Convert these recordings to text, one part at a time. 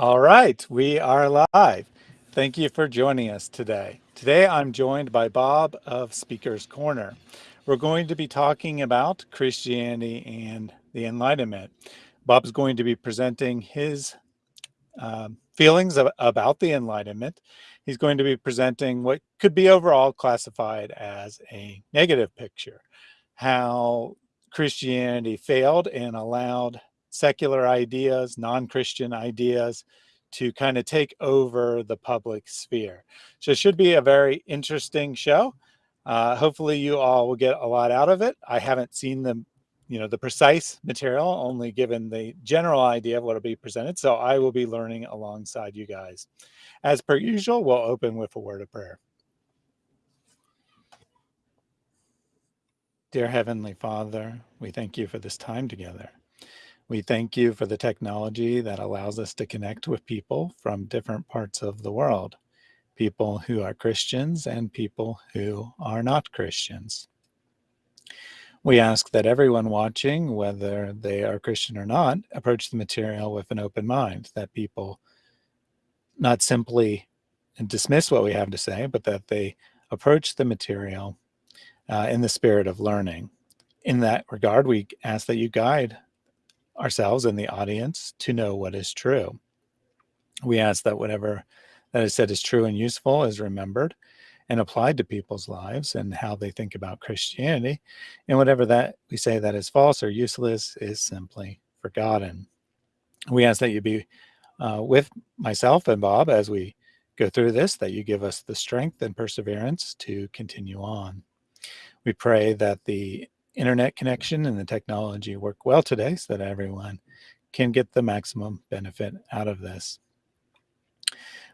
All right, we are live. Thank you for joining us today. Today I'm joined by Bob of Speaker's Corner. We're going to be talking about Christianity and the Enlightenment. Bob's going to be presenting his um, feelings of, about the Enlightenment. He's going to be presenting what could be overall classified as a negative picture, how Christianity failed and allowed secular ideas, non-Christian ideas to kind of take over the public sphere. So it should be a very interesting show. Uh, hopefully you all will get a lot out of it. I haven't seen the, you know, the precise material, only given the general idea of what will be presented. So I will be learning alongside you guys. As per usual, we'll open with a word of prayer. Dear Heavenly Father, we thank you for this time together. We thank you for the technology that allows us to connect with people from different parts of the world, people who are Christians and people who are not Christians. We ask that everyone watching, whether they are Christian or not, approach the material with an open mind, that people not simply dismiss what we have to say, but that they approach the material uh, in the spirit of learning. In that regard, we ask that you guide ourselves and the audience to know what is true. We ask that whatever that is said is true and useful is remembered and applied to people's lives and how they think about Christianity. And whatever that we say that is false or useless is simply forgotten. We ask that you be uh, with myself and Bob as we go through this, that you give us the strength and perseverance to continue on. We pray that the internet connection and the technology work well today so that everyone can get the maximum benefit out of this.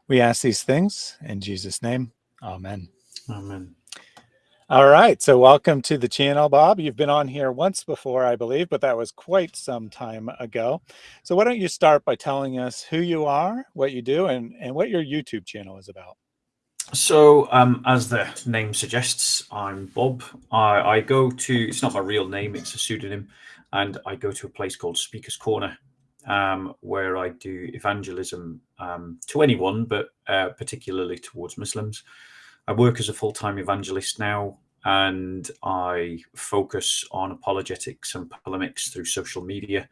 We ask these things in Jesus' name. Amen. Amen. All right. So welcome to the channel, Bob. You've been on here once before, I believe, but that was quite some time ago. So why don't you start by telling us who you are, what you do, and, and what your YouTube channel is about? So, um, as the name suggests, I'm Bob. I, I, go to, it's not my real name, it's a pseudonym, and I go to a place called Speaker's Corner, um, where I do evangelism um, to anyone, but uh, particularly towards Muslims. I work as a full time evangelist now, and I focus on apologetics and polemics through social media.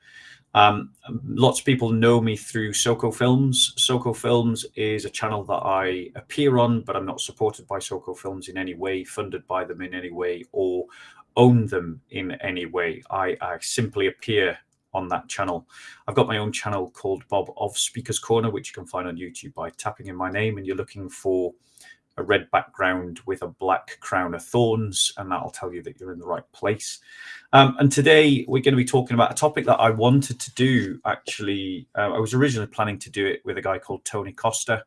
Um, lots of people know me through Soko Films. Soko Films is a channel that I appear on, but I'm not supported by Soko Films in any way, funded by them in any way, or own them in any way. I, I simply appear on that channel. I've got my own channel called Bob of Speaker's Corner, which you can find on YouTube by tapping in my name and you're looking for a red background with a black crown of thorns, and that'll tell you that you're in the right place. Um, and today we're going to be talking about a topic that I wanted to do. Actually, uh, I was originally planning to do it with a guy called Tony Costa,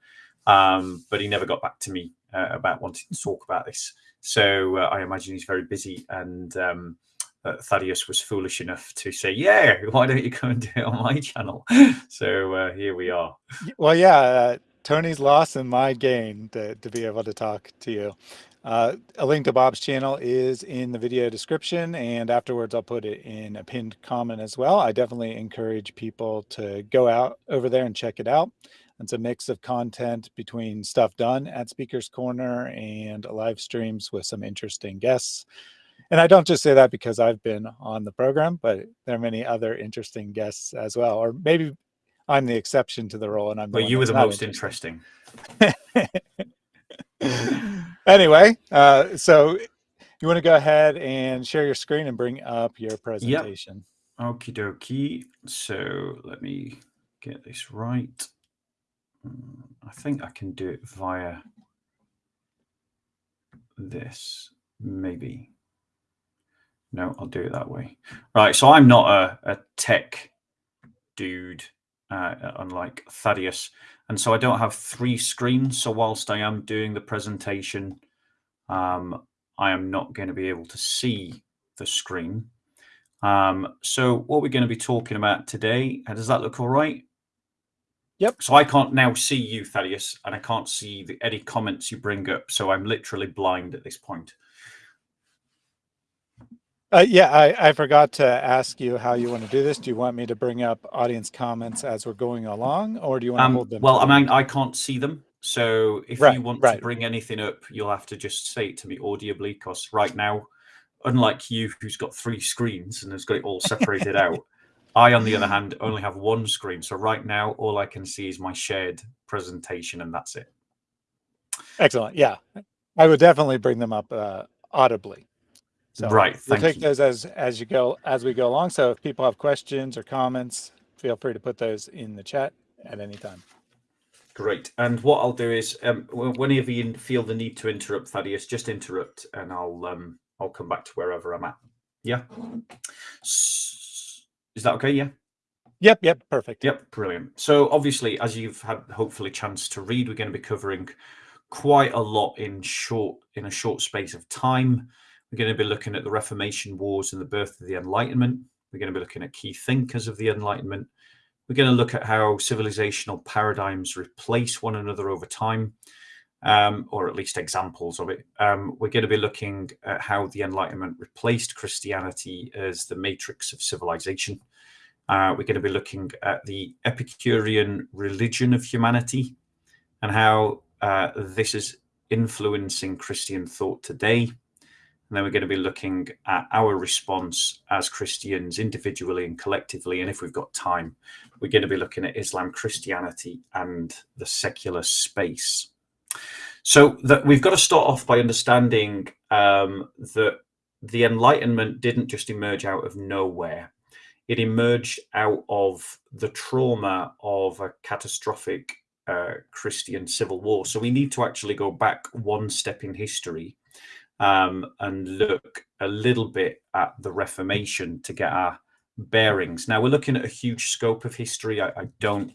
um, but he never got back to me uh, about wanting to talk about this. So uh, I imagine he's very busy and um, uh, Thaddeus was foolish enough to say, "Yeah, why don't you come and do it on my channel?" so uh, here we are. Well, yeah, uh, Tony's loss and my gain to, to be able to talk to you. Uh, a link to Bob's channel is in the video description and afterwards I'll put it in a pinned comment as well. I definitely encourage people to go out over there and check it out. It's a mix of content between stuff done at Speaker's Corner and live streams with some interesting guests. And I don't just say that because I've been on the program, but there are many other interesting guests as well, or maybe I'm the exception to the rule, and I'm. But you were the most interesting. interesting. anyway, uh, so you want to go ahead and share your screen and bring up your presentation. Yep. Okie dokie. So let me get this right. Hmm, I think I can do it via this, maybe. No, I'll do it that way. Right. So I'm not a, a tech dude uh, unlike Thaddeus. And so I don't have three screens. So whilst I am doing the presentation, um, I am not going to be able to see the screen. Um, so what we're going to be talking about today, does that look all right? Yep. So I can't now see you, Thaddeus, and I can't see the, any comments you bring up. So I'm literally blind at this point. Uh, yeah, I, I forgot to ask you how you want to do this. Do you want me to bring up audience comments as we're going along, or do you want to Um, hold them? well, I mean, I can't see them. So if Right, you want right. to bring anything up, you'll have to just say it to me audibly because right now, unlike you, who's got three screens and has got it all separated out, I, on the other hand, only have one screen. So right now, all I can see is my shared presentation and that's it. Excellent. Yeah, I would definitely bring them up uh, audibly. So Right, We'll take you. those as as you go as we go along. So if people have questions or comments, feel free to put those in the chat at any time. Great. And what I'll do is, um, whenever you feel the need to interrupt, Thaddeus, just interrupt, and I'll um, I'll come back to wherever I'm at. Yeah. Is that okay? Yeah. Yep. Yep. Perfect. Yep, brilliant. So obviously, as you've had hopefully chance to read, we're going to be covering quite a lot in short in a short space of time. We're going to be looking at the Reformation Wars and the birth of the Enlightenment. We're going to be looking at key thinkers of the Enlightenment. We're going to look at how civilizational paradigms replace one another over time, um, or at least examples of it. Um, we're going to be looking at how the Enlightenment replaced Christianity as the matrix of civilization. Uh, we're going to be looking at the Epicurean religion of humanity and how uh, this is influencing Christian thought today. And then we're going to be looking at our response as Christians individually and collectively. And if we've got time, we're going to be looking at Islam, Christianity, and the secular space. So that we've got to start off by understanding um, that the Enlightenment didn't just emerge out of nowhere it emerged out of the trauma of a catastrophic uh, Christian civil war. So we need to actually go back one step in history um, and look a little bit at the Reformation to get our bearings. Now we're looking at a huge scope of history. I, I don't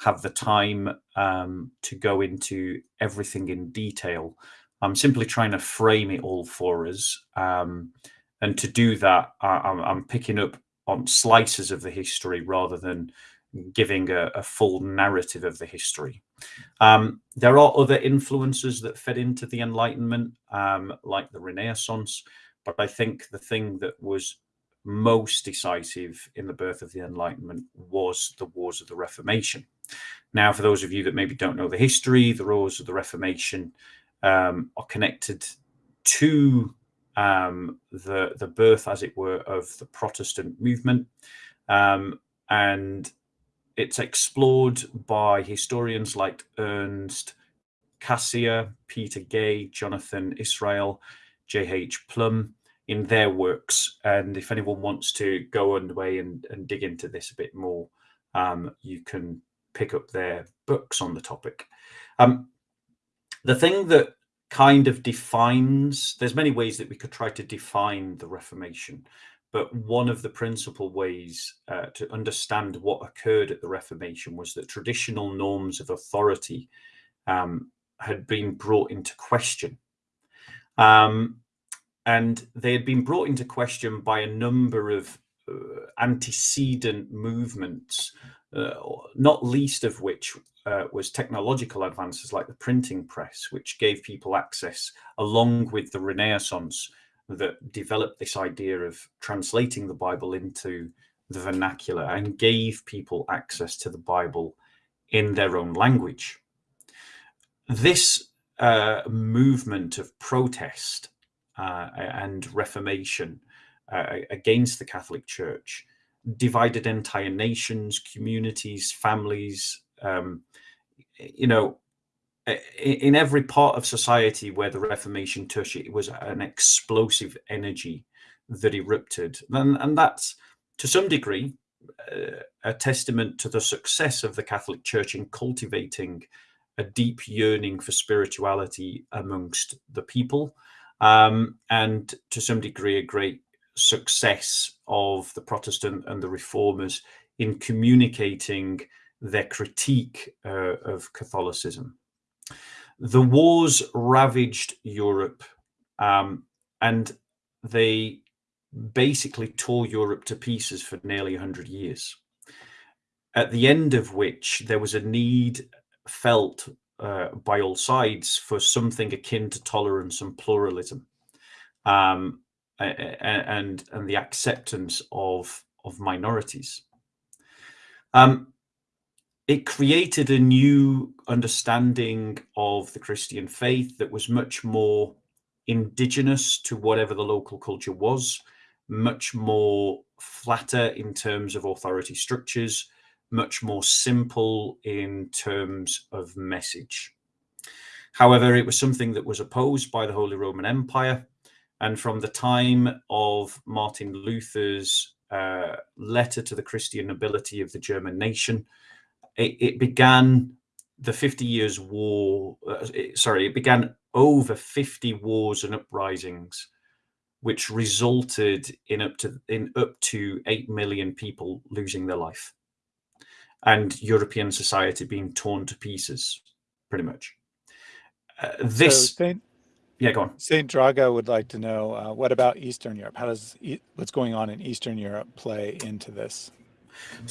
have the time um, to go into everything in detail. I'm simply trying to frame it all for us. Um, and to do that, I, I'm, I'm picking up on slices of the history rather than giving a, a full narrative of the history. Um, there are other influences that fed into the Enlightenment, um, like the Renaissance, but I think the thing that was most decisive in the birth of the Enlightenment was the Wars of the Reformation. Now, for those of you that maybe don't know the history, the Wars of the Reformation um, are connected to um, the the birth, as it were, of the Protestant movement, um, and it's explored by historians like Ernst Cassirer, Peter Gay, Jonathan Israel, J.H. Plumb in their works. And if anyone wants to go underway and, and dig into this a bit more, um, you can pick up their books on the topic. Um, the thing that kind of defines there's many ways that we could try to define the reformation but one of the principal ways uh, to understand what occurred at the reformation was that traditional norms of authority um, had been brought into question. Um, and they had been brought into question by a number of uh, antecedent movements uh, not least of which uh, was technological advances like the printing press, which gave people access, along with the Renaissance that developed this idea of translating the Bible into the vernacular and gave people access to the Bible in their own language. This uh, movement of protest uh, and reformation uh, against the Catholic Church divided entire nations, communities, families. Um, you know, in every part of society where the Reformation touched it, was an explosive energy that erupted, and, and that's to some degree uh, a testament to the success of the Catholic Church in cultivating a deep yearning for spirituality amongst the people, um, and to some degree a great success of the Protestant and the Reformers in communicating their critique uh, of Catholicism. The wars ravaged Europe um, and they basically tore Europe to pieces for nearly 100 years. At the end of which there was a need felt uh, by all sides for something akin to tolerance and pluralism. Um, and and the acceptance of of minorities. Um, it created a new understanding of the Christian faith that was much more indigenous to whatever the local culture was, much more flatter in terms of authority structures, much more simple in terms of message. However, it was something that was opposed by the Holy Roman Empire. And from the time of Martin Luther's uh, letter to the Christian nobility of the German nation, it, it began the 50 Years' War. Uh, it, sorry, it began over 50 wars and uprisings, which resulted in up to in up to eight million people losing their life, and European society being torn to pieces, pretty much. Uh, this. So Saint, yeah, go on. Saint Drago would like to know uh, what about Eastern Europe? How does e what's going on in Eastern Europe play into this?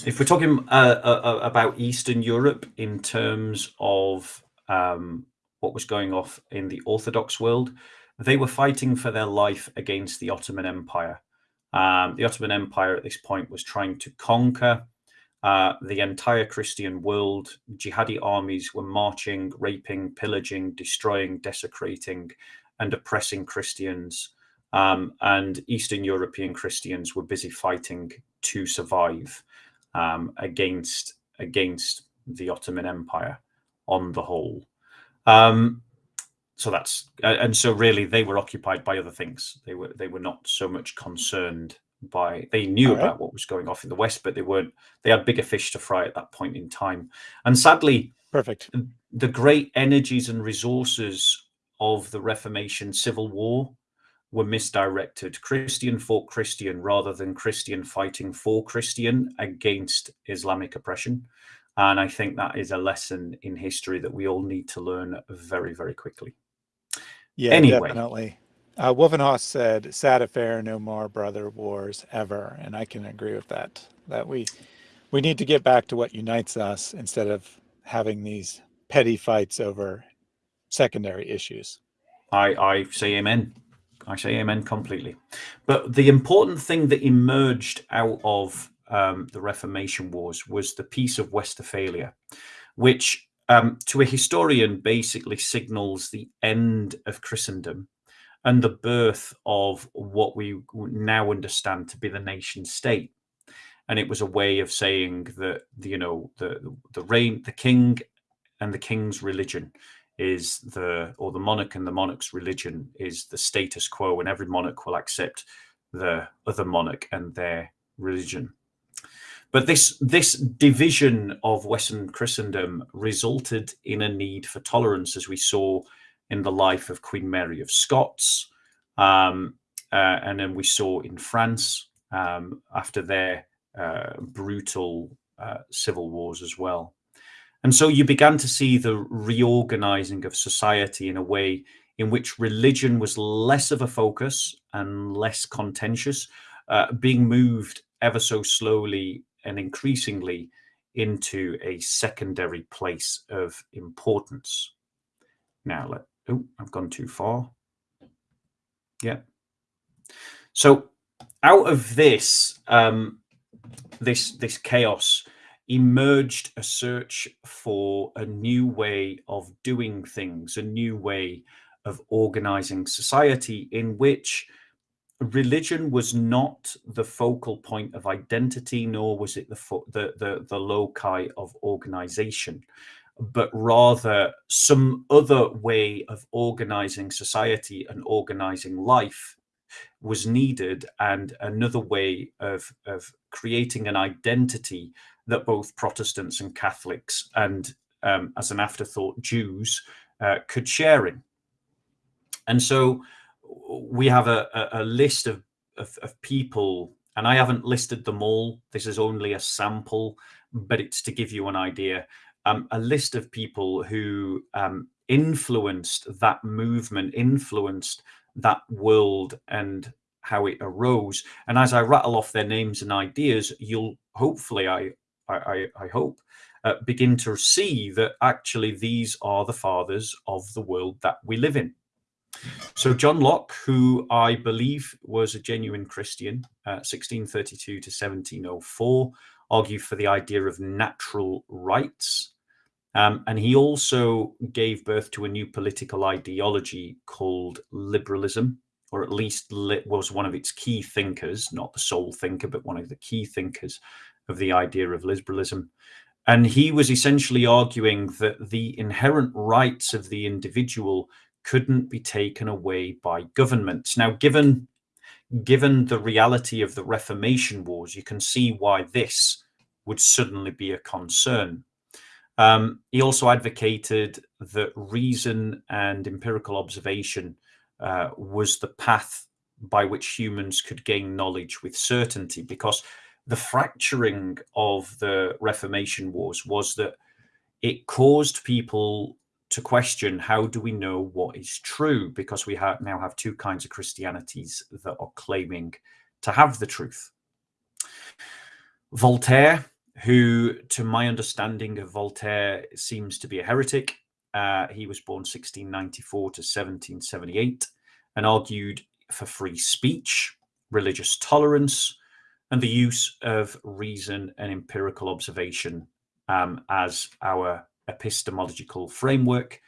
If we're talking uh, uh, uh, about Eastern Europe in terms of um, what was going off in the Orthodox world, they were fighting for their life against the Ottoman Empire. Um, the Ottoman Empire at this point was trying to conquer uh, the entire Christian world. Jihadi armies were marching, raping, pillaging, destroying, desecrating, and oppressing Christians. Um, and Eastern European Christians were busy fighting to survive um, against against the Ottoman Empire on the whole. Um, so that's and so really they were occupied by other things. They were they were not so much concerned by they knew right. about what was going off in the west, but they weren't. They had bigger fish to fry at that point in time. And sadly, perfect. The great energies and resources of the Reformation Civil War were misdirected. Christian fought Christian rather than Christian fighting for Christian against Islamic oppression. And I think that is a lesson in history that we all need to learn very, very quickly. Yeah, anyway. definitely. Uh, Wolfenhaus said, "Sad affair, no more brother wars ever," and I can agree with that. That we we need to get back to what unites us instead of having these petty fights over secondary issues. I I say amen. I say amen completely. But the important thing that emerged out of um, the Reformation Wars was the Peace of Westphalia, which um, to a historian basically signals the end of Christendom and the birth of what we now understand to be the nation state. And it was a way of saying that, you know, the the reign, the king and the king's religion is the, or the monarch and the monarch's religion is the status quo, and every monarch will accept the other monarch and their religion. But this this division of Western Christendom resulted in a need for tolerance, as we saw in the life of Queen Mary of Scots, um, uh, and then we saw in France um, after their uh, brutal uh, civil wars as well. And so you began to see the reorganizing of society in a way in which religion was less of a focus and less contentious, uh, being moved ever so slowly and increasingly into a secondary place of importance. Now, let, oh, I've gone too far. Yeah. So out of this, um, this this chaos emerged a search for a new way of doing things, a new way of organizing society in which religion was not the focal point of identity, nor was it the, the, the, the loci of organization, but rather some other way of organizing society and organizing life was needed and another way of, of creating an identity that both Protestants and Catholics and um, as an afterthought Jews uh, could share in. And so we have a, a, list of, of, of people, and I haven't listed them all. This is only a sample, but it's to give you an idea. Um, a list of people who um, influenced that movement, influenced that world and how it arose. And as I rattle off their names and ideas, you'll hopefully, I, I, I hope, uh, begin to see that actually these are the fathers of the world that we live in. So John Locke, who I believe was a genuine Christian, uh, 1632 to 1704, argued for the idea of natural rights. Um, and he also gave birth to a new political ideology called liberalism, or at least was one of its key thinkers, not the sole thinker, but one of the key thinkers of the idea of liberalism. And he was essentially arguing that the inherent rights of the individual couldn't be taken away by governments. Now, given given the reality of the Reformation Wars, you can see why this would suddenly be a concern. Um, he also advocated that reason and empirical observation uh, was the path by which humans could gain knowledge with certainty, because the fracturing of the Reformation Wars was that it caused people to question how do we know what is true? Because we now have two kinds of christianities that are claiming to have the truth. Voltaire who to my understanding of voltaire seems to be a heretic uh, he was born 1694 to 1778 and argued for free speech religious tolerance and the use of reason and empirical observation um, as our epistemological framework,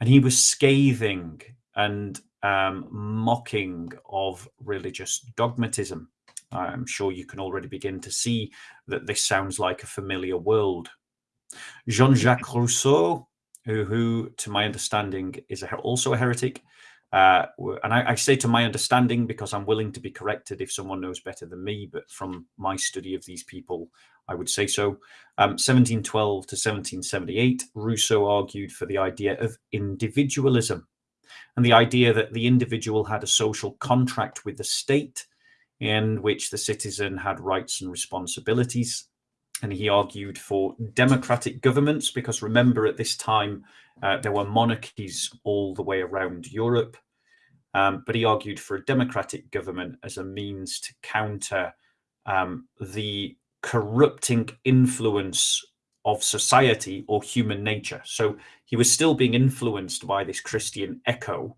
and he was scathing and um, mocking of religious dogmatism. I'm sure you can already begin to see that this sounds like a familiar world. Jean Jacques Rousseau, who, who, to my understanding, is a, also a heretic, uh, and I, I, say to my understanding because I'm willing to be corrected if someone knows better than me, but from my study of these people, I would say so. Um, 1712 to 1778, Rousseau argued for the idea of individualism and the idea that the individual had a social contract with the state in which the citizen had rights and responsibilities. And he argued for democratic governments because remember, at this time, uh, there were monarchies all the way around Europe. Um, but he argued for a democratic government as a means to counter um, the corrupting influence of society or human nature. So he was still being influenced by this Christian echo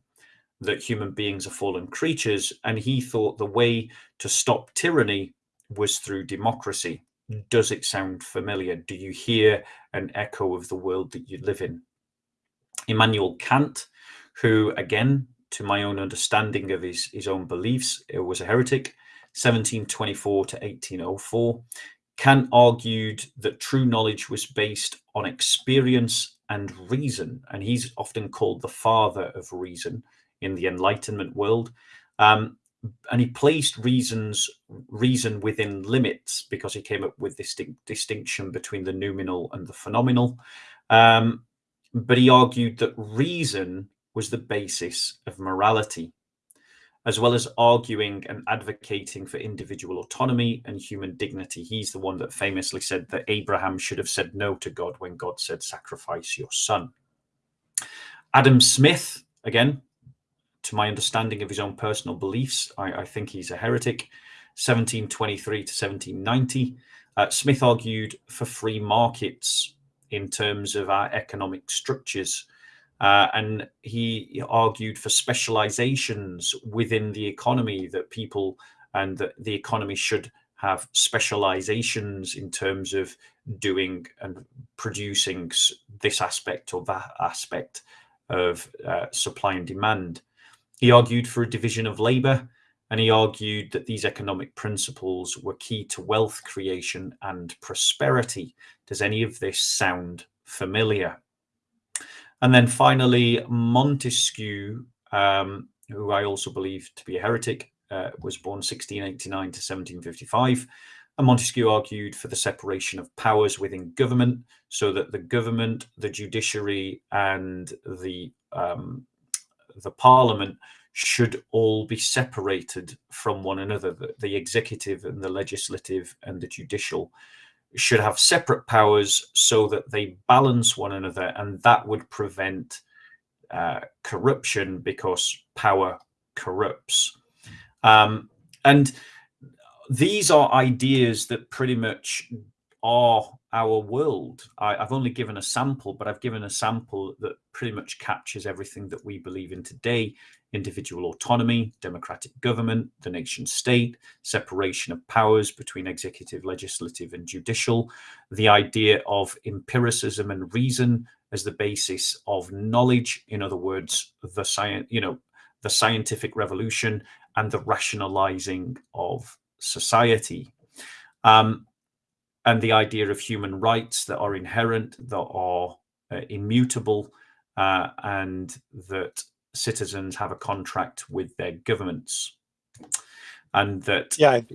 that human beings are fallen creatures. And he thought the way to stop tyranny was through democracy. Does it sound familiar? Do you hear an echo of the world that you live in? Immanuel Kant, who, again, to my own understanding of his, his own beliefs, was a heretic, 1724 to 1804. Kant argued that true knowledge was based on experience and reason, and he's often called the father of reason in the Enlightenment world. Um, and he placed reasons reason within limits because he came up with this distinction between the noumenal and the phenomenal. Um, but he argued that reason was the basis of morality, as well as arguing and advocating for individual autonomy and human dignity. He's the one that famously said that Abraham should have said no to God when God said, Sacrifice your son. Adam Smith, again, to my understanding of his own personal beliefs, I, I think he's a heretic. 1723 to 1790. Uh, Smith argued for free markets in terms of our economic structures. Uh, and he argued for specializations within the economy that people and that the economy should have specializations in terms of doing and producing this aspect or that aspect of uh, supply and demand. He argued for a division of labor and he argued that these economic principles were key to wealth creation and prosperity. Does any of this sound familiar? And then finally, Montesquieu, um, who I also believe to be a heretic, uh, was born 1689 to 1755. And Montesquieu argued for the separation of powers within government so that the government, the judiciary, and the um, the parliament should all be separated from one another. The, the, executive and the legislative and the judicial should have separate powers so that they balance one another, and that would prevent uh, corruption because power corrupts. Um, and these are ideas that pretty much are our world. I, have only given a sample, but I've given a sample that pretty much captures everything that we believe in today individual autonomy, democratic government, the nation state, separation of powers between executive, legislative, and judicial, the idea of empiricism and reason as the basis of knowledge. In other words, the science, you know, the scientific revolution and the rationalizing of society. Um, and the idea of human rights that are inherent, that are uh, immutable, uh, and that citizens have a contract with their governments. And that. Yeah. I,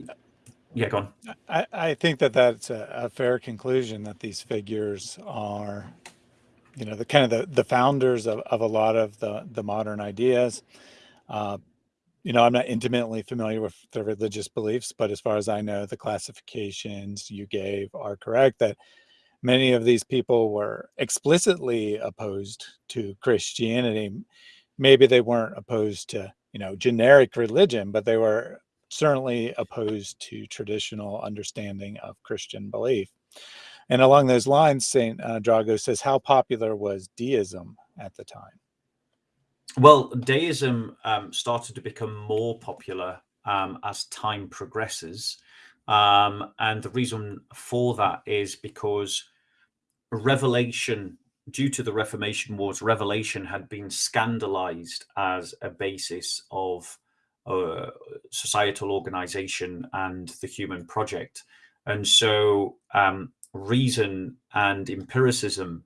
yeah, go on. I, I think that that's a, a fair conclusion that these figures are, you know, the kind of the, the founders of, of a lot of the, the modern ideas. Uh, you know, I'm not intimately familiar with the religious beliefs, but as far as I know, the classifications you gave are correct that many of these people were explicitly opposed to Christianity. Maybe they weren't opposed to, you know, generic religion, but they were certainly opposed to traditional understanding of Christian belief. And along those lines, St. Uh, Drago says, how popular was deism at the time? Well, deism um, started to become more popular um, as time progresses. Um, and the reason for that is because revelation, due to the Reformation Wars, revelation had been scandalized as a basis of uh, societal organization and the human project. And so um, reason and empiricism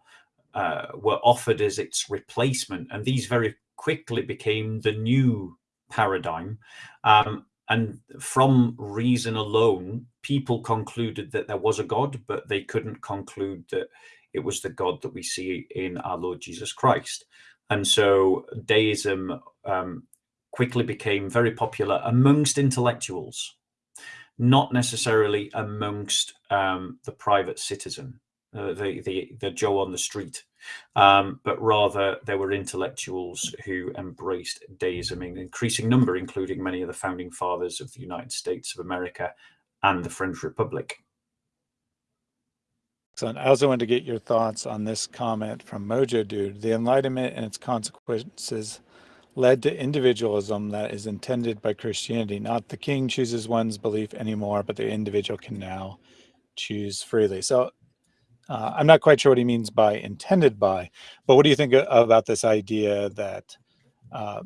uh, were offered as its replacement. And these very quickly became the new paradigm. Um, and from reason alone, people concluded that there was a God, but they couldn't conclude that it was the God that we see in our Lord Jesus Christ. And so deism um, quickly became very popular amongst intellectuals, not necessarily amongst um, the private citizen, uh, the, the, the Joe on the street um, but rather there were intellectuals who embraced deism in increasing number, including many of the founding fathers of the United States of America and the French Republic. Excellent. I also want to get your thoughts on this comment from Mojo Dude. The Enlightenment and its consequences led to individualism that is intended by Christianity. Not the king chooses one's belief anymore, but the individual can now choose freely. So uh, I'm not quite sure what he means by intended by, but what do you think about this idea that uh,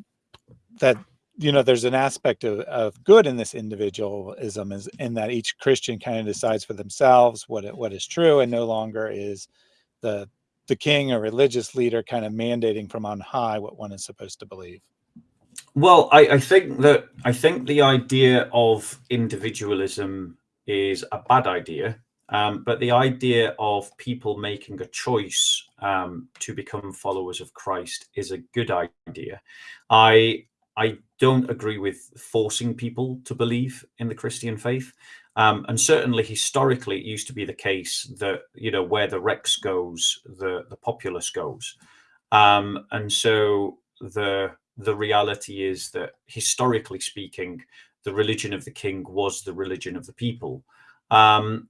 that you know there's an aspect of, of good in this individualism is in that each Christian kind of decides for themselves what it, what is true and no longer is the the king or religious leader kind of mandating from on high what one is supposed to believe. Well, I, I think that I think the idea of individualism is a bad idea um, but the idea of people making a choice um, to become followers of Christ is a good idea. I I don't agree with forcing people to believe in the Christian faith. Um, and certainly historically, it used to be the case that, you know, where the Rex goes, the, the populace goes. Um, and so the, the reality is that historically speaking, the religion of the king was the religion of the people. Um,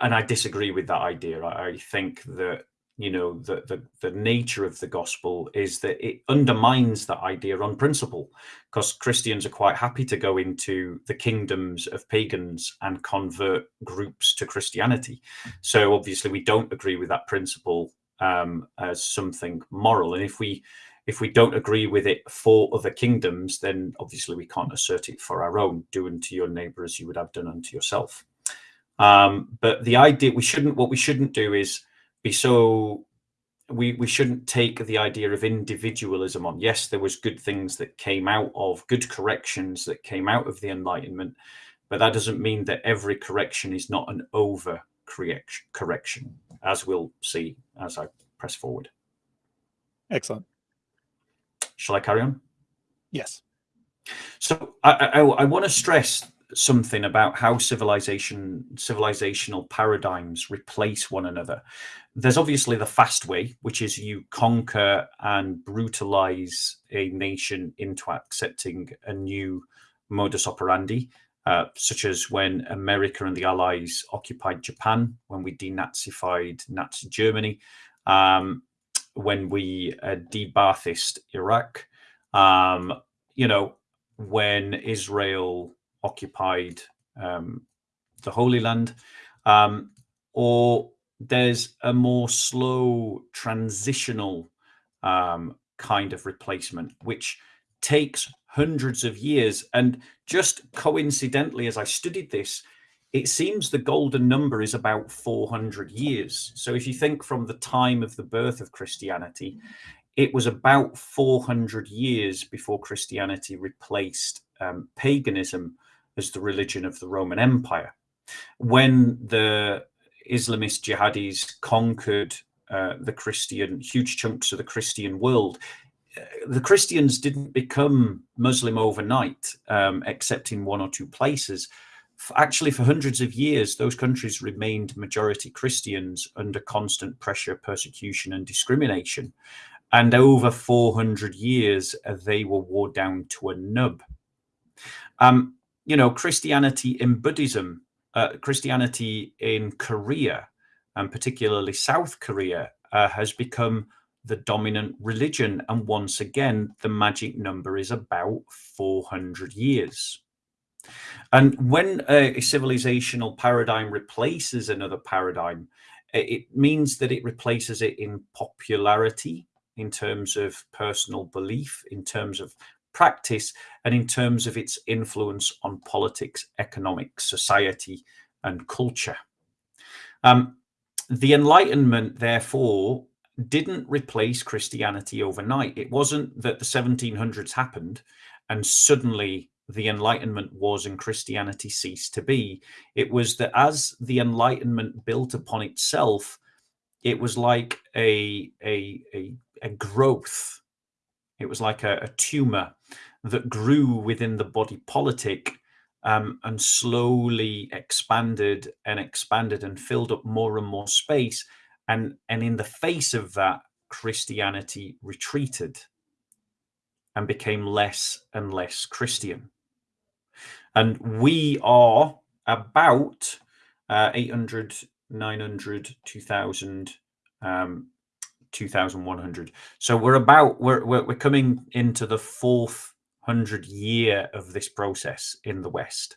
and I disagree with that idea. I, I think that you know the, the the nature of the gospel is that it undermines that idea on principle because christians are quite happy to go into the kingdoms of pagans and convert groups to christianity. So obviously we don't agree with that principle um, as something moral. And if we if we don't agree with it for other kingdoms then obviously we can't assert it for our own do unto your neighbor as you would have done unto yourself um, but the idea we shouldn't what we shouldn't do is be so we we shouldn't take the idea of individualism on. Yes, there was good things that came out of good corrections that came out of the Enlightenment, but that doesn't mean that every correction is not an over correction, as we'll see as I press forward. Excellent. Shall I carry on? Yes. So I, I, I want to stress something about how civilization civilizational paradigms replace one another. There's obviously the fast way which is you conquer and brutalize a nation into accepting a new modus operandi uh, such as when America and the Allies occupied Japan, when we denazified Nazi Germany, um, when we uh, debathist Iraq, um, you know, when Israel occupied um, the Holy Land, um, or there's a more slow transitional um, kind of replacement, which takes hundreds of years. And just coincidentally, as I studied this, it seems the golden number is about 400 years. So if you think from the time of the birth of Christianity, it was about 400 years before Christianity replaced um, paganism as the religion of the Roman Empire. When the Islamist jihadis conquered uh, the Christian, huge chunks of the Christian world, uh, the Christians didn't become Muslim overnight, um, except in one or two places. Actually, for hundreds of years, those countries remained majority Christians under constant pressure, persecution, and discrimination. And over 400 years, uh, they were wore down to a nub. Um, you know, Christianity in Buddhism, uh, Christianity in Korea, and particularly South Korea, uh, has become the dominant religion. And once again, the magic number is about 400 years. And when a, a civilizational paradigm replaces another paradigm, it means that it replaces it in popularity, in terms of personal belief, in terms of practice, and in terms of its influence on politics, economics, society, and culture. Um, the Enlightenment, therefore, didn't replace Christianity overnight. It wasn't that the 1700s happened and suddenly the Enlightenment was and Christianity ceased to be. It was that as the Enlightenment built upon itself, it was like a, a, a, a growth. It was like a, a, tumor that grew within the body politic um, and slowly expanded and expanded and filled up more and more space. And, and in the face of that, Christianity retreated and became less and less Christian. And we are about uh, 800, 900, 2000, um, 2100. So we're about, we're, we're, we're coming into the fourth hundred year of this process in the West.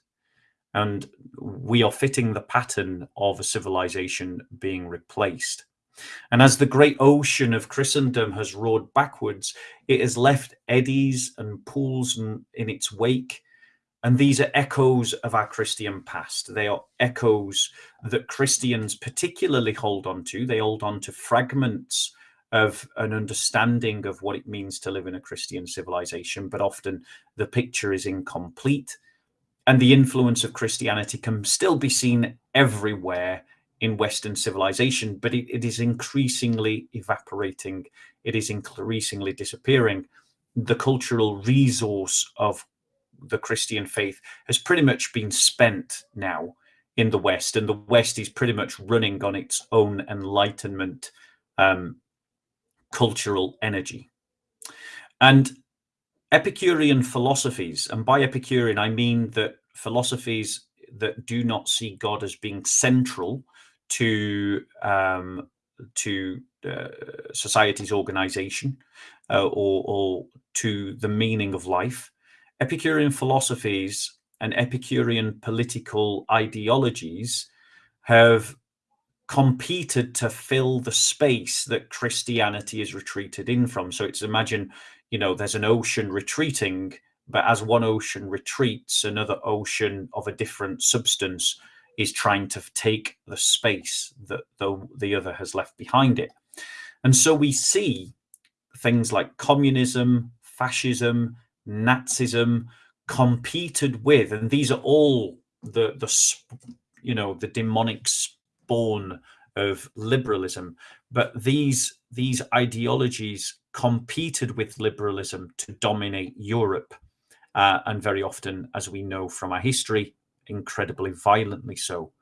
And we are fitting the pattern of a civilization being replaced. And as the great ocean of Christendom has roared backwards, it has left eddies and pools in, in its wake. And these are echoes of our Christian past. They are echoes that Christians particularly hold on to. They hold on to fragments of an understanding of what it means to live in a Christian civilization, but often the picture is incomplete. And the influence of Christianity can still be seen everywhere in Western civilization, but it, it is increasingly evaporating. It is increasingly disappearing. The cultural resource of the Christian faith has pretty much been spent now in the West, and the West is pretty much running on its own enlightenment um, cultural energy. And Epicurean philosophies, and by Epicurean, I mean that philosophies that do not see God as being central to um, to uh, society's organization uh, or, or to the meaning of life. Epicurean philosophies and Epicurean political ideologies have competed to fill the space that Christianity is retreated in from. So it's imagine, you know, there's an ocean retreating, but as one ocean retreats, another ocean of a different substance is trying to take the space that the, the other has left behind it. And so we see things like communism, fascism, Nazism competed with, and these are all the, the you know, the demonic born of liberalism. But these, these ideologies competed with liberalism to dominate Europe. Uh, and very often, as we know from our history, incredibly violently so.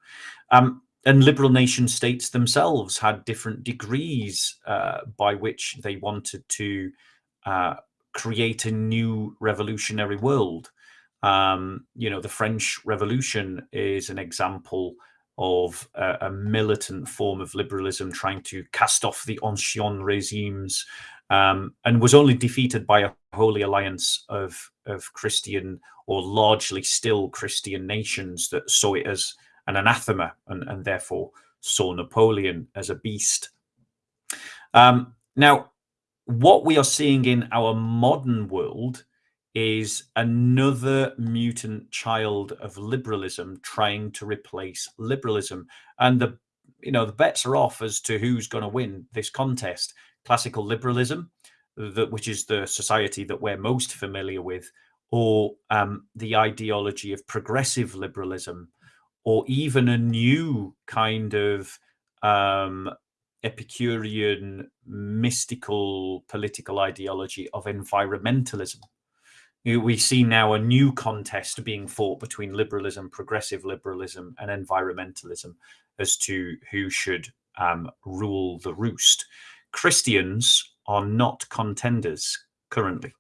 Um, and liberal nation states themselves had different degrees uh, by which they wanted to uh, create a new revolutionary world. Um, you know, the French Revolution is an example of a, militant form of liberalism trying to cast off the ancien regimes um, and was only defeated by a holy alliance of, of Christian or largely still Christian nations that saw it as an anathema and, and therefore saw Napoleon as a beast. Um, now, what we are seeing in our modern world is another mutant child of liberalism trying to replace liberalism. And the you know the bets are off as to who's going to win this contest. Classical liberalism, that which is the society that we're most familiar with, or um, the ideology of progressive liberalism, or even a new kind of um, Epicurean mystical political ideology of environmentalism. We see now a new contest being fought between liberalism, progressive liberalism, and environmentalism as to who should um, rule the roost. Christians are not contenders currently.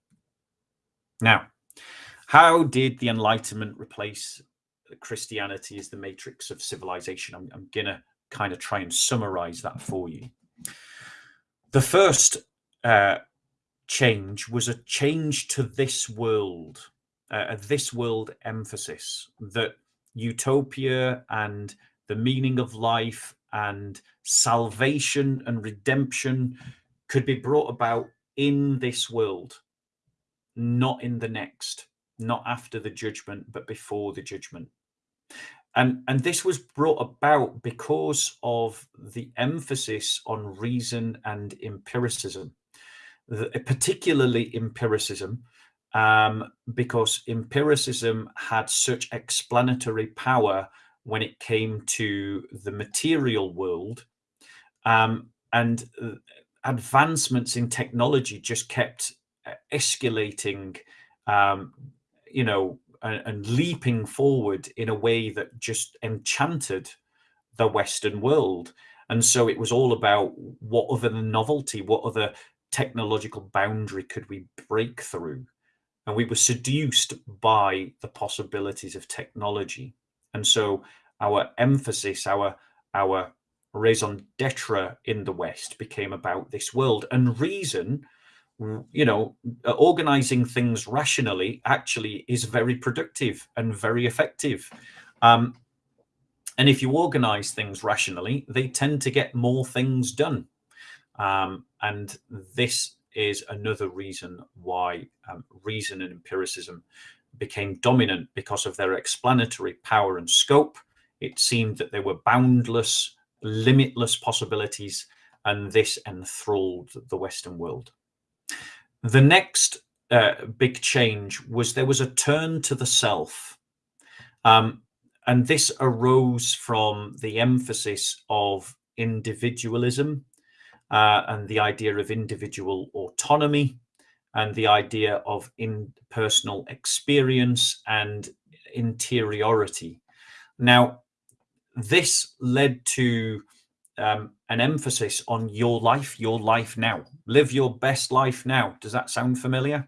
Now, how did the Enlightenment replace Christianity as the matrix of civilization? I'm, I'm going to kind of try and summarize that for you. The first uh, change was a change to this world, uh, a this world emphasis that utopia and the meaning of life and salvation and redemption could be brought about in this world, not in the next, not after the judgment, but before the judgment. And and this was brought about because of the emphasis on reason and empiricism particularly empiricism um, because empiricism had such explanatory power when it came to the material world um, and uh, advancements in technology just kept uh, escalating um, you know and, and leaping forward in a way that just enchanted the Western world. And so it was all about what other novelty, what other technological boundary could we break through? And we were seduced by the possibilities of technology. And so our emphasis, our our raison d'etre in the West became about this world. And reason you know, organizing things rationally actually is very productive and very effective. Um, and if you organize things rationally, they tend to get more things done. Um, and this is another reason why um, reason and empiricism became dominant because of their explanatory power and scope. It seemed that they were boundless, limitless possibilities, and this enthralled the Western world. The next uh, big change was there was a turn to the self. Um, and this arose from the emphasis of individualism uh, and the idea of individual autonomy and the idea of impersonal experience and interiority. Now, this led to um, an emphasis on your life, your life now. Live your best life now. Does that sound familiar?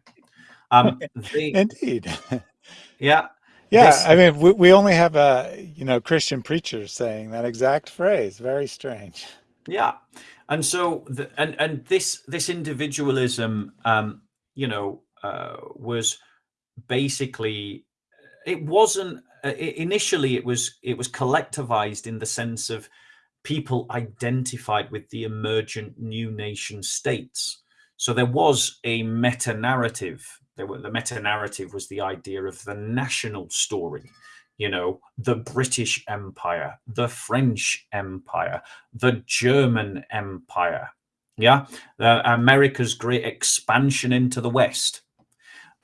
Um, they, Indeed. Yeah. Yeah. This, I mean, we, we only have a, you know, Christian preachers saying that exact phrase. Very strange. Yeah. And so, the, and, and this, this individualism, um, you know, uh, was basically, it wasn't, uh, initially it was, it was collectivized in the sense of, people identified with the emergent new nation states. So there was a meta narrative. There were, the meta narrative was the idea of the national story. You know, the British Empire, the French Empire, the German Empire. Yeah, uh, America's great expansion into the West.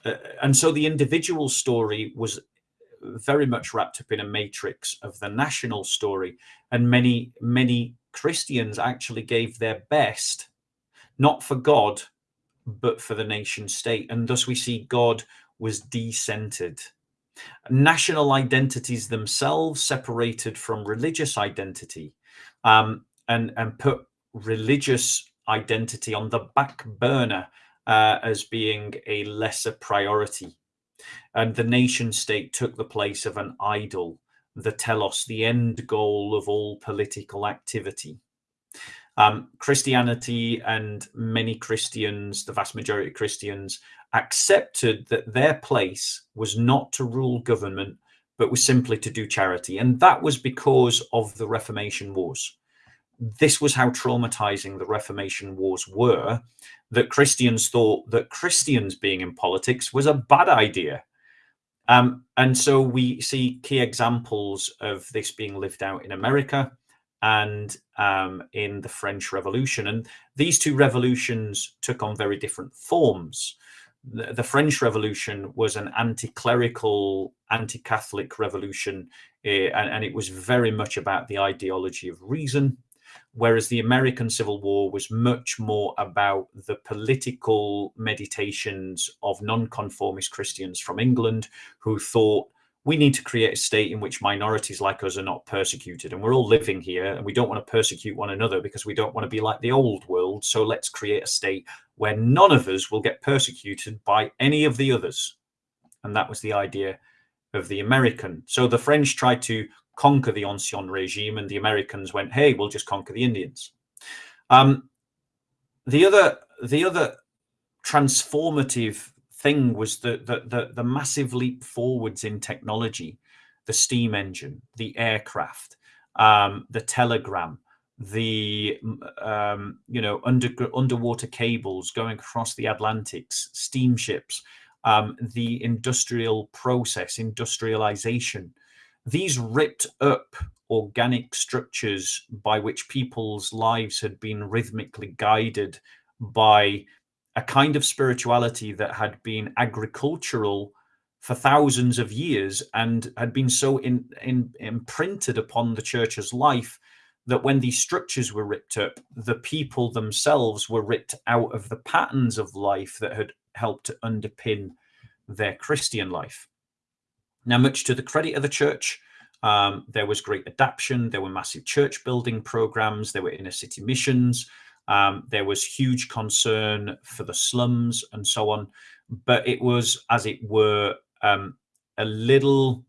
Uh, and so the individual story was very much wrapped up in a matrix of the national story. And many, many Christians actually gave their best, not for God, but for the nation state. And thus we see God was decentered. National identities themselves separated from religious identity um, and, and put religious identity on the back burner uh, as being a lesser priority and the nation state took the place of an idol, the telos, the end goal of all political activity. Um, Christianity and many Christians, the vast majority of Christians, accepted that their place was not to rule government, but was simply to do charity. And that was because of the Reformation Wars. This was how traumatizing the Reformation Wars were, that Christians thought that Christians being in politics was a bad idea. Um, and so we see key examples of this being lived out in America and um, in the French Revolution. And these two revolutions took on very different forms. The, French Revolution was an anti clerical, anti Catholic revolution, uh, and, and it was very much about the ideology of reason whereas the American Civil War was much more about the political meditations of nonconformist Christians from England who thought we need to create a state in which minorities like us are not persecuted and we're all living here and we don't want to persecute one another because we don't want to be like the old world so let's create a state where none of us will get persecuted by any of the others and that was the idea of the american so the french tried to conquer the ancien regime, and the Americans went, "Hey, we'll just conquer the Indians." Um, the other, the other transformative thing was the, the the the massive leap forwards in technology, the steam engine, the aircraft, um, the telegram, the um, you know under underwater cables going across the Atlantics, steamships, um, the industrial process, industrialization, these ripped up organic structures by which people's lives had been rhythmically guided by a kind of spirituality that had been agricultural for thousands of years and had been so in, in, imprinted upon the church's life that when these structures were ripped up, the people themselves were ripped out of the patterns of life that had helped to underpin their Christian life. Now, much to the credit of the church, um, there was great adaptation. There were massive church building programs. There were inner city missions. Um, there was huge concern for the slums and so on. But it was, as it were, um, a little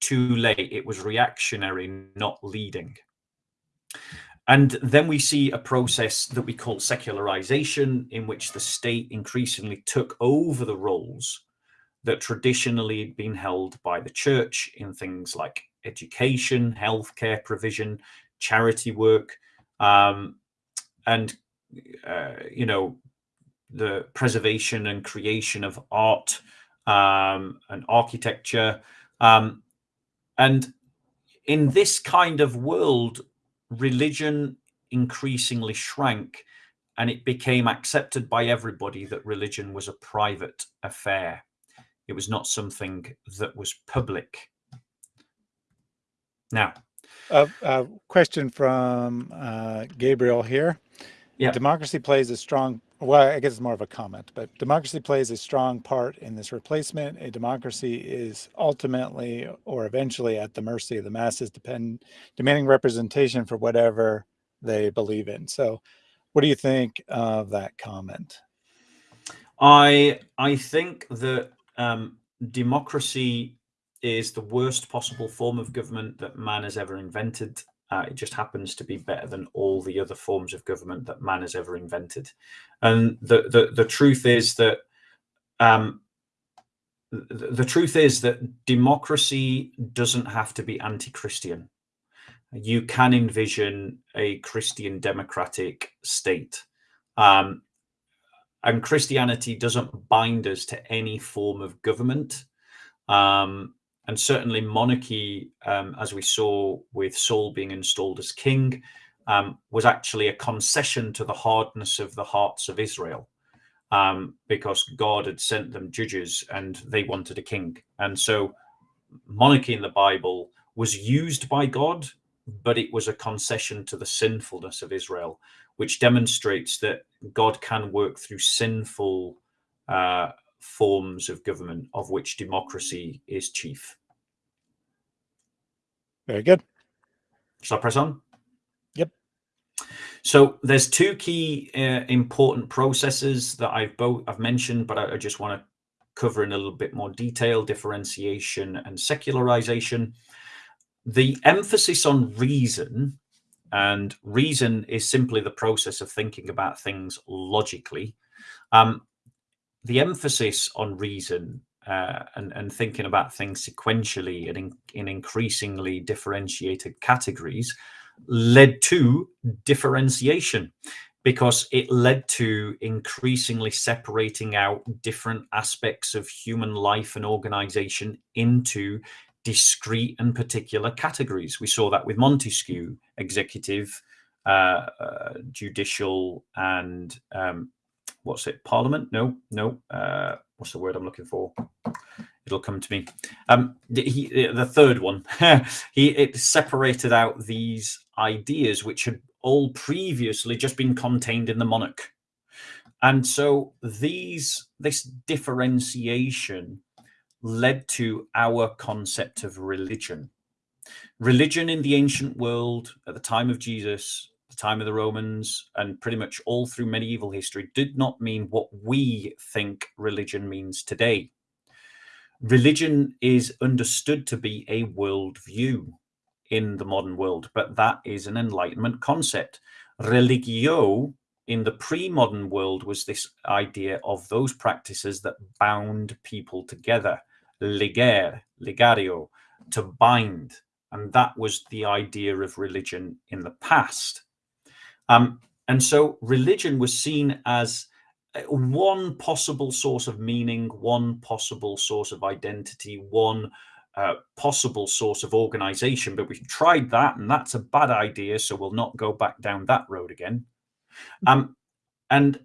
too late. It was reactionary, not leading. And then we see a process that we call secularization, in which the state increasingly took over the roles that traditionally had been held by the church in things like education, healthcare provision, charity work, um, and uh, you know the preservation and creation of art um, and architecture. Um, and in this kind of world, religion increasingly shrank and it became accepted by everybody that religion was a private affair. It was not something that was public. Now, a, a question from uh, Gabriel here. Yeah. Democracy plays a strong, well, I guess it's more of a comment, but democracy plays a strong part in this replacement. A democracy is ultimately or eventually at the mercy of the masses, depend, demanding representation for whatever they believe in. So, what do you think of that comment? I I think that um, democracy is the worst possible form of government that man has ever invented. Uh, it just happens to be better than all the other forms of government that man has ever invented. And the the, the truth is that um, the, the truth is that democracy doesn't have to be anti-Christian. You can envision a Christian democratic state. Um, and Christianity doesn't bind us to any form of government. Um, and certainly monarchy, um, as we saw with Saul being installed as king, um, was actually a concession to the hardness of the hearts of Israel, um, because God had sent them judges and they wanted a king. And so, monarchy in the Bible was used by God, but it was a concession to the sinfulness of Israel, which demonstrates that God can work through sinful uh, forms of government, of which democracy is chief. Very good. Shall I press on? Yep. So there's two key uh, important processes that I've both I've mentioned, but I, I just want to cover in a little bit more detail differentiation and secularization. The emphasis on reason, and reason is simply the process of thinking about things logically. Um, the emphasis on reason uh, and, and thinking about things sequentially and in, in increasingly differentiated categories led to differentiation because it led to increasingly separating out different aspects of human life and organization into discrete and particular categories. We saw that with Montesquieu, executive, uh, uh, judicial, and um, what's it, parliament? No, no. Uh, what's the word I'm looking for? It'll come to me. Um, he, the third one, he it separated out these ideas which had all previously just been contained in the monarch, and so these this differentiation led to our concept of religion. Religion in the ancient world at the time of Jesus the time of the Romans, and pretty much all through medieval history, did not mean what we think religion means today. Religion is understood to be a worldview in the modern world, but that is an Enlightenment concept. Religio in the pre-modern world was this idea of those practices that bound people together. Liger, ligario, to bind. And that was the idea of religion in the past. Um, and so religion was seen as uh, one possible source of meaning, one possible source of identity, one uh, possible source of organization. But we've tried that, and that's a bad idea. So we'll not go back down that road again. Um, and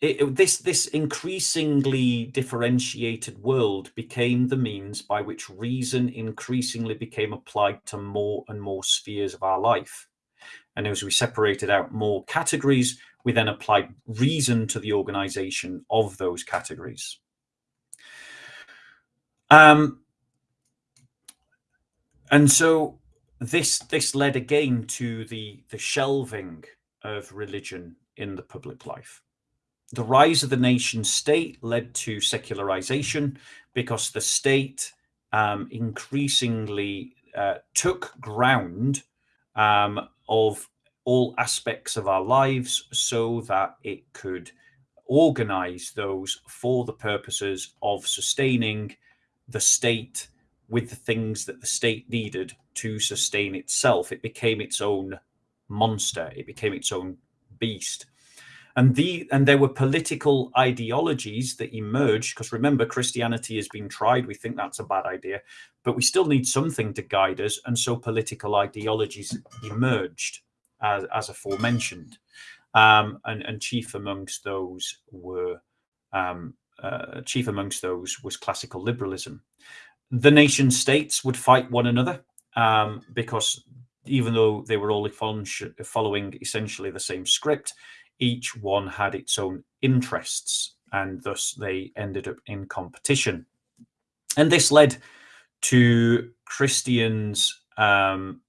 it, it, this this increasingly differentiated world became the means by which reason increasingly became applied to more and more spheres of our life. And as we separated out more categories, we then applied reason to the organization of those categories. Um, and so this this led again to the the shelving of religion in the public life. The rise of the nation state led to secularization because the state um, increasingly uh, took ground um, of all aspects of our lives so that it could organize those for the purposes of sustaining the state with the things that the state needed to sustain itself. It became its own monster. It became its own beast. And the and there were political ideologies that emerged because remember Christianity has been tried. We think that's a bad idea, but we still need something to guide us. And so political ideologies emerged as, as aforementioned. Um, and, and chief amongst those were um, uh, chief amongst those was classical liberalism. The nation states would fight one another um, because even though they were all following essentially the same script, each one had its own interests and thus they ended up in competition. And this led to Christians um,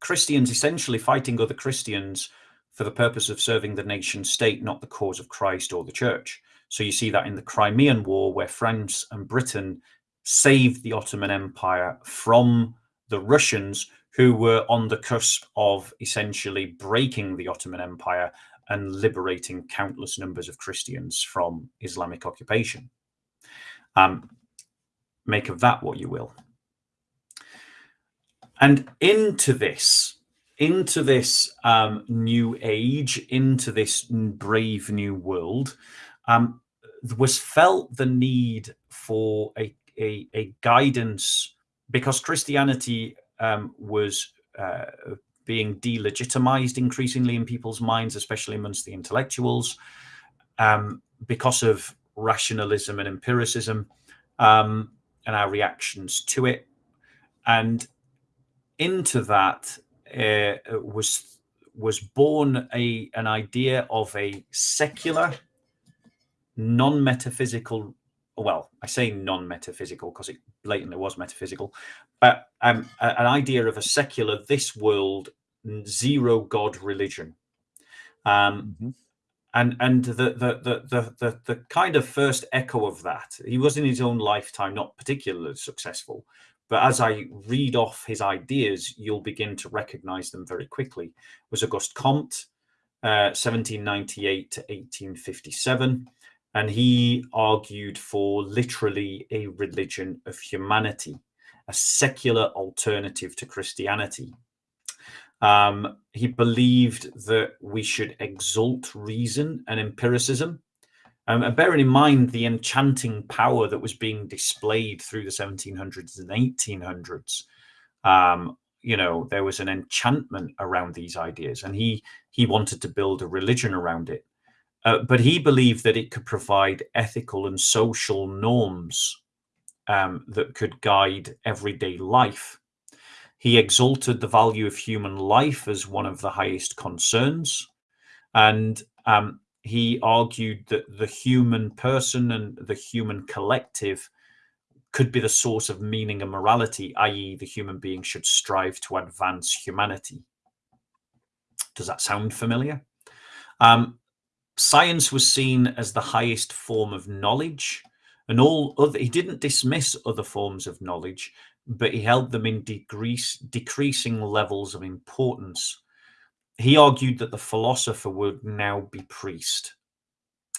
Christians essentially fighting other Christians for the purpose of serving the nation state, not the cause of Christ or the church. So you see that in the Crimean War, where France and Britain saved the Ottoman Empire from the Russians, who were on the cusp of essentially breaking the Ottoman Empire and liberating countless numbers of Christians from Islamic occupation. Um, make of that what you will. And into this, into this um, new age, into this brave new world, um, was felt the need for a, a, a guidance because Christianity um, was uh, being delegitimized increasingly in people's minds, especially amongst the intellectuals, um, because of rationalism and empiricism um, and our reactions to it. And into that uh, was was born a an idea of a secular, non-metaphysical. Well, I say non-metaphysical because it blatantly was metaphysical, but um, an idea of a secular, this world, zero God religion. Um, mm -hmm. and and the the, the the the the kind of first echo of that, he was in his own lifetime not particularly successful, but as I read off his ideas, you'll begin to recognize them very quickly. Was Auguste Comte, uh, 1798 to 1857, and he argued for literally a religion of humanity, a secular alternative to Christianity. Um, he believed that we should exalt reason and empiricism. Um, and bearing in mind the enchanting power that was being displayed through the 1700s and 1800s, um, you know, there was an enchantment around these ideas, and he he wanted to build a religion around it. Uh, but he believed that it could provide ethical and social norms um, that could guide everyday life. He exalted the value of human life as one of the highest concerns. And um, he argued that the human person and the human collective could be the source of meaning and morality, i.e., the human being should strive to advance humanity. Does that sound familiar? Um, science was seen as the highest form of knowledge, and all other, he didn't dismiss other forms of knowledge, but he held them in decrease, decreasing levels of importance. He argued that the philosopher would now be priest.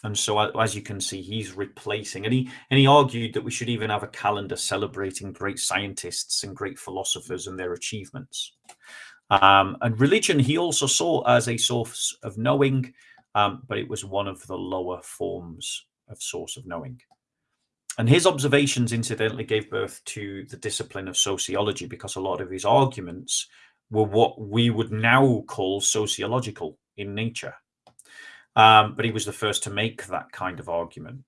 And so, as you can see, he's replacing, and he and he argued that we should even have a calendar celebrating great scientists and great philosophers and their achievements. Um, and religion, he also saw as a source of knowing, um, but it was one of the lower forms of source of knowing. And his observations, incidentally, gave birth to the discipline of sociology because a lot of his arguments were what we would now call sociological in nature. Um, but he was the first to make that kind of argument.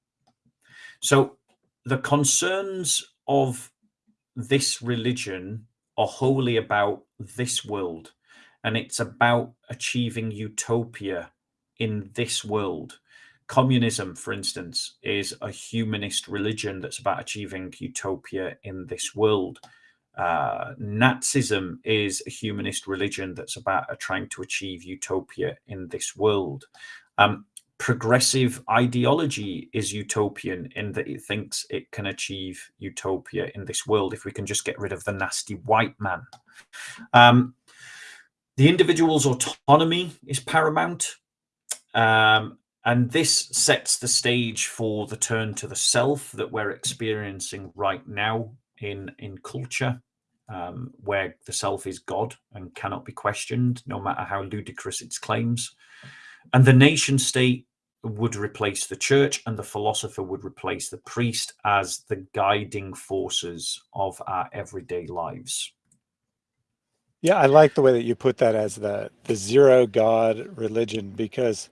So the concerns of this religion are wholly about this world, and it's about achieving utopia in this world. Communism, for instance, is a humanist religion that's about achieving utopia in this world. Uh, Nazism is a humanist religion that's about trying to achieve utopia in this world. Um, progressive ideology is utopian in that it thinks it can achieve utopia in this world if we can just get rid of the nasty white man. Um, the individual's autonomy is paramount. Um, and this sets the stage for the turn to the self that we're experiencing right now in in culture um, where the self is god and cannot be questioned no matter how ludicrous its claims. And the nation state would replace the church and the philosopher would replace the priest as the guiding forces of our everyday lives. Yeah i like the way that you put that as the the zero god religion because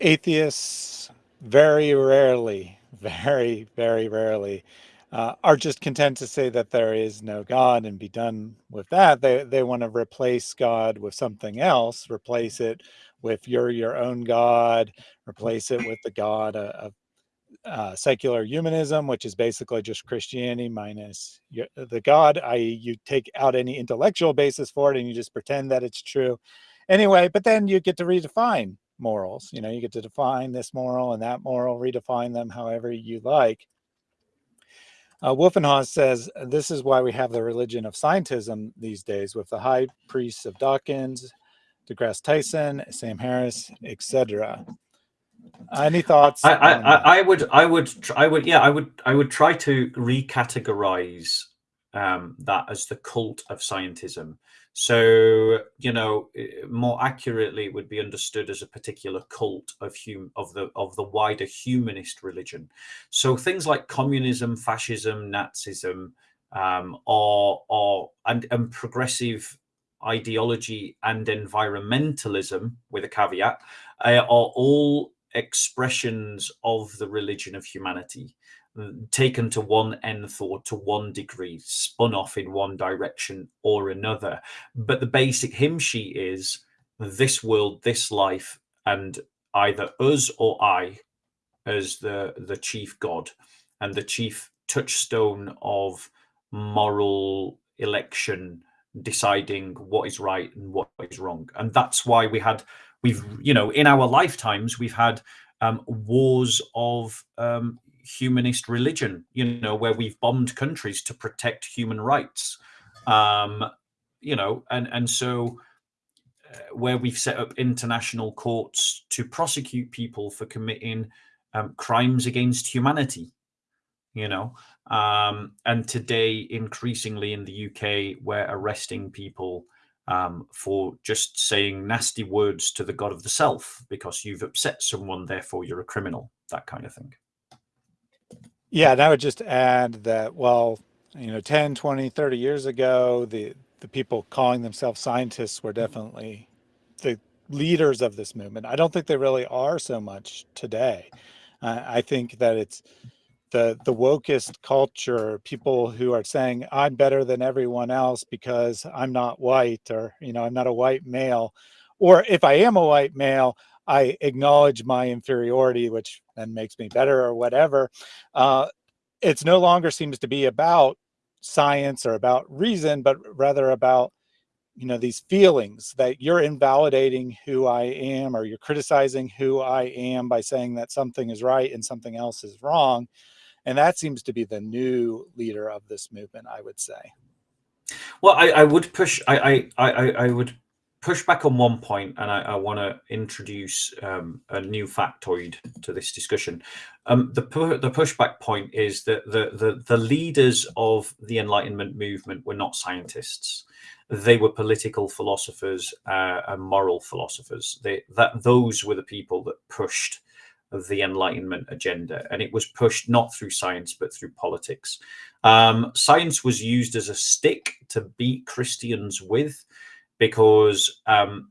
atheists very rarely, very, very rarely uh, are just content to say that there is no God and be done with that. They, they want to replace God with something else, replace it with your your own God, replace it with the God of uh, secular humanism, which is basically just Christianity minus your, the God, i.e., you take out any intellectual basis for it and you just pretend that it's true. Anyway, but then you get to redefine morals. You know, you get to define this moral and that moral, redefine them however you like. Uh, Wolfenhaus says this is why we have the religion of scientism these days, with the high priests of Dawkins, deGrasse Tyson, Sam Harris, etc. Any thoughts? I, I, I, I, would, I would, I would, yeah, I would, I would try to recategorize um, that as the cult of scientism. So, you know, more accurately, it would be understood as a particular cult of hum of the of the wider humanist religion. So things like communism, fascism, Nazism, um, or or and, and progressive ideology and environmentalism, with a caveat, uh, are all expressions of the religion of humanity taken to one nth or to one degree, spun off in one direction or another. But the basic hymn sheet is this world, this life, and either us or I as the the chief god and the chief touchstone of moral election deciding what is right and what is wrong. And that's why we had, we've, you know, in our lifetimes, we've had um, wars of um, humanist religion, you know, where we've bombed countries to protect human rights. Um, you know, and, and so uh, where we've set up international courts to prosecute people for committing um, crimes against humanity, you know, um, and today, increasingly in the UK, we're arresting people um, for just saying nasty words to the God of the self because you've upset someone, therefore you're a criminal, that kind of thing. Yeah, and I would just add that, well, you know, 10, 20, 30 years ago, the, the people calling themselves scientists were definitely the leaders of this movement. I don't think they really are so much today. Uh, I think that it's the the wokest culture, people who are saying I'm better than everyone else because I'm not white or you know I'm not a white male, or if I am a white male, I acknowledge my inferiority, which then makes me better or whatever. Uh, it's no longer seems to be about science or about reason, but rather about you know these feelings that you're invalidating who I am or you're criticizing who I am by saying that something is right and something else is wrong and that seems to be the new leader of this movement, I would say. Well, I, I would push. I, I I I would push back on one point, and I, I want to introduce um, a new factoid to this discussion. Um, the the pushback point is that the, the the leaders of the Enlightenment movement were not scientists; they were political philosophers uh, and moral philosophers. They, that those were the people that pushed the Enlightenment agenda, and it was pushed not through science but through politics. Um, science was used as a stick to beat Christians with, because um,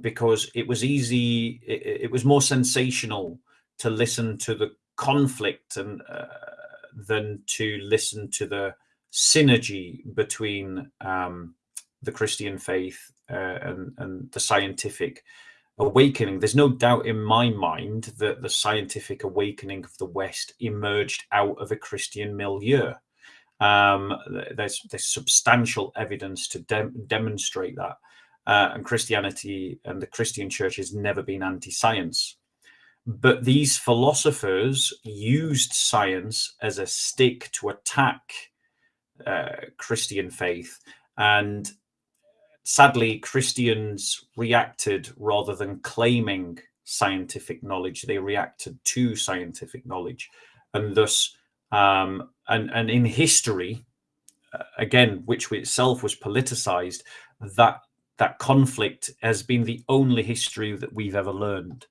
because it was easy, it, it, was more sensational to listen to the conflict and uh, than to listen to the synergy between um, the Christian faith uh, and, and the scientific awakening. There's no doubt in my mind that the scientific awakening of the West emerged out of a Christian milieu. Um, there's there's substantial evidence to de demonstrate that, uh, and Christianity and the Christian Church has never been anti-science. But these philosophers used science as a stick to attack uh, Christian faith, and sadly, Christians reacted rather than claiming scientific knowledge, they reacted to scientific knowledge. And thus, um, and, and in history, uh, again, which itself was politicized, that that conflict has been the only history that we've ever learned.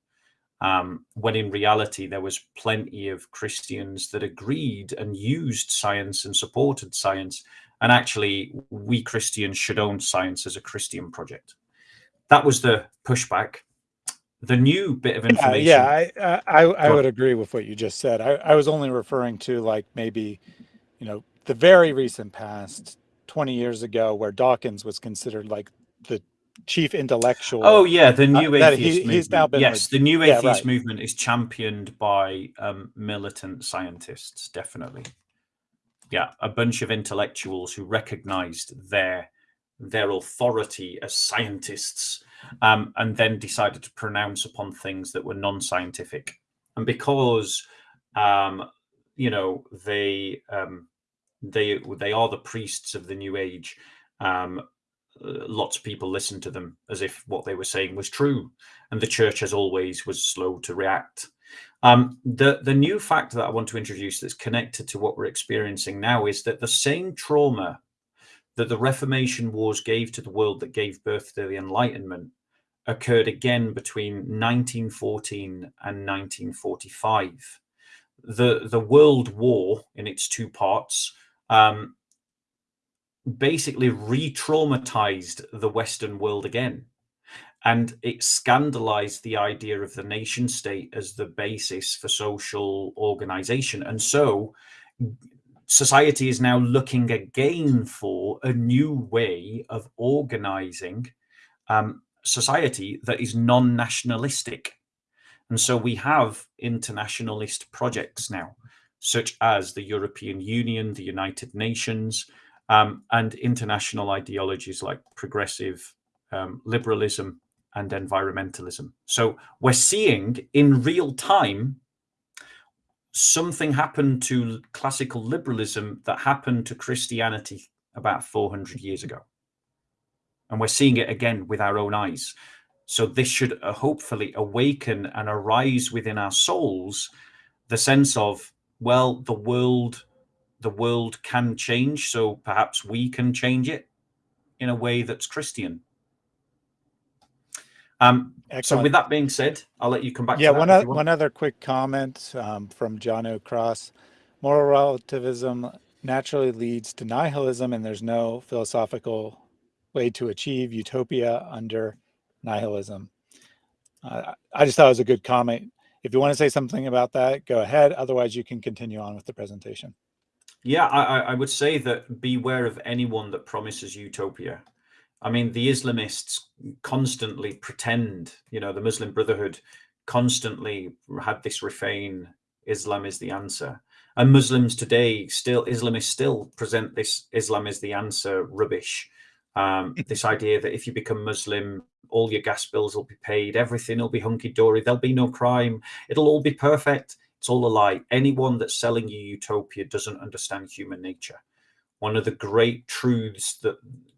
Um, when in reality, there was plenty of Christians that agreed and used science and supported science and actually, we Christians should own science as a Christian project. That was the pushback. The new bit of information. Yeah, yeah I, I, I would agree with what you just said. I, I was only referring to like maybe, you know, the very recent past, 20 years ago, where Dawkins was considered like the chief intellectual. Oh yeah, the new uh, atheist he, movement. yes, like, the new atheist yeah, right. movement is championed by um, militant scientists, definitely yeah, a bunch of intellectuals who recognized their their authority as scientists um, and then decided to pronounce upon things that were non-scientific. And because um, you know they um, they they are the priests of the new age, um, lots of people listened to them as if what they were saying was true, and the church, as always, was slow to react. Um, the, the new fact that I want to introduce that's connected to what we're experiencing now is that the same trauma that the Reformation Wars gave to the world that gave birth to the Enlightenment occurred again between 1914 and 1945. The, the World War, in its two parts, um, basically re-traumatized the Western world again and it scandalized the idea of the nation state as the basis for social organization. And so society is now looking again for a new way of organizing um, society that is non-nationalistic. And so we have internationalist projects now, such as the European Union, the United Nations, um, and international ideologies like progressive um, liberalism and environmentalism. So we're seeing in real time something happened to classical liberalism that happened to Christianity about 400 years ago. And we're seeing it again with our own eyes. So this should uh, hopefully awaken and arise within our souls the sense of, well, the world, the world can change. So perhaps we can change it in a way that's Christian. Um, so with that being said, I'll let you come back. Yeah, one, o- one other quick comment um, from John O'Cross. Moral relativism naturally leads to nihilism, and there's no philosophical way to achieve utopia under nihilism. Uh, I just thought it was a good comment. If you want to say something about that, go ahead. Otherwise, you can continue on with the presentation. Yeah, I, I would say that beware of anyone that promises utopia. I mean, the Islamists constantly pretend, you know, the Muslim Brotherhood constantly had this refrain Islam is the answer. And Muslims today still, Islamists still present this Islam is the answer rubbish. Um, this idea that if you become Muslim, all your gas bills will be paid, everything will be hunky dory, there'll be no crime, it'll all be perfect. It's all a lie. Anyone that's selling you utopia doesn't understand human nature. One of the great truths that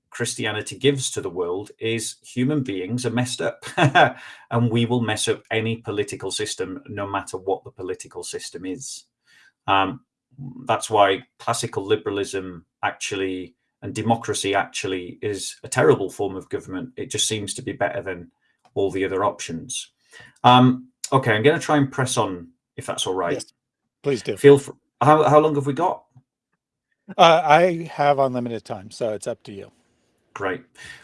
Christianity gives to the world is human beings are messed up and we will mess up any political system, no matter what the political system is. Um, that's why classical liberalism actually and democracy actually is a terrible form of government. It just seems to be better than all the other options. Um, okay, I'm going to try and press on if that's all right. Yes, please do. Feel how, how long have we got? Uh, I have unlimited time, so it's up to you. Great.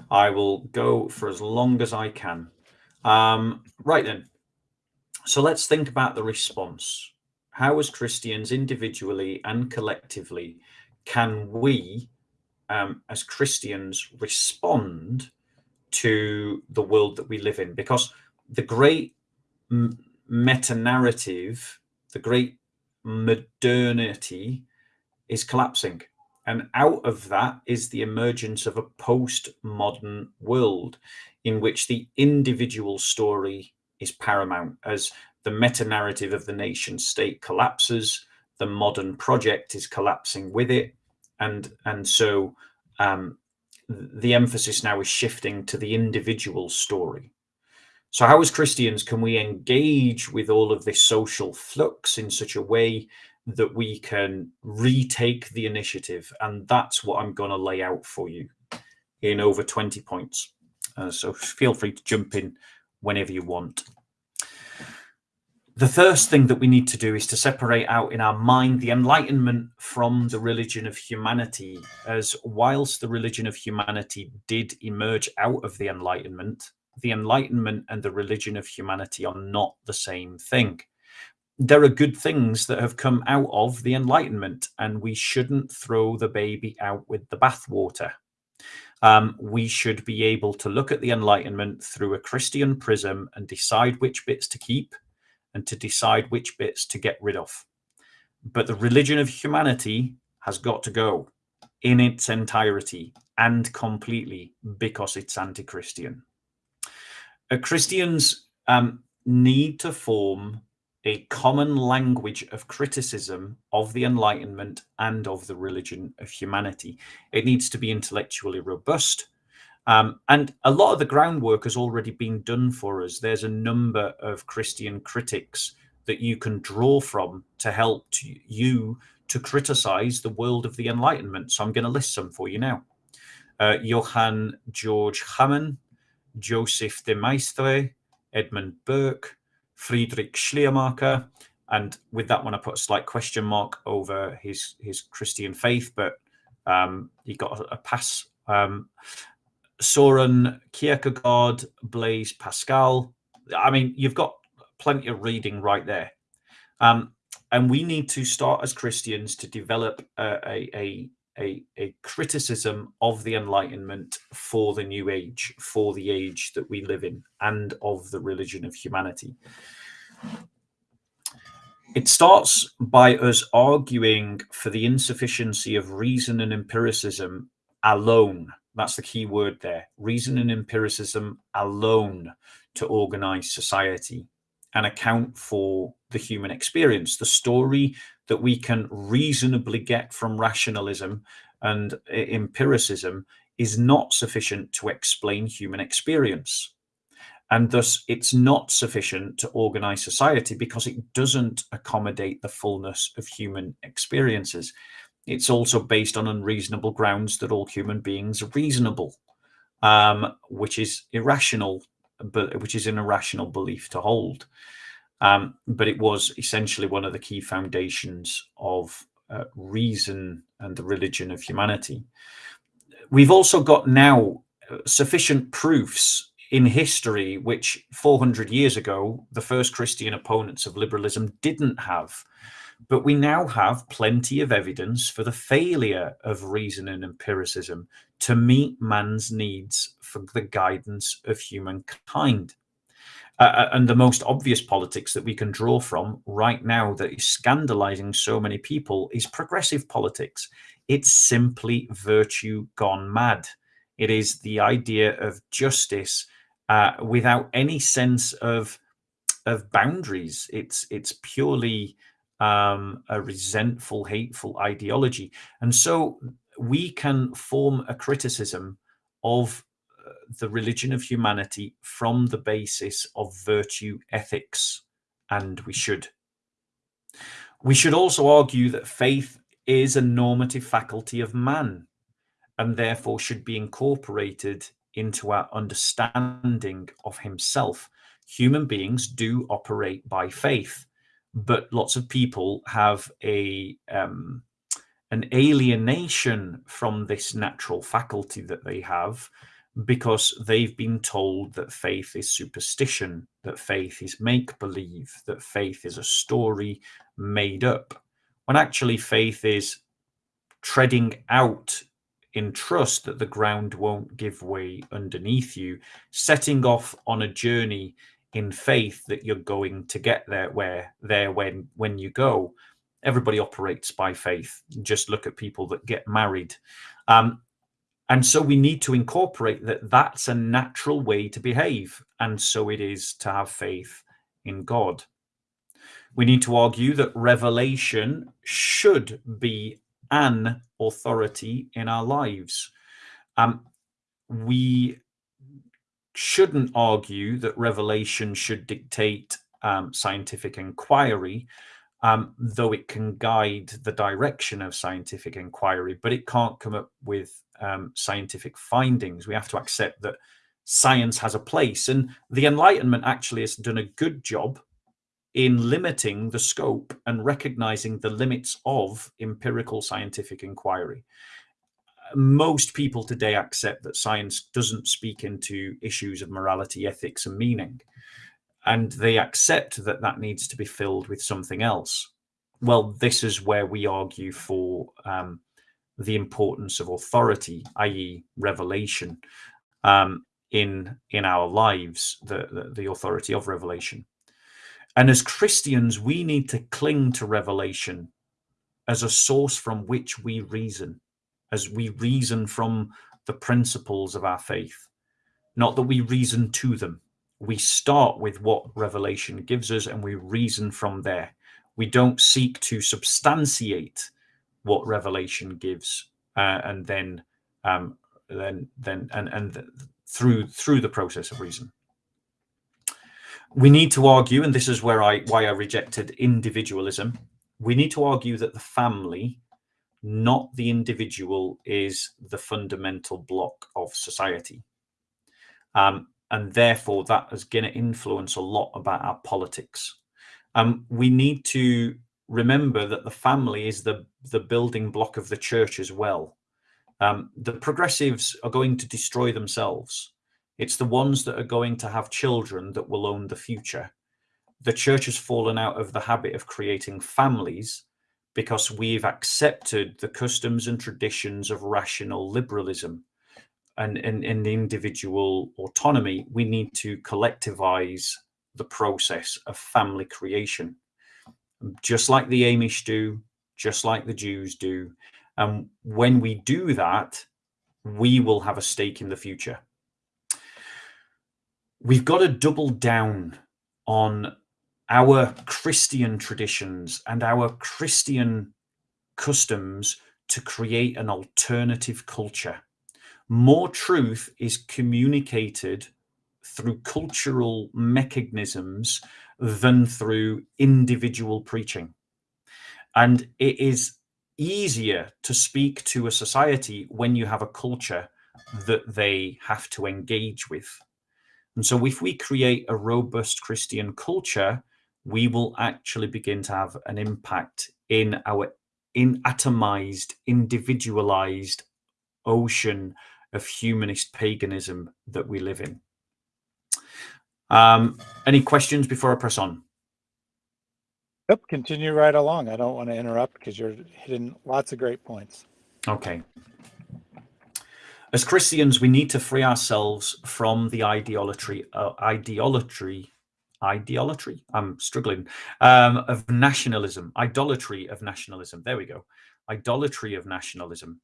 I will go for as long as I can. Um, right then. So let's think about the response. How, as Christians, individually and collectively, can we, um, as Christians, respond to the world that we live in? Because the great meta narrative, the great modernity is collapsing. And out of that is the emergence of a postmodern world in which the individual story is paramount as the meta narrative of the nation state collapses, the modern project is collapsing with it. And, and so um, the emphasis now is shifting to the individual story. So, how as Christians can we engage with all of this social flux in such a way that we can retake the initiative. And that's what I'm going to lay out for you in over 20 points. Uh, so feel free to jump in whenever you want. The first thing that we need to do is to separate out in our mind the Enlightenment from the religion of humanity, as whilst the religion of humanity did emerge out of the Enlightenment, the Enlightenment and the religion of humanity are not the same thing there are good things that have come out of the Enlightenment, and we shouldn't throw the baby out with the bathwater. Um, we should be able to look at the Enlightenment through a Christian prism and decide which bits to keep and to decide which bits to get rid of. But the religion of humanity has got to go in its entirety and completely because it's anti Christian. Christians um, need to form a common language of criticism of the Enlightenment and of the religion of humanity. It needs to be intellectually robust. Um, and a lot of the groundwork has already been done for us. There's a number of Christian critics that you can draw from to help to you to criticize the world of the Enlightenment. So I'm going to list some for you now. Uh, Johann Georg Hamann, Joseph de Maistre, Edmund Burke, Friedrich Schleiermacher. And with that one, I put a slight question mark over his his Christian faith, but um, he got a, a pass. Um, Soren Kierkegaard, Blaise Pascal. I mean, you've got plenty of reading right there. Um, and we need to start as Christians to develop a, a, a, a, criticism of the Enlightenment for the New Age, for the age that we live in, and of the religion of humanity. it starts by us arguing for the insufficiency of reason and empiricism alone. That's the key word there reason and empiricism alone to organize society and account for the human experience, the story that we can reasonably get from rationalism and empiricism is not sufficient to explain human experience. And thus, it's not sufficient to organize society because it doesn't accommodate the fullness of human experiences. It's also based on unreasonable grounds that all human beings are reasonable, um, which is irrational, but which is an irrational belief to hold. Um, but it was essentially one of the key foundations of uh, reason and the religion of humanity. We've also got now uh, sufficient proofs in history, which 400 years ago, the first Christian opponents of liberalism didn't have. But we now have plenty of evidence for the failure of reason and empiricism to meet man's needs for the guidance of humankind. Uh, uh, and the most obvious politics that we can draw from right now that is scandalizing so many people is progressive politics. It's simply virtue gone mad. It is the idea of justice uh, without any sense of of boundaries. It's it's purely um, a resentful, hateful ideology, and so we can form a criticism of the religion of humanity from the basis of virtue ethics, and we should. We should also argue that faith is a normative faculty of man and therefore should be incorporated into our understanding of himself. Human beings do operate by faith, but lots of people have a um, an alienation from this natural faculty that they have because they've been told that faith is superstition, that faith is make believe, that faith is a story made up, when actually faith is treading out in trust that the ground won't give way underneath you, setting off on a journey in faith that you're going to get there where there when when you go. Everybody operates by faith. Just look at people that get married. Um, and so we need to incorporate that that's a natural way to behave. And so it is to have faith in God. We need to argue that revelation should be an authority in our lives. Um, we shouldn't argue that revelation should dictate um, scientific inquiry, um, though it can guide the direction of scientific inquiry, but it can't come up with um, scientific findings. We have to accept that science has a place. And the Enlightenment actually has done a good job in limiting the scope and recognizing the limits of empirical scientific inquiry. Most people today accept that science doesn't speak into issues of morality, ethics, and meaning. And they accept that that needs to be filled with something else. Well, this is where we argue for um, the importance of authority, i.e., revelation, um, in in our lives, the, the, the authority of revelation. And as Christians, we need to cling to revelation as a source from which we reason, as we reason from the principles of our faith. Not that we reason to them. We start with what revelation gives us and we reason from there. We don't seek to substantiate what revelation gives, uh, and then um, then then and and through through the process of reason. We need to argue, and this is where I why I rejected individualism. We need to argue that the family, not the individual, is the fundamental block of society. Um, and therefore that is going to influence a lot about our politics. Um, we need to remember that the family is the the building block of the church as well. Um, the progressives are going to destroy themselves. It's the ones that are going to have children that will own the future. The church has fallen out of the habit of creating families because we've accepted the customs and traditions of rational liberalism and in individual autonomy. We need to collectivize the process of family creation just like the Amish do, just like the Jews do. And when we do that, we will have a stake in the future. We've got to double down on our Christian traditions and our Christian customs to create an alternative culture. More truth is communicated through cultural mechanisms than through individual preaching. And it is easier to speak to a society when you have a culture that they have to engage with. And so, if we create a robust Christian culture, we will actually begin to have an impact in our in atomized, individualized ocean of humanist paganism that we live in. Um, any questions before I press on? Yep, continue right along. I don't want to interrupt because you're hitting lots of great points. Okay. As Christians, we need to free ourselves from the ideolatry, uh, ideolatry, ideolatry. I'm struggling um, of nationalism, idolatry of nationalism. There we go, idolatry of nationalism.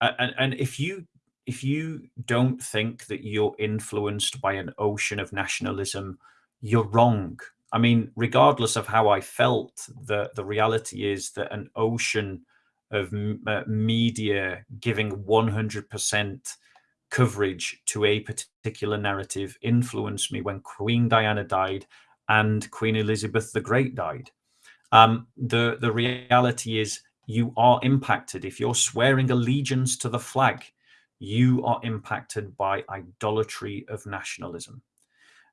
Uh, and, and if you if you don't think that you're influenced by an ocean of nationalism, you're wrong. I mean, regardless of how I felt, the the reality is that an ocean of uh, media giving 100% coverage to a particular narrative influenced me when Queen Diana died and Queen Elizabeth the Great died. Um, the the reality is you are impacted if you're swearing allegiance to the flag you are impacted by idolatry of nationalism.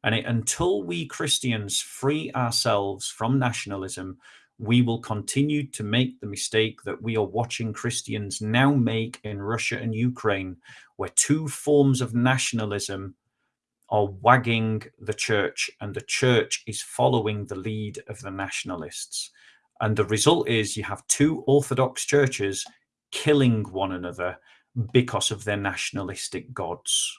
And it, until we Christians free ourselves from nationalism, we will continue to make the mistake that we are watching Christians now make in Russia and Ukraine, where two forms of nationalism are wagging the church, and the church is following the lead of the nationalists. And the result is you have two Orthodox churches killing one another because of their nationalistic gods.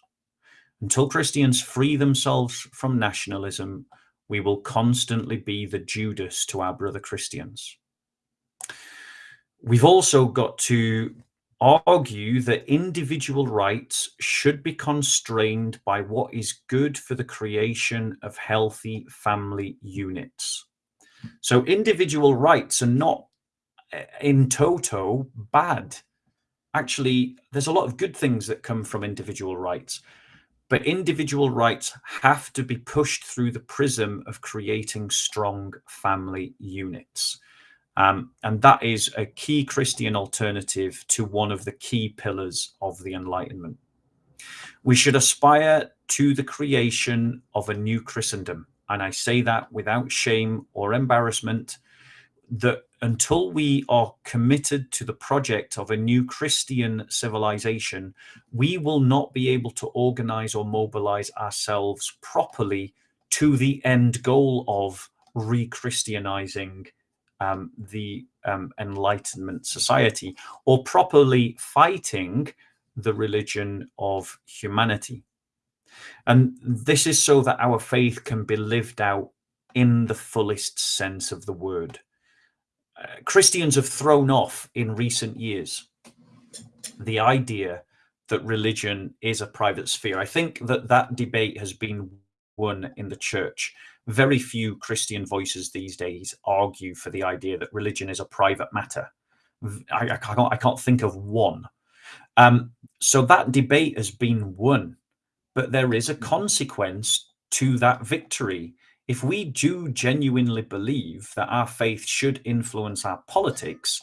Until Christians free themselves from nationalism, we will constantly be the Judas to our brother Christians. We've also got to argue that individual rights should be constrained by what is good for the creation of healthy family units. So individual rights are not eh, in toto bad actually there's a lot of good things that come from individual rights but individual rights have to be pushed through the prism of creating strong family units. Um, and that is a key christian alternative to one of the key pillars of the enlightenment. We should aspire to the creation of a new christendom. And i say that without shame or embarrassment that until we are committed to the project of a new Christian civilization, we will not be able to organize or mobilize ourselves properly to the end goal of re Christianizing um, the um, Enlightenment society or properly fighting the religion of humanity. And this is so that our faith can be lived out in the fullest sense of the word. Christians have thrown off in recent years the idea that religion is a private sphere. I think that that debate has been won in the church. Very few Christian voices these days argue for the idea that religion is a private matter. I, I can't, I can't think of one. Um, so that debate has been won, but there is a consequence to that victory if we do genuinely believe that our faith should influence our politics,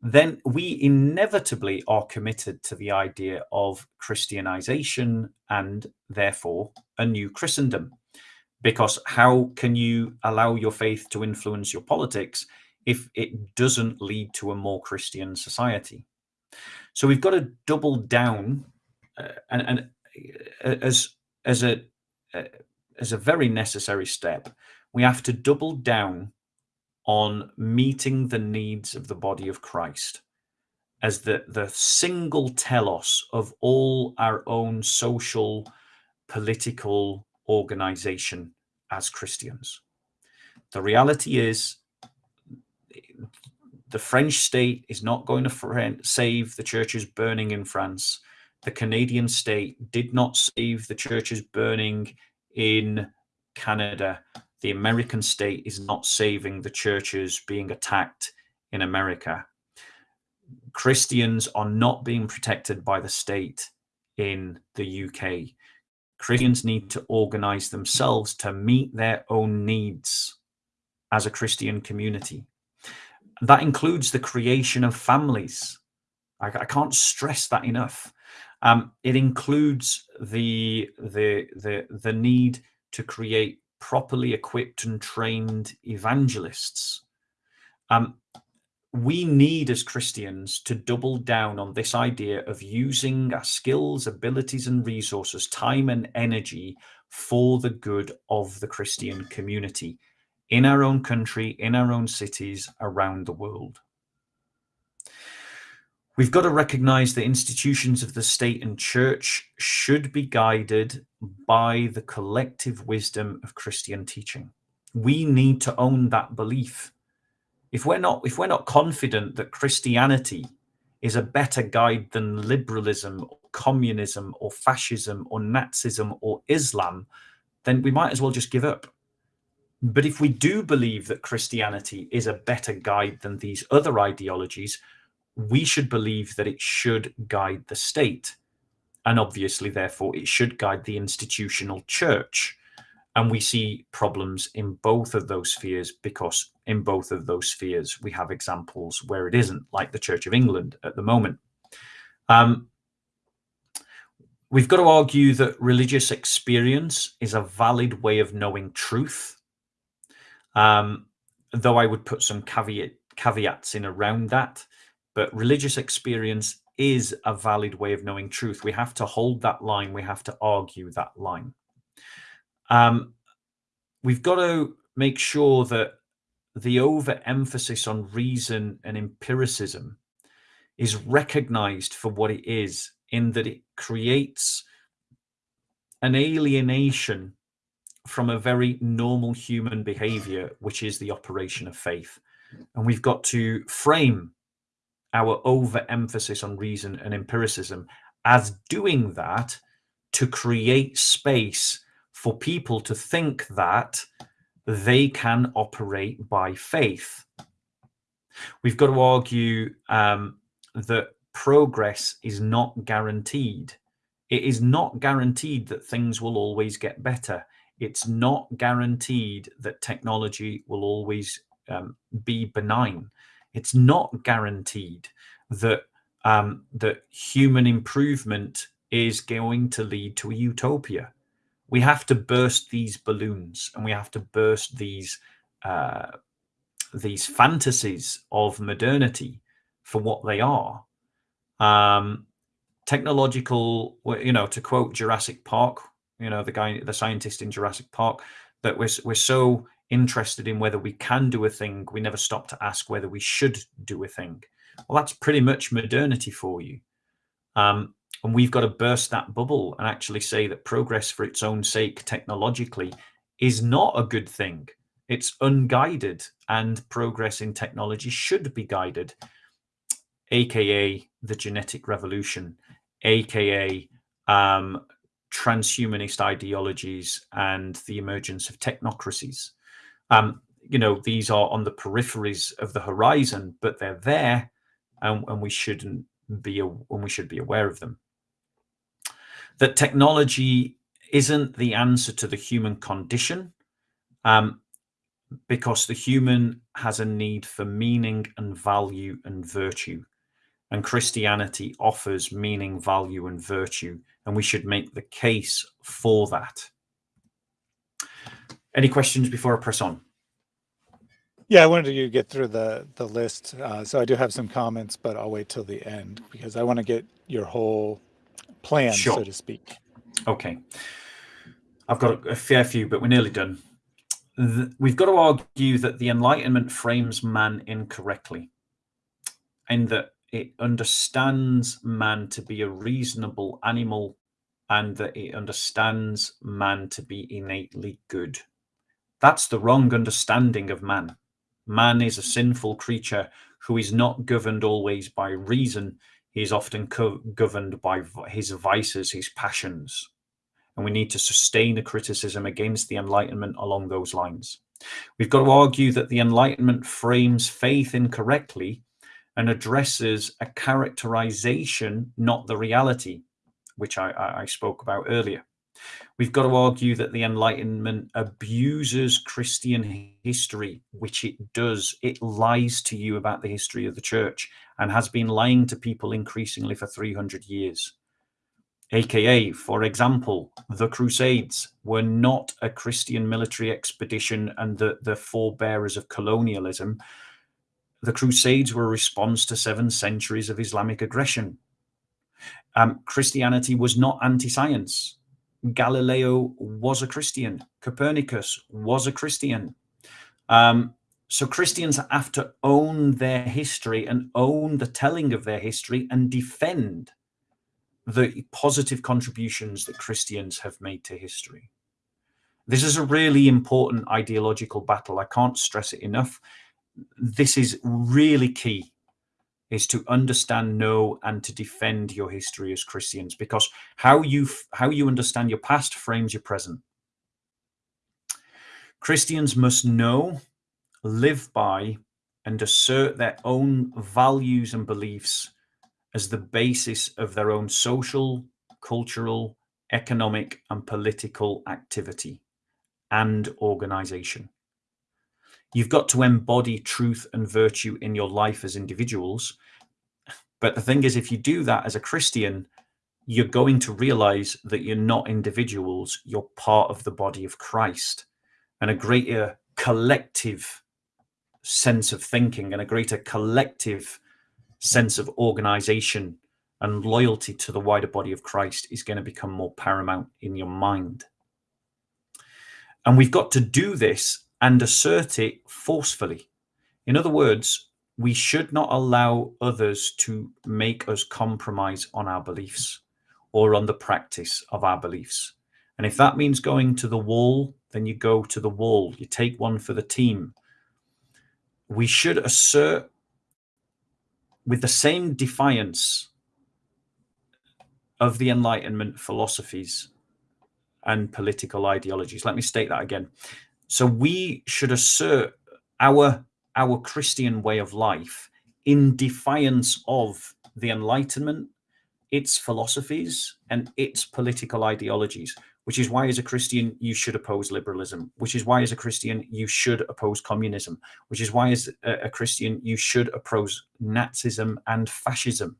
then we inevitably are committed to the idea of Christianization and therefore a new Christendom. Because how can you allow your faith to influence your politics if it doesn't lead to a more Christian society? So we've got to double down uh, and, and uh, as as a uh, as a very necessary step, we have to double down on meeting the needs of the body of Christ as the, the single telos of all our own social, political organization as Christians. The reality is the French state is not going to save the churches burning in France. The Canadian state did not save the churches burning in Canada. The American state is not saving the churches being attacked in America. Christians are not being protected by the state in the UK. Christians need to organize themselves to meet their own needs as a Christian community. That includes the creation of families. I, I can't stress that enough. Um, it includes the, the, the, the need to create properly equipped and trained evangelists. Um, we need as Christians to double down on this idea of using our skills, abilities, and resources, time and energy for the good of the Christian community in our own country, in our own cities, around the world. We've got to recognize that institutions of the state and church should be guided by the collective wisdom of Christian teaching. We need to own that belief if we're not if we're not confident that Christianity is a better guide than liberalism, or communism, or fascism, or Nazism, or Islam, then we might as well just give up. But if we do believe that Christianity is a better guide than these other ideologies, we should believe that it should guide the state. And obviously, therefore, it should guide the institutional church. And we see problems in both of those spheres because in both of those spheres we have examples where it isn't, like the Church of England at the moment. Um, we've got to argue that religious experience is a valid way of knowing truth. Um, though I would put some caveat, caveats in around that. But religious experience is a valid way of knowing truth. We have to hold that line. We have to argue that line. Um, we've got to make sure that the overemphasis on reason and empiricism is recognized for what it is, in that it creates an alienation from a very normal human behavior, which is the operation of faith. And we've got to frame our overemphasis on reason and empiricism as doing that to create space for people to think that they can operate by faith. We've got to argue um, that progress is not guaranteed. It is not guaranteed that things will always get better. It's not guaranteed that technology will always um, be benign. It's not guaranteed that um, that human improvement is going to lead to a utopia we have to burst these balloons and we have to burst these uh, these fantasies of modernity for what they are. Um, technological, you know, to quote Jurassic Park, you know, the guy, the scientist in Jurassic Park, that we're, we're so interested in whether we can do a thing, we never stop to ask whether we should do a thing. Well, that's pretty much modernity for you. Um, and we've got to burst that bubble and actually say that progress for its own sake technologically is not a good thing. It's unguided, and progress in technology should be guided, aka the genetic revolution, aka um, transhumanist ideologies and the emergence of technocracies. Um, you know, these are on the peripheries of the horizon, but they're there, and, and we shouldn't be, and we should be aware of them that technology isn't the answer to the human condition um, because the human has a need for meaning and value and virtue. And Christianity offers meaning, value, and virtue. And we should make the case for that. Any questions before I press on? Yeah, I wanted to get through the the list. Uh, so I do have some comments, but I'll wait till the end because I want to get your whole plan, sure. so to speak. Okay. I've got a, fair few, but we're nearly done. The, we've got to argue that the Enlightenment frames man incorrectly, and that it understands man to be a reasonable animal and that it understands man to be innately good. That's the wrong understanding of man. Man is a sinful creature who is not governed always by reason. He is often governed by his vices, his passions. And we need to sustain a criticism against the Enlightenment along those lines. We've got to argue that the Enlightenment frames faith incorrectly and addresses a characterization, not the reality, which I, I, spoke about earlier. We've got to argue that the Enlightenment abuses Christian history, which it does. It lies to you about the history of the church and has been lying to people increasingly for 300 years. AKA, for example, the Crusades were not a Christian military expedition and the, the forebearers of colonialism. The Crusades were a response to seven centuries of Islamic aggression. Um, Christianity was not anti-science. Galileo was a Christian. Copernicus was a Christian. Um, so Christians have to own their history and own the telling of their history and defend the positive contributions that Christians have made to history. This is a really important ideological battle. I can't stress it enough. This is really key is to understand, know, and to defend your history as Christians, because how you how you understand your past frames your present. Christians must know, live by, and assert their own values and beliefs as the basis of their own social, cultural, economic, and political activity and organization. You've got to embody truth and virtue in your life as individuals. But the thing is, if you do that as a Christian, you're going to realize that you're not individuals, you're part of the body of Christ and a greater collective sense of thinking and a greater collective sense of organization and loyalty to the wider body of Christ is going to become more paramount in your mind. And we've got to do this and assert it forcefully. In other words, we should not allow others to make us compromise on our beliefs or on the practice of our beliefs. And if that means going to the wall, then you go to the wall. You take one for the team. We should assert with the same defiance of the Enlightenment philosophies and political ideologies. Let me state that again. So we should assert our our Christian way of life in defiance of the Enlightenment, its philosophies, and its political ideologies which is why as a Christian, you should oppose liberalism, which is why as a Christian, you should oppose communism, which is why as a, Christian, you should oppose Nazism and fascism.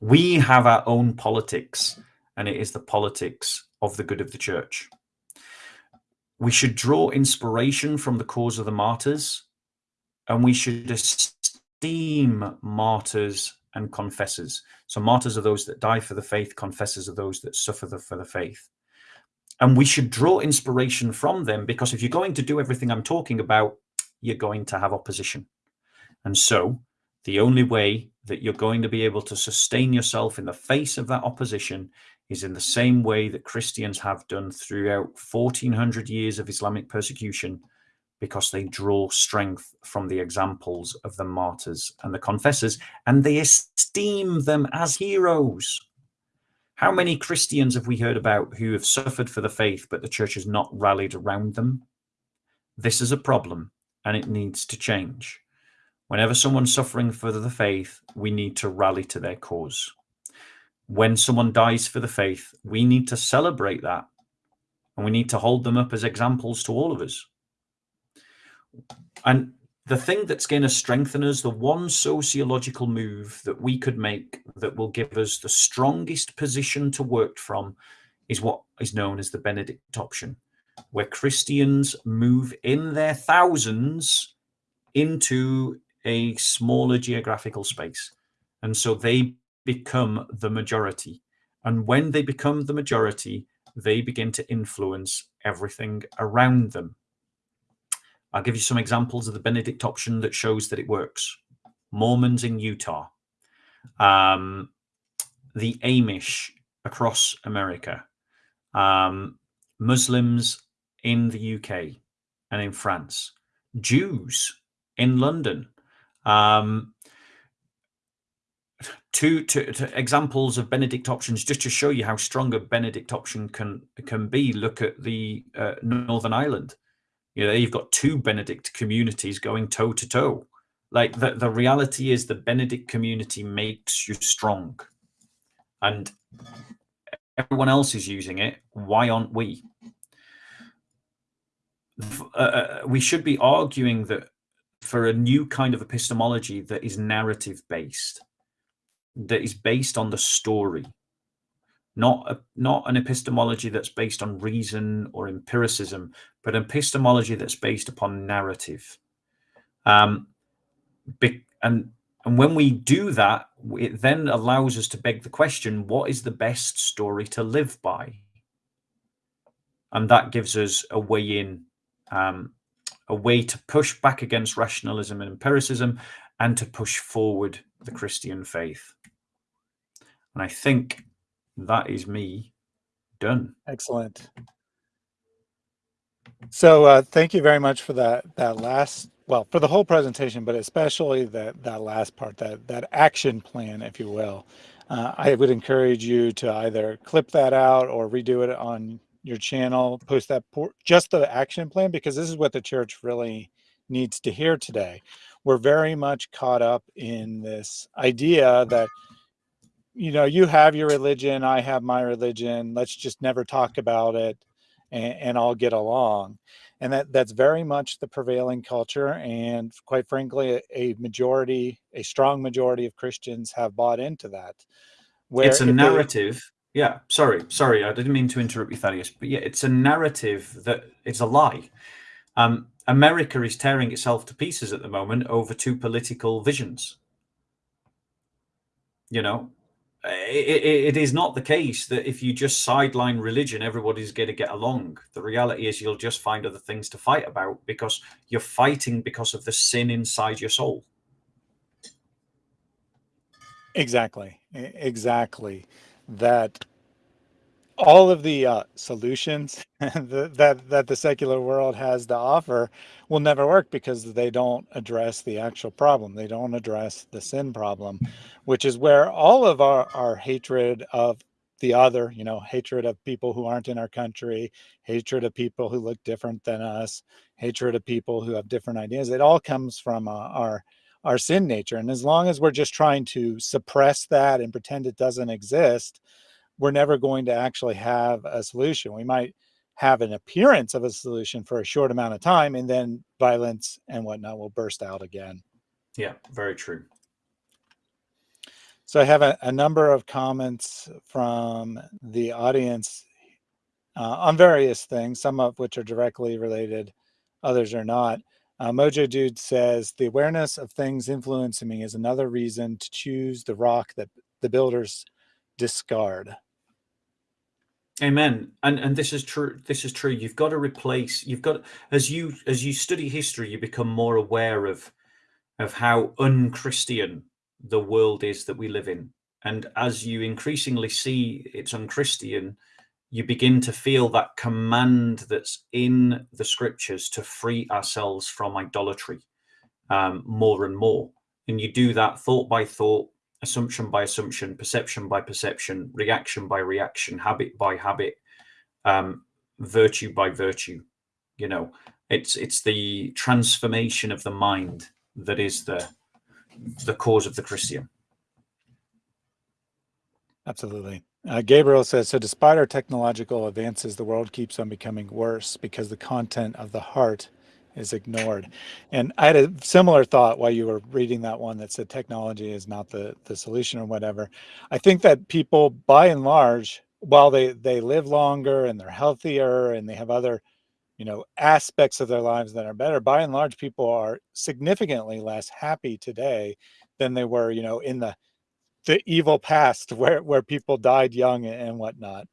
We have our own politics, and it is the politics of the good of the church. We should draw inspiration from the cause of the martyrs, and we should esteem martyrs and confessors. So martyrs are those that die for the faith, confessors are those that suffer the, for the faith. And we should draw inspiration from them because if you're going to do everything I'm talking about, you're going to have opposition. And so the only way that you're going to be able to sustain yourself in the face of that opposition is in the same way that Christians have done throughout 1400 years of Islamic persecution because they draw strength from the examples of the martyrs and the confessors, and they esteem them as heroes. How many Christians have we heard about who have suffered for the faith, but the church has not rallied around them? This is a problem, and it needs to change. Whenever someone's suffering for the faith, we need to rally to their cause. When someone dies for the faith, we need to celebrate that, and we need to hold them up as examples to all of us. And the thing that's going to strengthen us, the one sociological move that we could make that will give us the strongest position to work from is what is known as the Benedict option, where Christians move in their thousands into a smaller geographical space. And so they become the majority. And when they become the majority, they begin to influence everything around them. I'll give you some examples of the Benedict option that shows that it works. Mormons in Utah, um, the Amish across America, um, Muslims in the UK and in France, Jews in London. Um, two, examples of Benedict options just to show you how strong a Benedict option can can be. Look at the uh, Northern Ireland. You know, you've got two Benedict communities going toe to toe. Like the, the reality is the Benedict community makes you strong. And everyone else is using it. Why aren't we? Uh, uh, we should be arguing that for a new kind of epistemology that is narrative based, that is based on the story, not a, not an epistemology that's based on reason or empiricism, but an epistemology that's based upon narrative. Um, and and when we do that, it then allows us to beg the question: What is the best story to live by? And that gives us a way in um, a way to push back against rationalism and empiricism and to push forward the Christian faith. And I think that is me done. Excellent. So uh, thank you very much for that that last well for the whole presentation, but especially that that last part that that action plan, if you will. Uh, I would encourage you to either clip that out or redo it on your channel, post that just the action plan because this is what the church really needs to hear today. We're very much caught up in this idea that you know you have your religion, I have my religion. Let's just never talk about it, and, and all get along. And that that's very much the prevailing culture. And quite frankly, a, a majority, a strong majority of Christians have bought into that. Where it's a narrative. They, yeah, sorry, sorry, I didn't mean to interrupt you, Thaddeus, but yeah, it's a narrative that it's a lie. Um, America is tearing itself to pieces at the moment over two political visions. You know, Uh, it, it, it is not the case that if you just sideline religion, everybody's going to get along. The reality is you'll just find other things to fight about because you're fighting because of the sin inside your soul. Exactly. Exactly that all of the uh, solutions that that the secular world has to offer will never work because they don't address the actual problem. They don't address the sin problem, which is where all of our, our hatred of the other, you know, hatred of people who aren't in our country, hatred of people who look different than us, hatred of people who have different ideas. It all comes from uh, our our sin nature. And as long as we're just trying to suppress that and pretend it doesn't exist, we're never going to actually have a solution. We might have an appearance of a solution for a short amount of time and then violence and whatnot will burst out again. Yeah, very true. So I have a, a number of comments from the audience uh, on various things, some of which are directly related, others are not. Uh, Mojo Dude says, the awareness of things influencing me is another reason to choose the rock that the builders discard. Amen. And and this is true. This is true. You've got to replace. You've got as you as you study history, you become more aware of of how unchristian the world is that we live in. And as you increasingly see it's unchristian, you begin to feel that command that's in the scriptures to free ourselves from idolatry um, more and more. And you do that thought by thought, assumption by assumption, perception by perception, reaction by reaction, habit by habit, um, virtue by virtue. You know, it's it's the transformation of the mind that is the the cause of the Christian. Absolutely. Uh, Gabriel says, so despite our technological advances, the world keeps on becoming worse because the content of the heart is ignored. And I had a similar thought while you were reading that one that said technology is not the, the solution or whatever. I think that people, by and large, while they, they live longer and they're healthier and they have other, you know, aspects of their lives that are better, by and large, people are significantly less happy today than they were, you know, in the the evil past where where people died young and whatnot.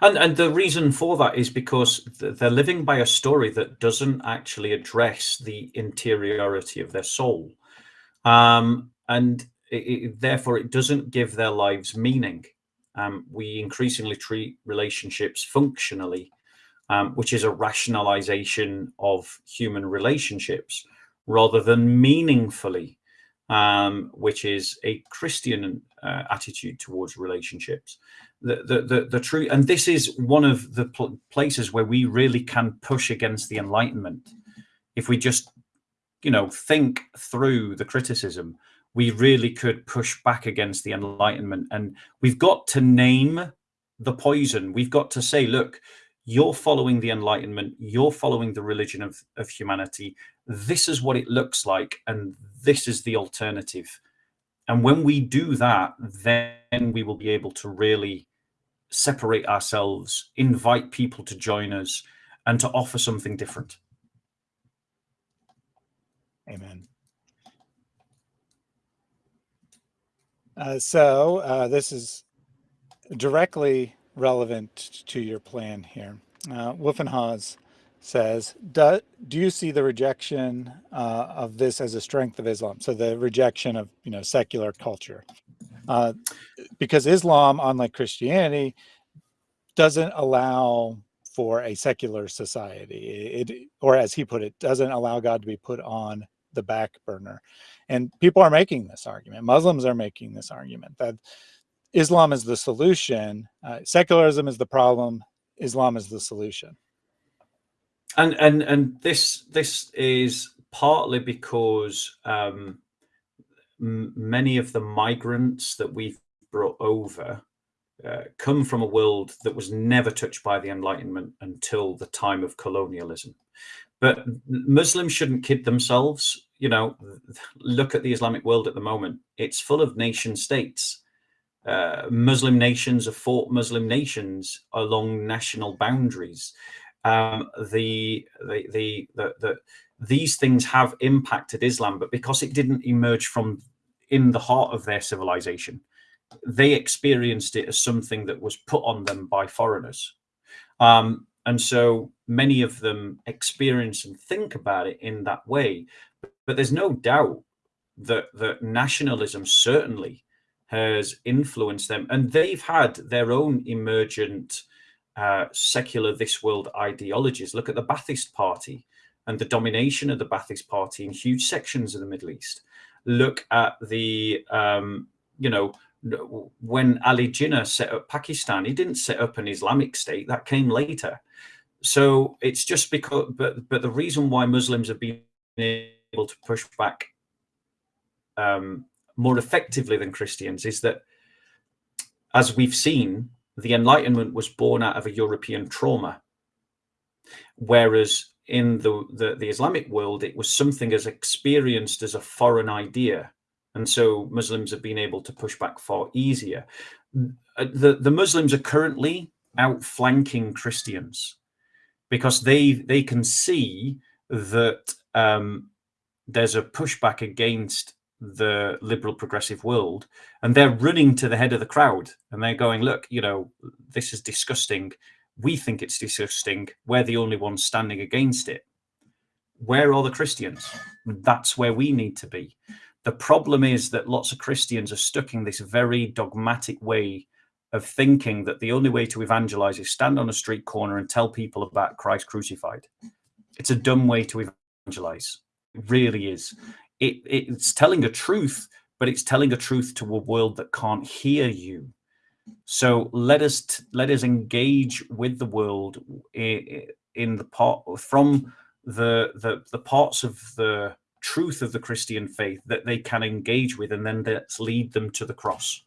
And and the reason for that is because they're living by a story that doesn't actually address the interiority of their soul, um, and it, it, therefore it doesn't give their lives meaning. Um, we increasingly treat relationships functionally um, which is a rationalization of human relationships rather than meaningfully, um, which is a Christian uh, attitude towards relationships. The, the, the, true, and this is one of the pl places where we really can push against the Enlightenment. If we just, you know, think through the criticism, we really could push back against the Enlightenment. And we've got to name the poison. We've got to say, look, you're following the enlightenment you're following the religion of, of humanity this is what it looks like and this is the alternative and when we do that then we will be able to really separate ourselves invite people to join us and to offer something different amen uh, so uh, this is directly relevant to your plan here. Uh, Wolfenhaus says, do, do you see the rejection uh, of this as a strength of Islam? So the rejection of, you know, secular culture. Uh, because Islam, unlike Christianity, doesn't allow for a secular society. It, or as he put it, doesn't allow God to be put on the back burner. And people are making this argument. Muslims are making this argument that Islam is the solution. Uh, secularism is the problem. Islam is the solution. And and and this this is partly because um, many of the migrants that we've brought over uh, come from a world that was never touched by the Enlightenment until the time of colonialism. But Muslims shouldn't kid themselves. You know, look at the Islamic world at the moment. It's full of nation states uh, Muslim nations have fought Muslim nations along national boundaries. Um, the, the, the, the, the, these things have impacted Islam, but because it didn't emerge from in the heart of their civilization, they experienced it as something that was put on them by foreigners. Um, and so many of them experience and think about it in that way. But there's no doubt that, that nationalism certainly has influenced them. And they've had their own emergent uh, secular this world ideologies. Look at the Ba'athist Party and the domination of the Ba'athist Party in huge sections of the Middle East. Look at the, um, you know, when Ali Jinnah set up Pakistan, he didn't set up an Islamic state. That came later. So it's just because, but but the reason why Muslims have been able to push back um, more effectively than Christians is that, as we've seen, the Enlightenment was born out of a European trauma, whereas in the, the, the Islamic world, it was something as experienced as a foreign idea. And so Muslims have been able to push back far easier. The, the Muslims are currently outflanking Christians because they they can see that um, there's a pushback against the liberal progressive world and they're running to the head of the crowd and they're going look you know this is disgusting we think it's disgusting we're the only ones standing against it. Where are the christians? That's where we need to be. The problem is that lots of christians are stuck in this very dogmatic way of thinking that the only way to evangelize is stand on a street corner and tell people about christ crucified. It's a dumb way to evangelize. It really is. It, it's telling a truth, but it's telling a truth to a world that can't hear you. So let us let us engage with the world in, in the part from the, the the parts of the truth of the Christian faith that they can engage with, and then let's lead them to the cross.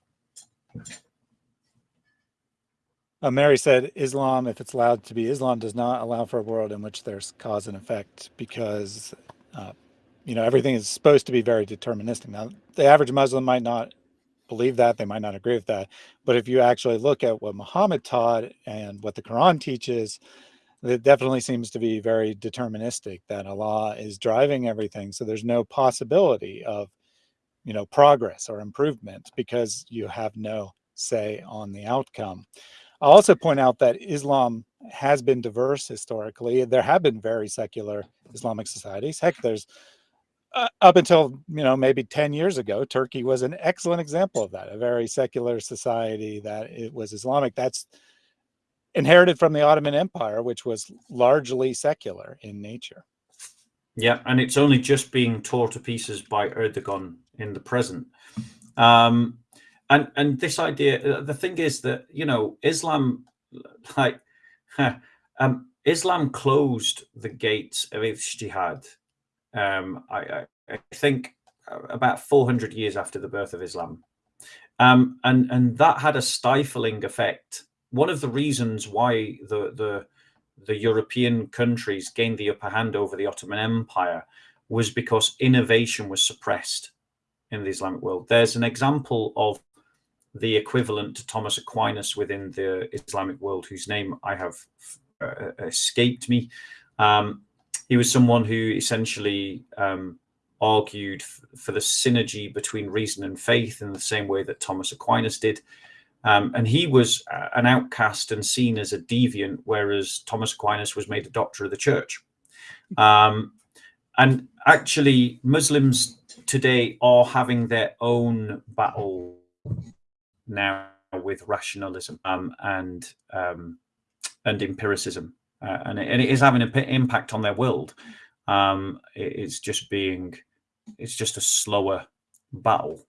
Uh, Mary said, Islam, if it's allowed to be, Islam does not allow for a world in which there's cause and effect because uh, you know, everything is supposed to be very deterministic. Now, the average Muslim might not believe that, they might not agree with that. But if you actually look at what Muhammad taught and what the Quran teaches, it definitely seems to be very deterministic that Allah is driving everything. So there's no possibility of, you know, progress or improvement because you have no say on the outcome. I'll also point out that Islam has been diverse historically. There have been very secular Islamic societies. Heck, there's uh, up until you know maybe 10 years ago turkey was an excellent example of that a very secular society that it was islamic that's inherited from the Ottoman Empire, which was largely secular in nature. Yeah, and it's only just being torn to pieces by Erdogan in the present. Um, and and this idea, uh, the thing is that you know Islam, like, um, Islam closed the gates of ijtihad. Um, I, I, think about 400 years after the birth of Islam, um, and and that had a stifling effect. One of the reasons why the the the European countries gained the upper hand over the Ottoman Empire was because innovation was suppressed in the Islamic world. There's an example of the equivalent to Thomas Aquinas within the Islamic world, whose name I have uh, escaped me. Um, he was someone who essentially um, argued for the synergy between reason and faith in the same way that Thomas Aquinas did. Um, and he was an outcast and seen as a deviant, whereas Thomas Aquinas was made a doctor of the church. Um, and actually, Muslims today are having their own battle now with rationalism um, and um, and empiricism, uh, and, it, and, it is having an impact on their world. Um, it, it's just being, it's just a slower battle.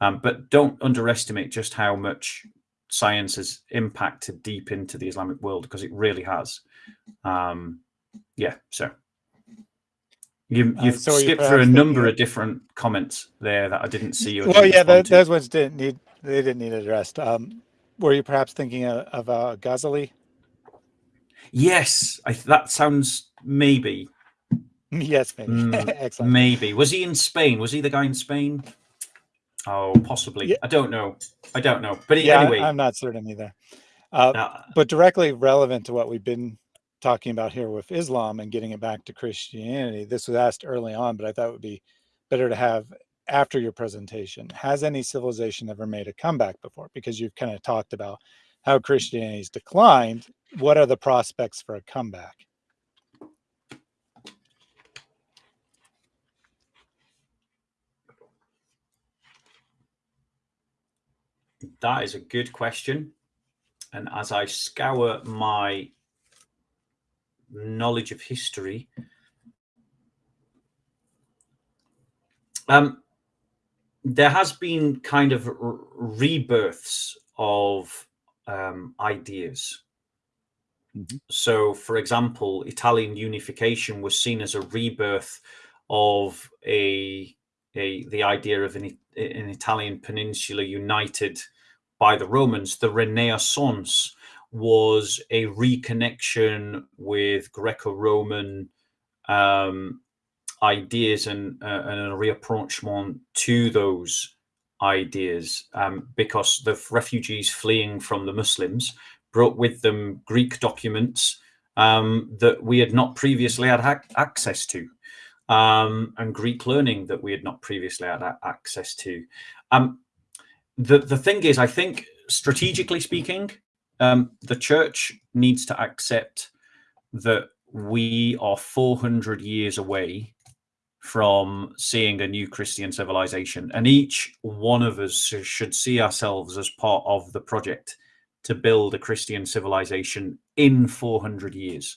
Um, but don't underestimate just how much science has impacted deep into the Islamic world because it really has. Um, yeah, so you, you've uh, skipped through a number of different comments there that I didn't see. You well, yeah, those ones didn't need they didn't need addressed. Um, were you perhaps thinking of, of uh, Ghazali? Yes, I, that sounds maybe. yes, maybe. Mm, Excellent. Maybe was he in Spain? Was he the guy in Spain? Oh, possibly. Yeah. I don't know. I don't know. But yeah, anyway, I'm not certain either. Uh, uh, but directly relevant to what we've been talking about here with Islam and getting it back to Christianity. This was asked early on, but I thought it would be better to have after your presentation. Has any civilization ever made a comeback before? Because you've kind of talked about how Christianity's declined. What are the prospects for a comeback? That is a good question. And as I scour my knowledge of history, um, there has been kind of rebirths of um, ideas. Mm -hmm. So, for example, Italian unification was seen as a rebirth of a, a the idea of an, an Italian peninsula united by the Romans, the Renaissance was a reconnection with Greco-Roman um, ideas and, uh, and a reapproachment to those ideas um, because the refugees fleeing from the Muslims brought with them Greek documents um, that we had not previously had access to um, and Greek learning that we had not previously had access to. Um, the the thing is, I think strategically speaking, um, the church needs to accept that we are 400 years away from seeing a new Christian civilization, and each one of us should see ourselves as part of the project to build a Christian civilization in 400 years.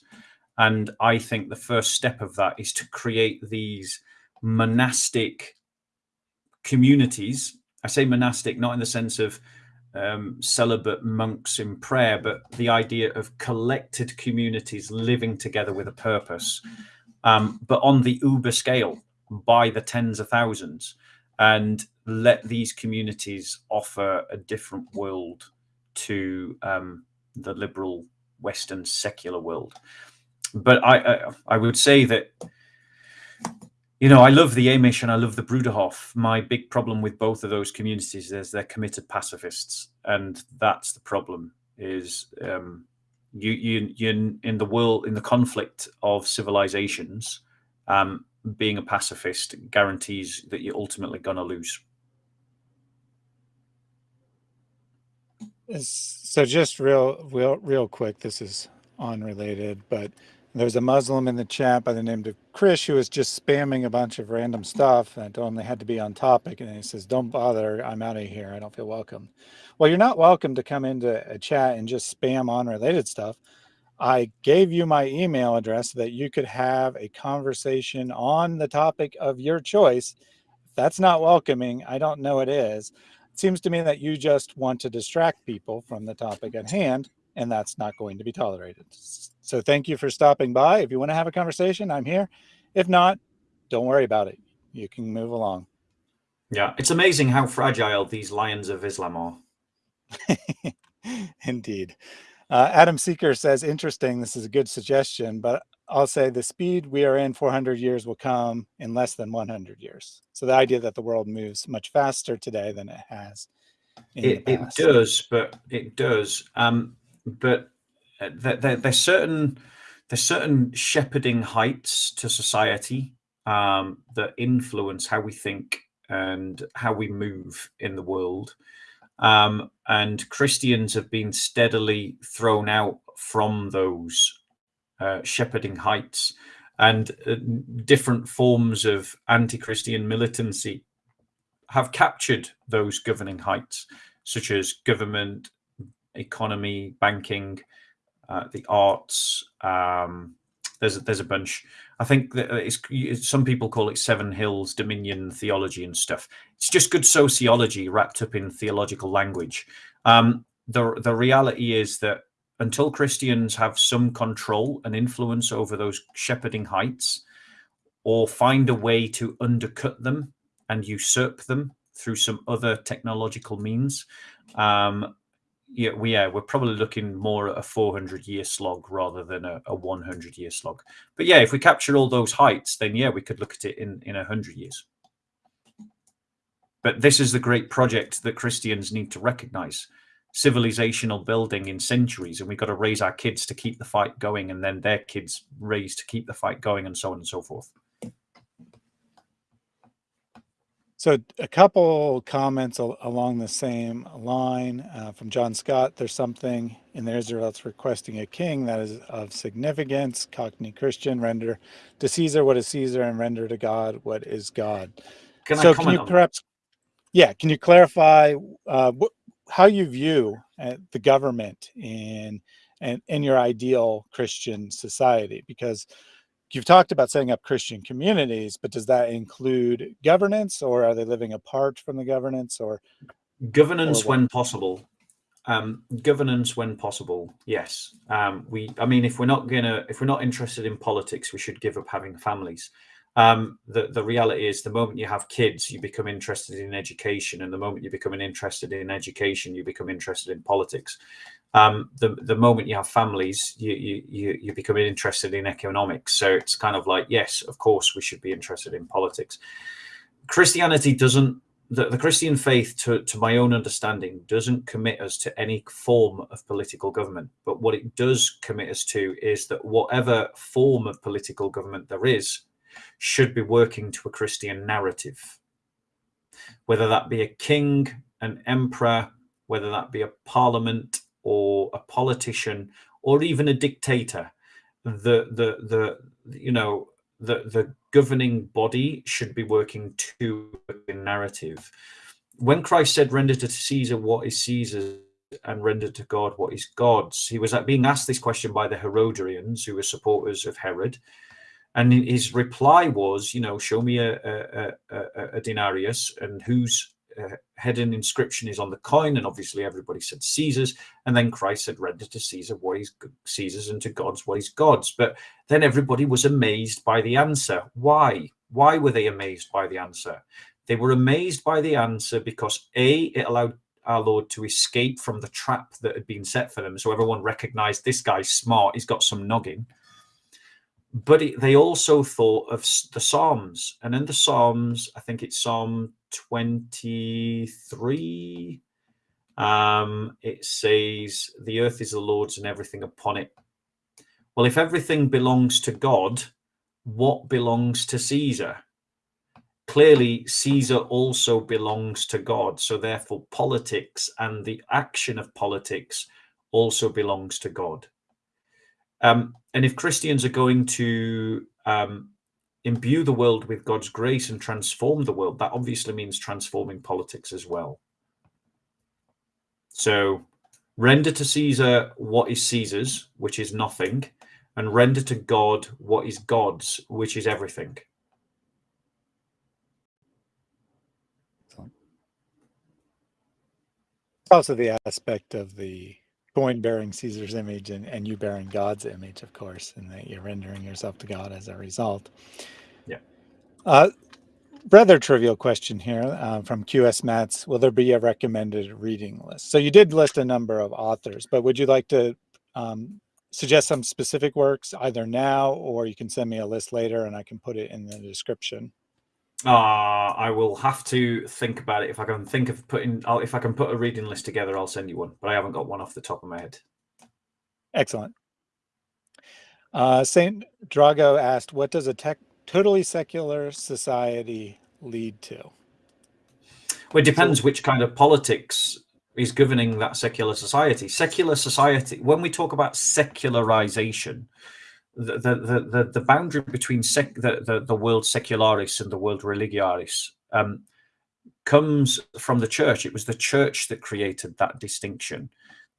And I think the first step of that is to create these monastic communities I say monastic not in the sense of um, celibate monks in prayer, but the idea of collected communities living together with a purpose, um, but on the uber scale by the tens of thousands, and let these communities offer a different world to um, the liberal Western secular world. But I, I, I would say that you know, I love the Amish and I love the Bruderhof. My big problem with both of those communities is they're committed pacifists, and that's the problem. Is um, you you you in the world in the conflict of civilizations, um, being a pacifist guarantees that you're ultimately going to lose. So just real real real quick, this is unrelated, but There's a Muslim in the chat by the name of Krish who was just spamming a bunch of random stuff and told him they had to be on topic. And he says, don't bother. I'm out of here. I don't feel welcome. Well, you're not welcome to come into a chat and just spam on unrelated stuff. I gave you my email address so that you could have a conversation on the topic of your choice. That's not welcoming. I don't know it is. It seems to me that you just want to distract people from the topic at hand and that's not going to be tolerated. So thank you for stopping by. If you want to have a conversation, I'm here. If not, don't worry about it. You can move along. Yeah, it's amazing how fragile these lions of Islam are. Indeed. Uh, Adam Seeker says, interesting, this is a good suggestion, but I'll say the speed we are in 400 years will come in less than 100 years. So the idea that the world moves much faster today than it has. It, it, does, but it does. Um, but uh, there, there's certain there's certain shepherding heights to society um, that influence how we think and how we move in the world. Um, and Christians have been steadily thrown out from those uh, shepherding heights and uh, different forms of anti-Christian militancy have captured those governing heights, such as government, economy, banking, uh, the arts. Um, there's there's a bunch. I think that it's some people call it Seven Hills Dominion theology and stuff. It's just good sociology wrapped up in theological language. Um, the the reality is that until Christians have some control and influence over those shepherding heights, or find a way to undercut them and usurp them through some other technological means, um, yeah, we yeah, we're probably looking more at a 400 year slog rather than a, a 100 year slog. But yeah, if we capture all those heights, then yeah, we could look at it in in a hundred years. But this is the great project that Christians need to recognize civilizational building in centuries, and we've got to raise our kids to keep the fight going, and then their kids raised to keep the fight going, and so on and so forth. So a couple comments al along the same line uh, from John Scott. There's something in the Israelites requesting a king that is of significance. Cockney Christian, render to Caesar what is Caesar and render to God what is God. Can so can you perhaps, yeah, can you clarify uh, how you view uh, the government in, in, in your ideal Christian society? Because you've talked about setting up Christian communities, but does that include governance or are they living apart from the governance or? Governance or when possible. Um, governance when possible. Yes. Um, we, I mean, if we're not gonna, if we're not interested in politics, we should give up having families. Um, the, the reality is the moment you have kids, you become interested in education. And the moment you become interested in education, you become interested in politics um, the the moment you have families, you you you become interested in economics. So it's kind of like, yes, of course, we should be interested in politics. Christianity doesn't. The, the Christian faith, to, to my own understanding, doesn't commit us to any form of political government. But what it does commit us to is that whatever form of political government there is, should be working to a Christian narrative. Whether that be a king, an emperor, whether that be a parliament, or a politician or even a dictator the the the you know the the governing body should be working to a narrative. When christ said render to caesar what is caesar's and render to god what is god's he was being asked this question by the herodians who were supporters of herod. And his reply was you know show me a, a, a, a denarius and whose uh, heading inscription is on the coin, and obviously everybody said Caesar's, and then Christ said, "Render to Caesar what is Caesar's, and to God's what is God's." But then everybody was amazed by the answer. Why? Why were they amazed by the answer? They were amazed by the answer because a it allowed our Lord to escape from the trap that had been set for them. So everyone recognized this guy's smart. He's got some noggin but it, they also thought of the Psalms, and in the Psalms, I think it's Psalm 23. Um, it says, The earth is the Lord's and everything upon it. Well, if everything belongs to God, what belongs to Caesar? Clearly, Caesar also belongs to God. So, therefore, politics and the action of politics also belongs to God Um, and if Christians are going to um, imbue the world with God's grace and transform the world, that obviously means transforming politics as well. So render to Caesar what is Caesar's, which is nothing, and render to God what is God's, which is everything. Also, the aspect of the coin bearing Caesar's image and, and you bearing God's image, of course, and that you're rendering yourself to God as a result. Yeah. Uh, rather trivial question here uh, from QS Mats. Will there be a recommended reading list? So you did list a number of authors, but would you like to um, suggest some specific works either now or you can send me a list later and I can put it in the description? Uh, I will have to think about it. If I can think of putting, I'll, if I can put a reading list together, I'll send you one. But I haven't got one off the top of my head. Excellent. Uh, Saint Drago asked, "What does a tech, totally secular society lead to?" Well, it depends which kind of politics is governing that secular society. Secular society. When we talk about secularization, the the the, the boundary between sec, the, the the world secularis and the world religiaris um, comes from the church. It was the church that created that distinction,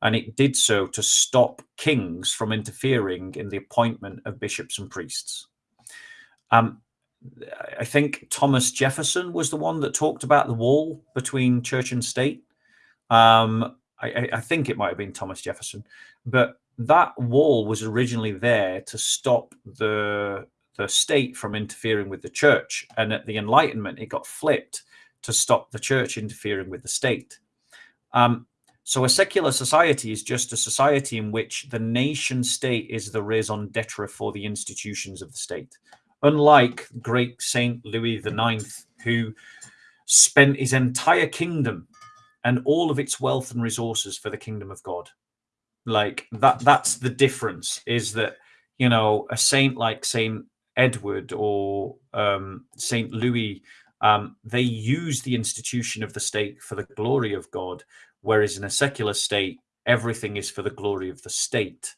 and it did so to stop kings from interfering in the appointment of bishops and priests. Um, I think Thomas Jefferson was the one that talked about the wall between church and state. Um, I, I, think it might have been Thomas Jefferson, but that wall was originally there to stop the the state from interfering with the church. And at the enlightenment it got flipped to stop the church interfering with the state. Um, so a secular society is just a society in which the nation state is the raison d'etre for the institutions of the state. Unlike great saint louis ix who spent his entire kingdom and all of its wealth and resources for the kingdom of god like that that's the difference is that you know a saint like saint edward or um, saint louis um, they use the institution of the state for the glory of god whereas in a secular state everything is for the glory of the state.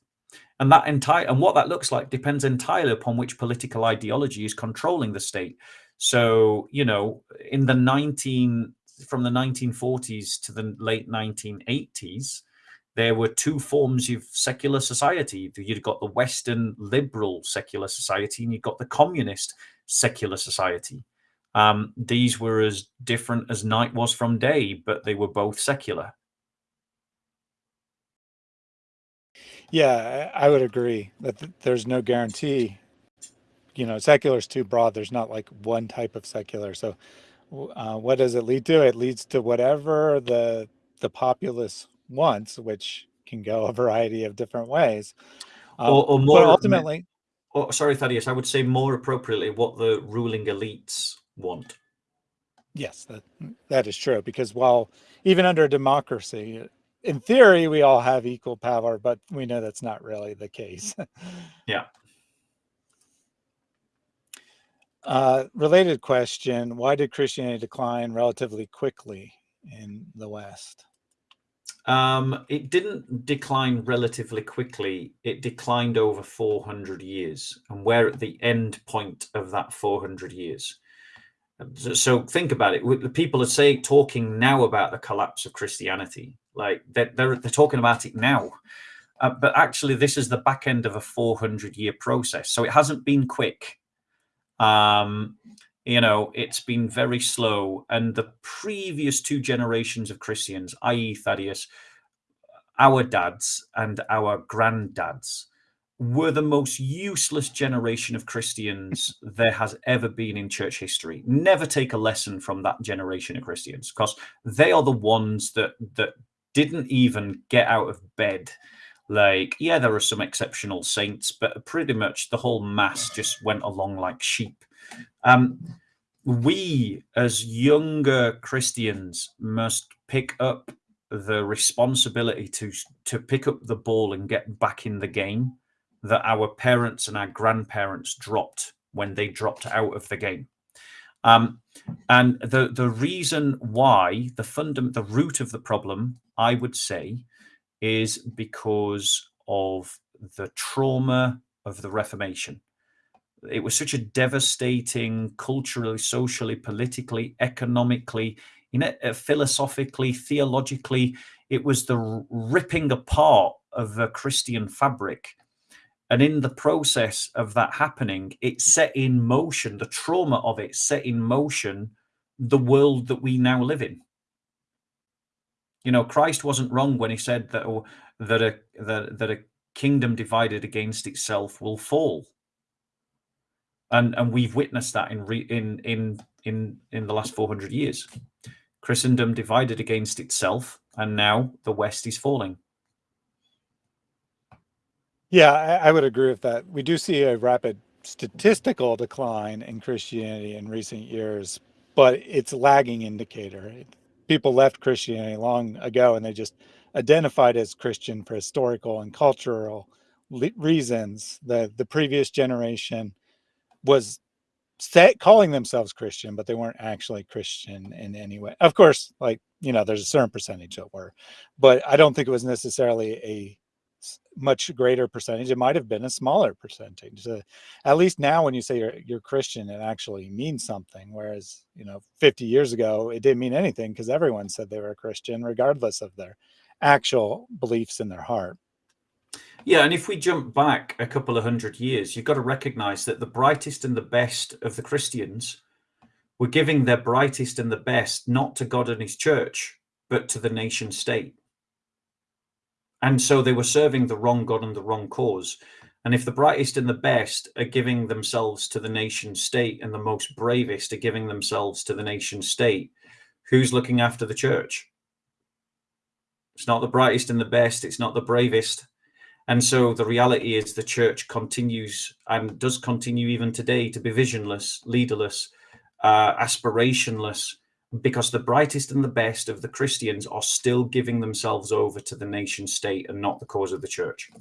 And that entire and what that looks like depends entirely upon which political ideology is controlling the state. So you know in the 19 from the 1940s to the late 1980s there were two forms of secular society. You'd got the Western liberal secular society, and you'd got the communist secular society. Um, these were as different as night was from day, but they were both secular. Yeah, I would agree that there's no guarantee. You know, secular is too broad. There's not like one type of secular. So, uh, what does it lead to? It leads to whatever the the populace once, which can go a variety of different ways. Um, or, or, more ultimately. Or, sorry, Thaddeus, I would say more appropriately what the ruling elites want. Yes, that that is true. Because while even under democracy, in theory, we all have equal power, but we know that's not really the case. yeah. Uh, related question: Why did Christianity decline relatively quickly in the West? Um, it didn't decline relatively quickly. It declined over 400 years, and we're at the end point of that 400 years. So think about it. The people are saying, talking now about the collapse of Christianity. Like they're they're, they're talking about it now, uh, but actually, this is the back end of a 400 year process. So it hasn't been quick. Um, you know, it's been very slow. And the previous two generations of Christians, i.e., Thaddeus, our dads and our granddads, were the most useless generation of Christians there has ever been in church history. Never take a lesson from that generation of Christians because they are the ones that that didn't even get out of bed. Like, yeah, there are some exceptional saints, but pretty much the whole mass just went along like sheep. Um, we, as younger Christians, must pick up the responsibility to to pick up the ball and get back in the game that our parents and our grandparents dropped when they dropped out of the game. Um, and the the reason why the fundament, the root of the problem, I would say, is because of the trauma of the Reformation. It was such a devastating, culturally, socially, politically, economically, you know, uh, philosophically, theologically. It was the ripping apart of the Christian fabric. And in the process of that happening, it set in motion, the trauma of it set in motion the world that we now live in. You know, Christ wasn't wrong when he said that oh, that a that, that a kingdom divided against itself will fall. And and we've witnessed that in re, in in in in the last 400 years. Christendom divided against itself, and now the West is falling. Yeah, I, I would agree with that. We do see a rapid statistical decline in Christianity in recent years, but it's lagging indicator. People left Christianity long ago and they just identified as Christian for historical and cultural reasons. The the previous generation was set, calling themselves Christian, but they weren't actually Christian in any way. Of course, like you know, there's a certain percentage that were, but I don't think it was necessarily a much greater percentage. It might have been a smaller percentage. Uh, at least now, when you say you're you're Christian, it actually means something. Whereas you know, 50 years ago, it didn't mean anything because everyone said they were a Christian, regardless of their actual beliefs in their heart. Yeah, and if we jump back a couple of hundred years, you've got to recognize that the brightest and the best of the Christians were giving their brightest and the best not to God and his church, but to the nation state. And so they were serving the wrong God and the wrong cause. And if the brightest and the best are giving themselves to the nation state and the most bravest are giving themselves to the nation state, who's looking after the church? It's not the brightest and the best. It's not the bravest. And so the reality is the church continues and does continue even today to be visionless, leaderless, uh, aspirationless, because the brightest and the best of the Christians are still giving themselves over to the nation state and not the cause of the church.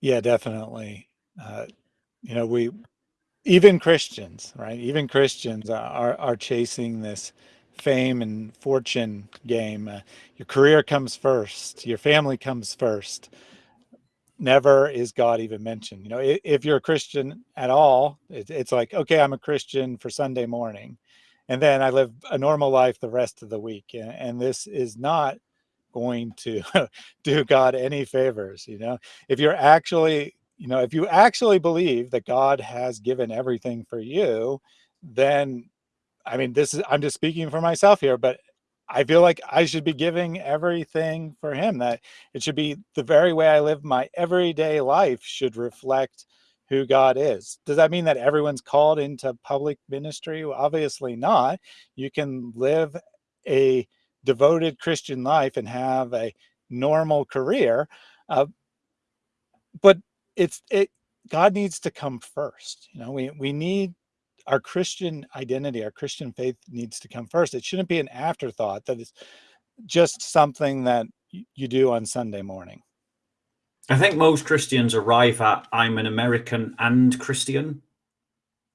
Yeah, definitely. Uh, you know, we even Christians, right? Even Christians are are chasing this fame and fortune game. Uh, your career comes first, your family comes first. Never is God even mentioned. You know, if, if you're a Christian at all, it, it's like, okay, I'm a Christian for Sunday morning. And then I live a normal life the rest of the week. And, and this is not going to do God any favors. You know, if you're actually, you know, if you actually believe that God has given everything for you, then I mean, this is, I'm just speaking for myself here, but I feel like I should be giving everything for him that it should be the very way I live my everyday life should reflect who God is. Does that mean that everyone's called into public ministry? Well, obviously not. You can live a devoted Christian life and have a normal career. Uh, but it's, it, God needs to come first. You know, we, we need our Christian identity, our Christian faith needs to come first. It shouldn't be an afterthought that is just something that you do on Sunday morning. I think most Christians arrive at I'm an American and Christian.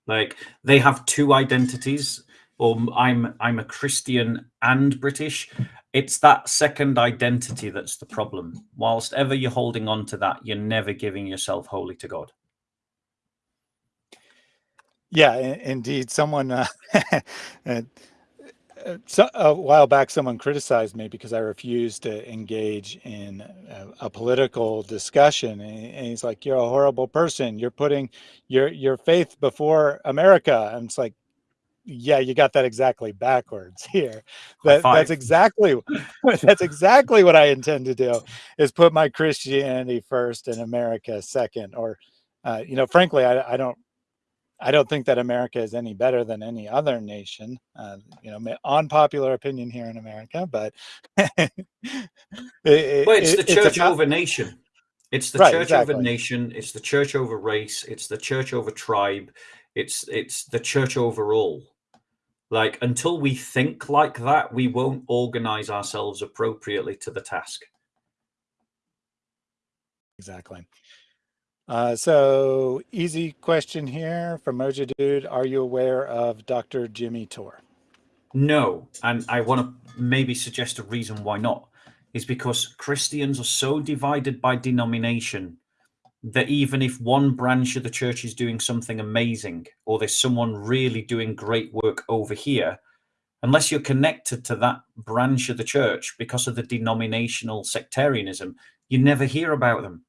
Like they have two identities, or I'm I'm a Christian and British. It's that second identity that's the problem. Whilst ever you're holding on to that, you're never giving yourself wholly to God. Yeah, indeed. Someone uh, uh, so, a while back, someone criticized me because I refused to engage in a, a political discussion, and, he's like, "You're a horrible person. You're putting your your faith before America." And it's like, yeah, you got that exactly backwards here. That, that's exactly that's exactly what I intend to do is put my Christianity first and America second. Or, uh, you know, frankly, I, I don't I don't think that America is any better than any other nation. Uh, you know, unpopular opinion here in America, but it, well, it's the church about, over nation. It's the right, church exactly. over nation. It's the church over race. It's the church over tribe. It's it's the church overall. Like until we think like that, we won't organize ourselves appropriately to the task. Exactly. Uh, so easy question here from Mojo Dude. Are you aware of Dr. Jimmy Torr? No, and I want to maybe suggest a reason why not. is because Christians are so divided by denomination that even if one branch of the church is doing something amazing or there's someone really doing great work over here, unless you're connected to that branch of the church because of the denominational sectarianism, you never hear about them.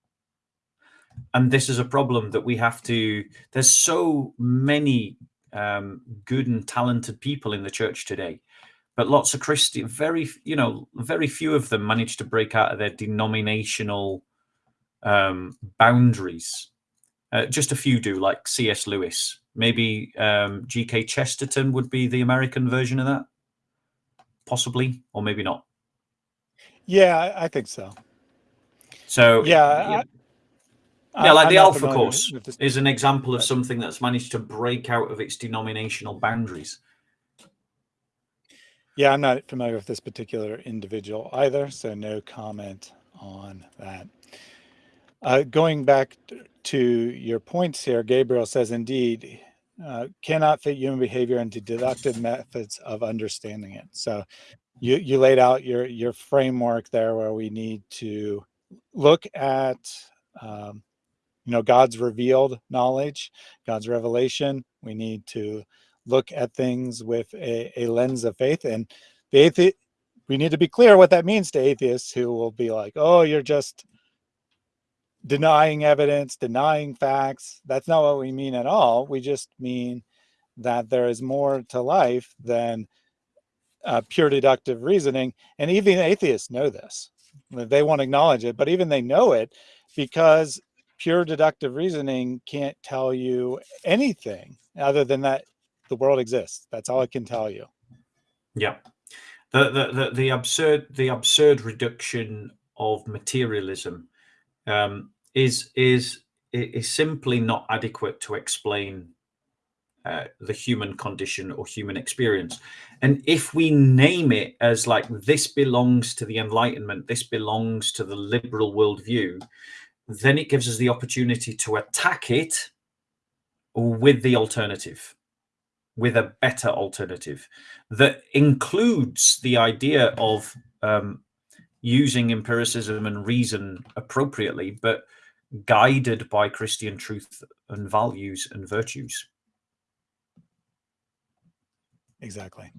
And this is a problem that we have to, there's so many um, good and talented people in the church today but lots of Christian, very you know, very few of them manage to break out of their denominational um, boundaries. Uh, just a few do, like C.S. Lewis. Maybe um, G.K. Chesterton would be the American version of that, possibly, or maybe not. Yeah, I think so. So yeah, I, yeah, like I'm the Alpha Course is an example of something that's managed to break out of its denominational boundaries. Yeah, I'm not familiar with this particular individual either, so no comment on that. Uh, going back to your points here, Gabriel says, indeed, uh, cannot fit human behavior into deductive methods of understanding it. So you, you laid out your, your framework there where we need to look at, um, you know, God's revealed knowledge, God's revelation. We need to look at things with a, a lens of faith and the atheist we need to be clear what that means to atheists who will be like oh you're just denying evidence denying facts. That's not what we mean at all. We just mean that there is more to life than uh, pure deductive reasoning and even atheists know this. They won't acknowledge it but even they know it because pure deductive reasoning can't tell you anything other than that the world exists. That's all it can tell you. Yeah. The, the, the, the absurd the absurd reduction of materialism um, is is is simply not adequate to explain uh, the human condition or human experience. And if we name it as like this belongs to the Enlightenment, this belongs to the liberal worldview, then it gives us the opportunity to attack it with the alternative with a better alternative that includes the idea of um, using empiricism and reason appropriately, but guided by Christian truth and values and virtues. Exactly.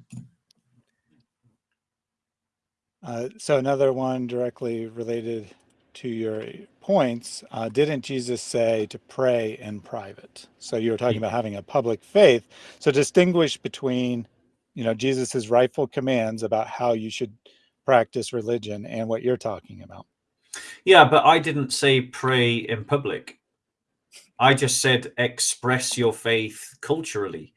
Uh, so another one directly related to your points, uh, didn't Jesus say to pray in private? So you were talking about having a public faith. So distinguish between, you know, Jesus's rightful commands about how you should practice religion and what you're talking about. Yeah, but I didn't say pray in public. I just said express your faith culturally.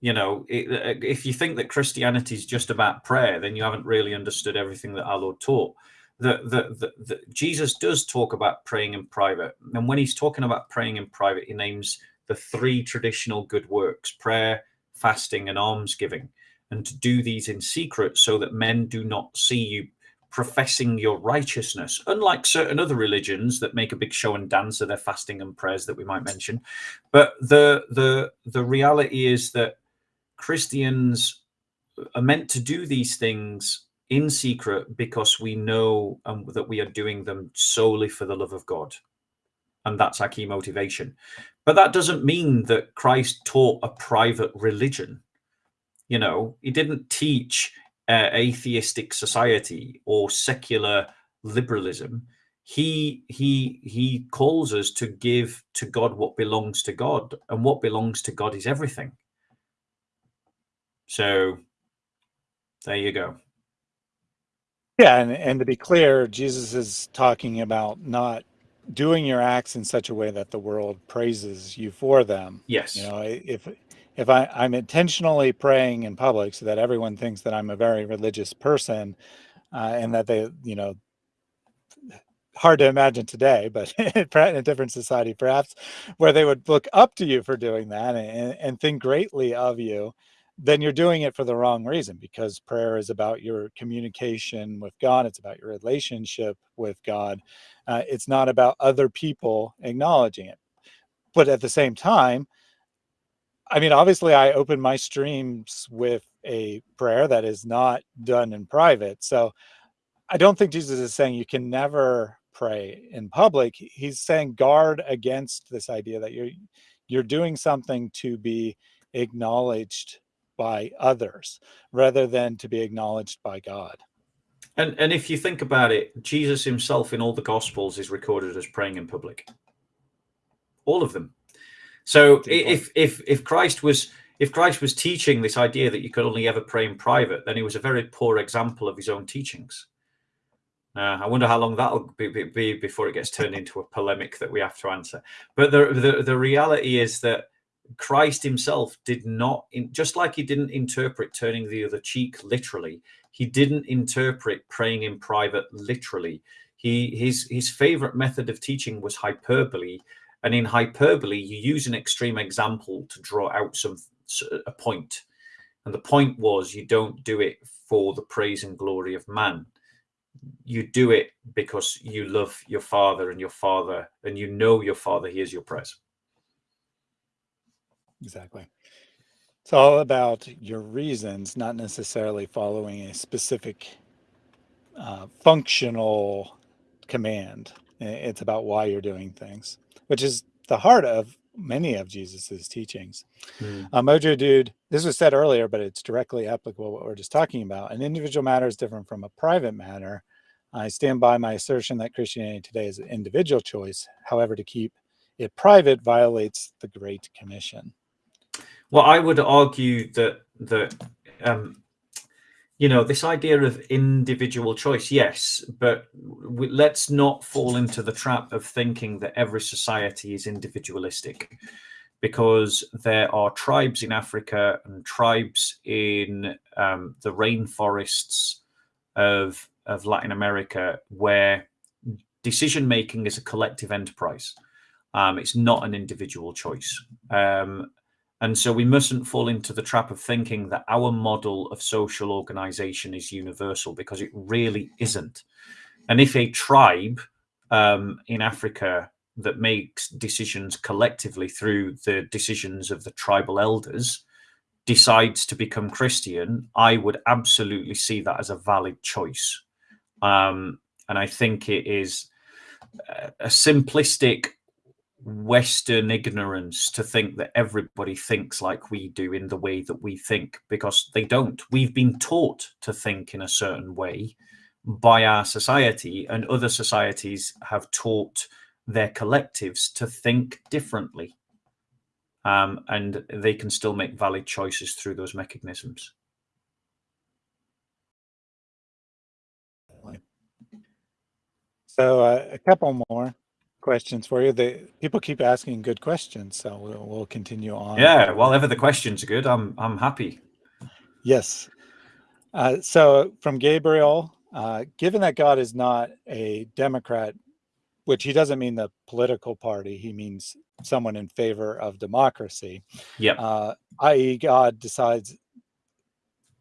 You know, if you think that Christianity is just about prayer, then you haven't really understood everything that our Lord taught the, the, Jesus does talk about praying in private. And when he's talking about praying in private, he names the three traditional good works, prayer, fasting, and almsgiving. And to do these in secret so that men do not see you professing your righteousness, unlike certain other religions that make a big show and dance of their fasting and prayers that we might mention. But the the the reality is that Christians are meant to do these things in secret because we know um, that we are doing them solely for the love of God. And that's our key motivation. But that doesn't mean that Christ taught a private religion. You know, he didn't teach uh, atheistic society or secular liberalism. He he he calls us to give to God what belongs to God, and what belongs to God is everything. So there you go. Yeah, and, and to be clear, Jesus is talking about not doing your acts in such a way that the world praises you for them. Yes. You know, if if I, I'm intentionally praying in public so that everyone thinks that I'm a very religious person uh, and that they, you know, hard to imagine today, but in a different society, perhaps, where they would look up to you for doing that and, and think greatly of you then you're doing it for the wrong reason because prayer is about your communication with God. It's about your relationship with God. Uh, it's not about other people acknowledging it. But at the same time, I mean, obviously, I open my streams with a prayer that is not done in private. So I don't think Jesus is saying you can never pray in public. He's saying guard against this idea that you're you're doing something to be acknowledged by others rather than to be acknowledged by God. And and if you think about it, Jesus himself in all the gospels is recorded as praying in public. All of them. So if if if Christ was if Christ was teaching this idea that you could only ever pray in private, then he was a very poor example of his own teachings. Uh, I wonder how long that'll be, be, be, before it gets turned into a polemic that we have to answer. But the the, the reality is that Christ himself did not, just like he didn't interpret turning the other cheek literally, he didn't interpret praying in private literally. He his his favorite method of teaching was hyperbole, and in hyperbole, you use an extreme example to draw out some a point. And the point was you don't do it for the praise and glory of man. You do it because you love your father and your father, and you know your father hears your prayers. Exactly. It's all about your reasons, not necessarily following a specific uh, functional command. It's about why you're doing things, which is the heart of many of Jesus's teachings. Mm. Uh, Mojo Dude, this was said earlier, but it's directly applicable what we're just talking about. An individual matter is different from a private matter. I stand by my assertion that Christianity today is an individual choice. However, to keep it private violates the Great Commission. Well, I would argue that that um, you know this idea of individual choice yes but we, let's not fall into the trap of thinking that every society is individualistic because there are tribes in africa and tribes in um, the rainforests of of latin america where decision making is a collective enterprise. Um, it's not an individual choice. Um, and so we mustn't fall into the trap of thinking that our model of social organization is universal because it really isn't. And if a tribe um, in Africa that makes decisions collectively through the decisions of the tribal elders decides to become Christian, I would absolutely see that as a valid choice. Um, and I think it is a simplistic Western ignorance to think that everybody thinks like we do in the way that we think, because they don't. We've been taught to think in a certain way by our society, and other societies have taught their collectives to think differently. Um, and they can still make valid choices through those mechanisms. So uh, a couple more questions for you. The people keep asking good questions, so we'll, we'll continue on. Yeah, well, ever the questions are good, I'm I'm happy. Yes. Uh, so from Gabriel, uh, given that God is not a Democrat, which he doesn't mean the political party, he means someone in favor of democracy. Yeah. Uh, i.e., God decides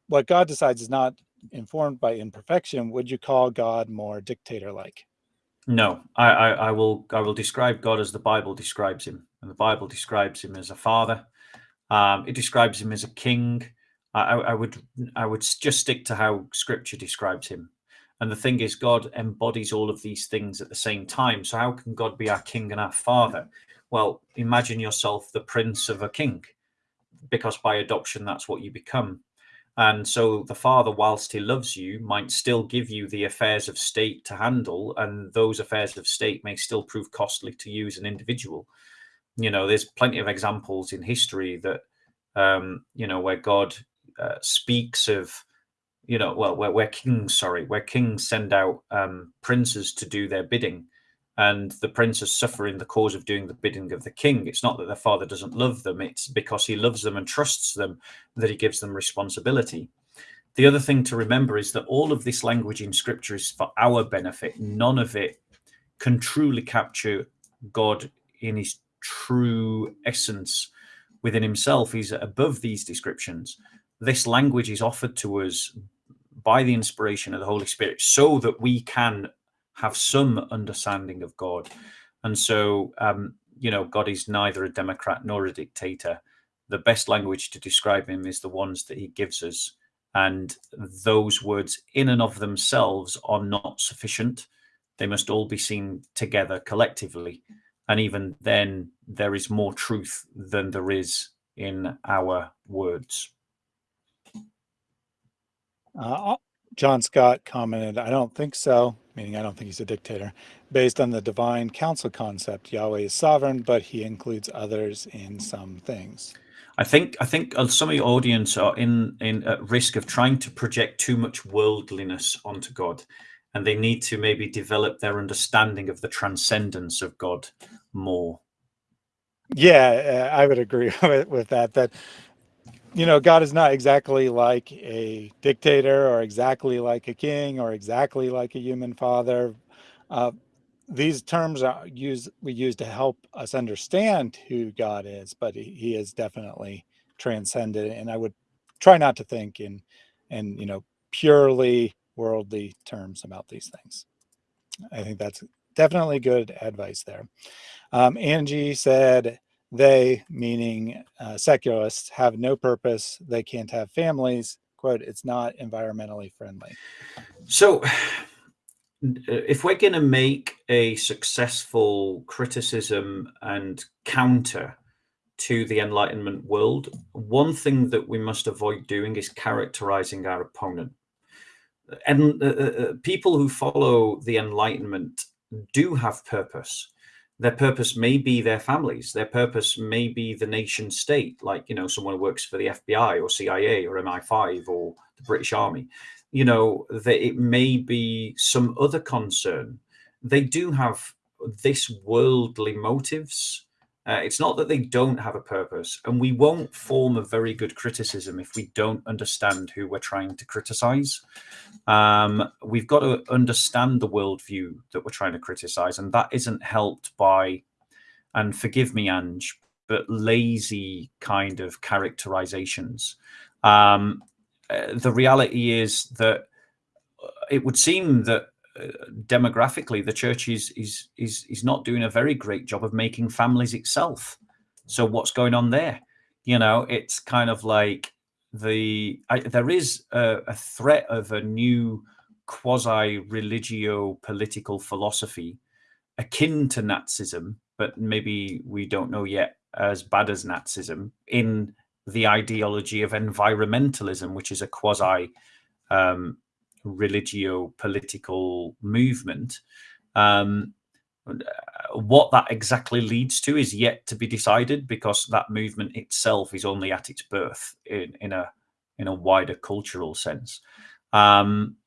what God decides is not informed by imperfection. Would you call God more dictator-like? No, I, I, I, will I will describe God as the Bible describes him, and the Bible describes him as a father. Um, it describes him as a king. I, I would I would just stick to how Scripture describes him. And the thing is, God embodies all of these things at the same time. So how can God be our king and our father? Well, imagine yourself the prince of a king, because by adoption that's what you become. And so the father, whilst he loves you, might still give you the affairs of state to handle, and those affairs of state may still prove costly to you as an individual. You know, there's plenty of examples in history that, um, you know, where God uh, speaks of, you know, well, where, where kings, sorry, where kings send out um, princes to do their bidding and the princes suffer in the cause of doing the bidding of the king. It's not that their father doesn't love them, it's because he loves them and trusts them that he gives them responsibility. The other thing to remember is that all of this language in scripture is for our benefit. None of it can truly capture God in his true essence within himself. He's above these descriptions. This language is offered to us by the inspiration of the Holy Spirit so that we can have some understanding of God. And so, um, you know, God is neither a Democrat nor a dictator. The best language to describe him is the ones that he gives us. And those words, in and of themselves, are not sufficient. They must all be seen together collectively. And even then, there is more truth than there is in our words. Uh, John Scott commented, I don't think so, meaning I don't think he's a dictator. Based on the divine council concept, Yahweh is sovereign, but he includes others in some things. I think I think uh, some of your audience are in in at risk of trying to project too much worldliness onto God, and they need to maybe develop their understanding of the transcendence of God more. Yeah, uh, I would agree with, with that. That you know, God is not exactly like a dictator or exactly like a king or exactly like a human father. Uh, these terms are used we use to help us understand who God is, but he, is definitely transcended. And I would try not to think in in you know purely worldly terms about these things. I think that's definitely good advice there. Um, Angie said, they, meaning uh, secularists, have no purpose. They can't have families. Quote, it's not environmentally friendly. So, if we're going to make a successful criticism and counter to the Enlightenment world, one thing that we must avoid doing is characterizing our opponent. And uh, uh, uh people who follow the Enlightenment do have purpose their purpose may be their families their purpose may be the nation state like you know someone who works for the fbi or cia or mi5 or the british army. You know that it may be some other concern. They do have this worldly motives uh, it's not that they don't have a purpose, and we won't form a very good criticism if we don't understand who we're trying to criticize. Um, we've got to understand the worldview that we're trying to criticize, and that isn't helped by, and forgive me, Ange, but lazy kind of characterizations. Um, uh, the reality is that it would seem that demographically, the church is is is is not doing a very great job of making families itself. So what's going on there? You know, it's kind of like the I, there is a, a threat of a new quasi religio political philosophy akin to Nazism, but maybe we don't know yet as bad as Nazism in the ideology of environmentalism, which is a quasi um, religio political movement. Um, what that exactly leads to is yet to be decided because that movement itself is only at its birth in, in a in a wider cultural sense. Um,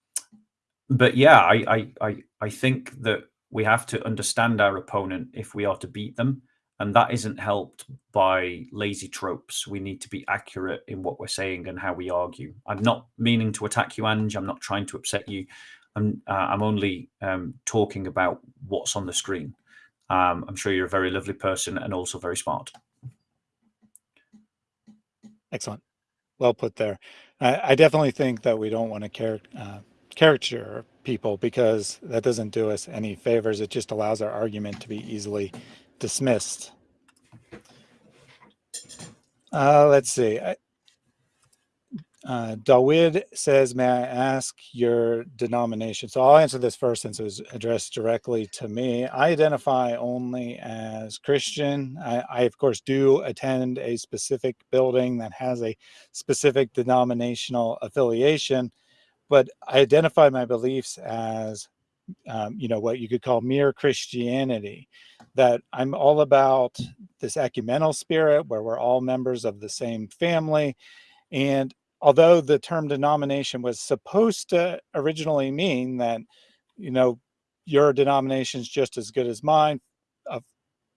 but yeah, I, I I I think that we have to understand our opponent if we are to beat them and that isn't helped by lazy tropes. We need to be accurate in what we're saying and how we argue. I'm not meaning to attack you, Ange. I'm not trying to upset you. I'm uh, I'm only um, talking about what's on the screen. Um, I'm sure you're a very lovely person and also very smart. Excellent. Well put there. I, I definitely think that we don't want to uh, caricature people because that doesn't do us any favors. It just allows our argument to be easily dismissed. Uh, let's see. Uh, Dawid says, may I ask your denomination? So I'll answer this first since it was addressed directly to me. I identify only as Christian. I, I, of course, do attend a specific building that has a specific denominational affiliation, but I identify my beliefs as um, you know, what you could call mere Christianity, that I'm all about this ecumenical spirit where we're all members of the same family. And although the term denomination was supposed to originally mean that, you know, your denomination is just as good as mine,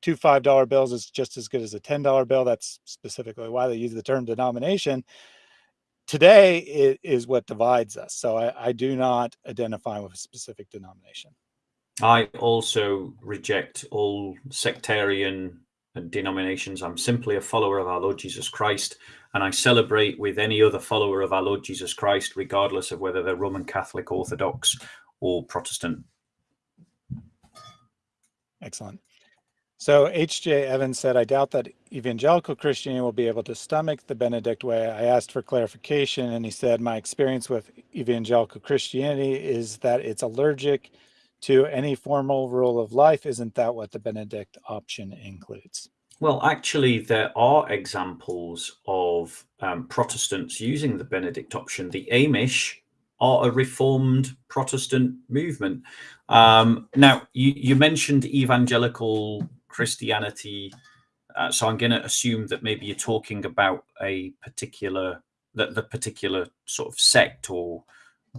two $5 bills is just as good as a $10 bill. That's specifically why they use the term denomination today it is what divides us. So I, I do not identify with a specific denomination. I also reject all sectarian uh, denominations. I'm simply a follower of our Lord Jesus Christ, and I celebrate with any other follower of our Lord Jesus Christ, regardless of whether they're Roman Catholic, Orthodox, or Protestant. Excellent. So H.J. Evans said, I doubt that evangelical Christianity will be able to stomach the Benedict way. I asked for clarification and he said, my experience with evangelical Christianity is that it's allergic to any formal rule of life. Isn't that what the Benedict option includes? Well, actually, there are examples of um, Protestants using the Benedict option. The Amish are a reformed Protestant movement. Um, now, you, you mentioned evangelical Christianity. Uh, so I'm going to assume that maybe you're talking about a particular that the particular sort of sect or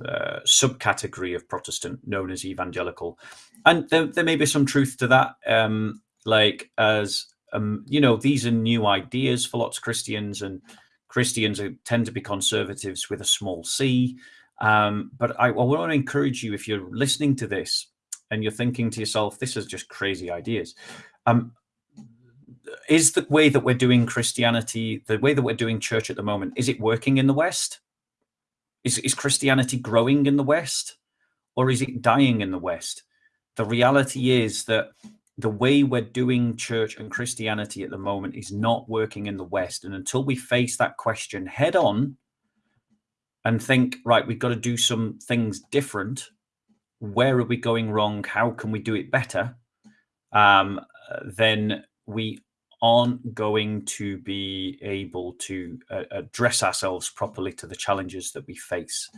uh, subcategory of Protestant known as evangelical, and there, there may be some truth to that. Um, like as um, you know, these are new ideas for lots of Christians, and Christians are, tend to be conservatives with a small c. Um, but I, I want to encourage you if you're listening to this and you're thinking to yourself, "This is just crazy ideas." Um, is the way that we're doing Christianity, the way that we're doing church at the moment, is it working in the West? Is, is Christianity growing in the West or is it dying in the West? The reality is that the way we're doing church and Christianity at the moment is not working in the West. And until we face that question head on and think, right, we've got to do some things different, where are we going wrong? How can we do it better? Um, then we aren't going to be able to uh, address ourselves properly to the challenges that we face.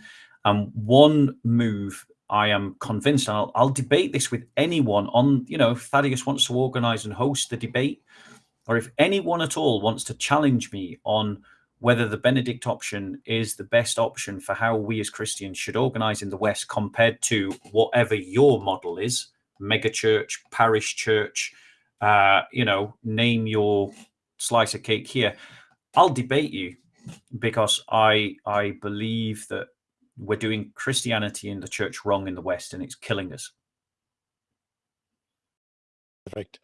And one move I am convinced, and I'll, I'll, debate this with anyone on, you know, if Thaddeus wants to organize and host the debate, or if anyone at all wants to challenge me on whether the Benedict option is the best option for how we as Christians should organize in the West compared to whatever your model is, megachurch, parish church, uh, you know, name your slice of cake here. I'll debate you because I I believe that we're doing Christianity in the church wrong in the West, and it's killing us. Perfect.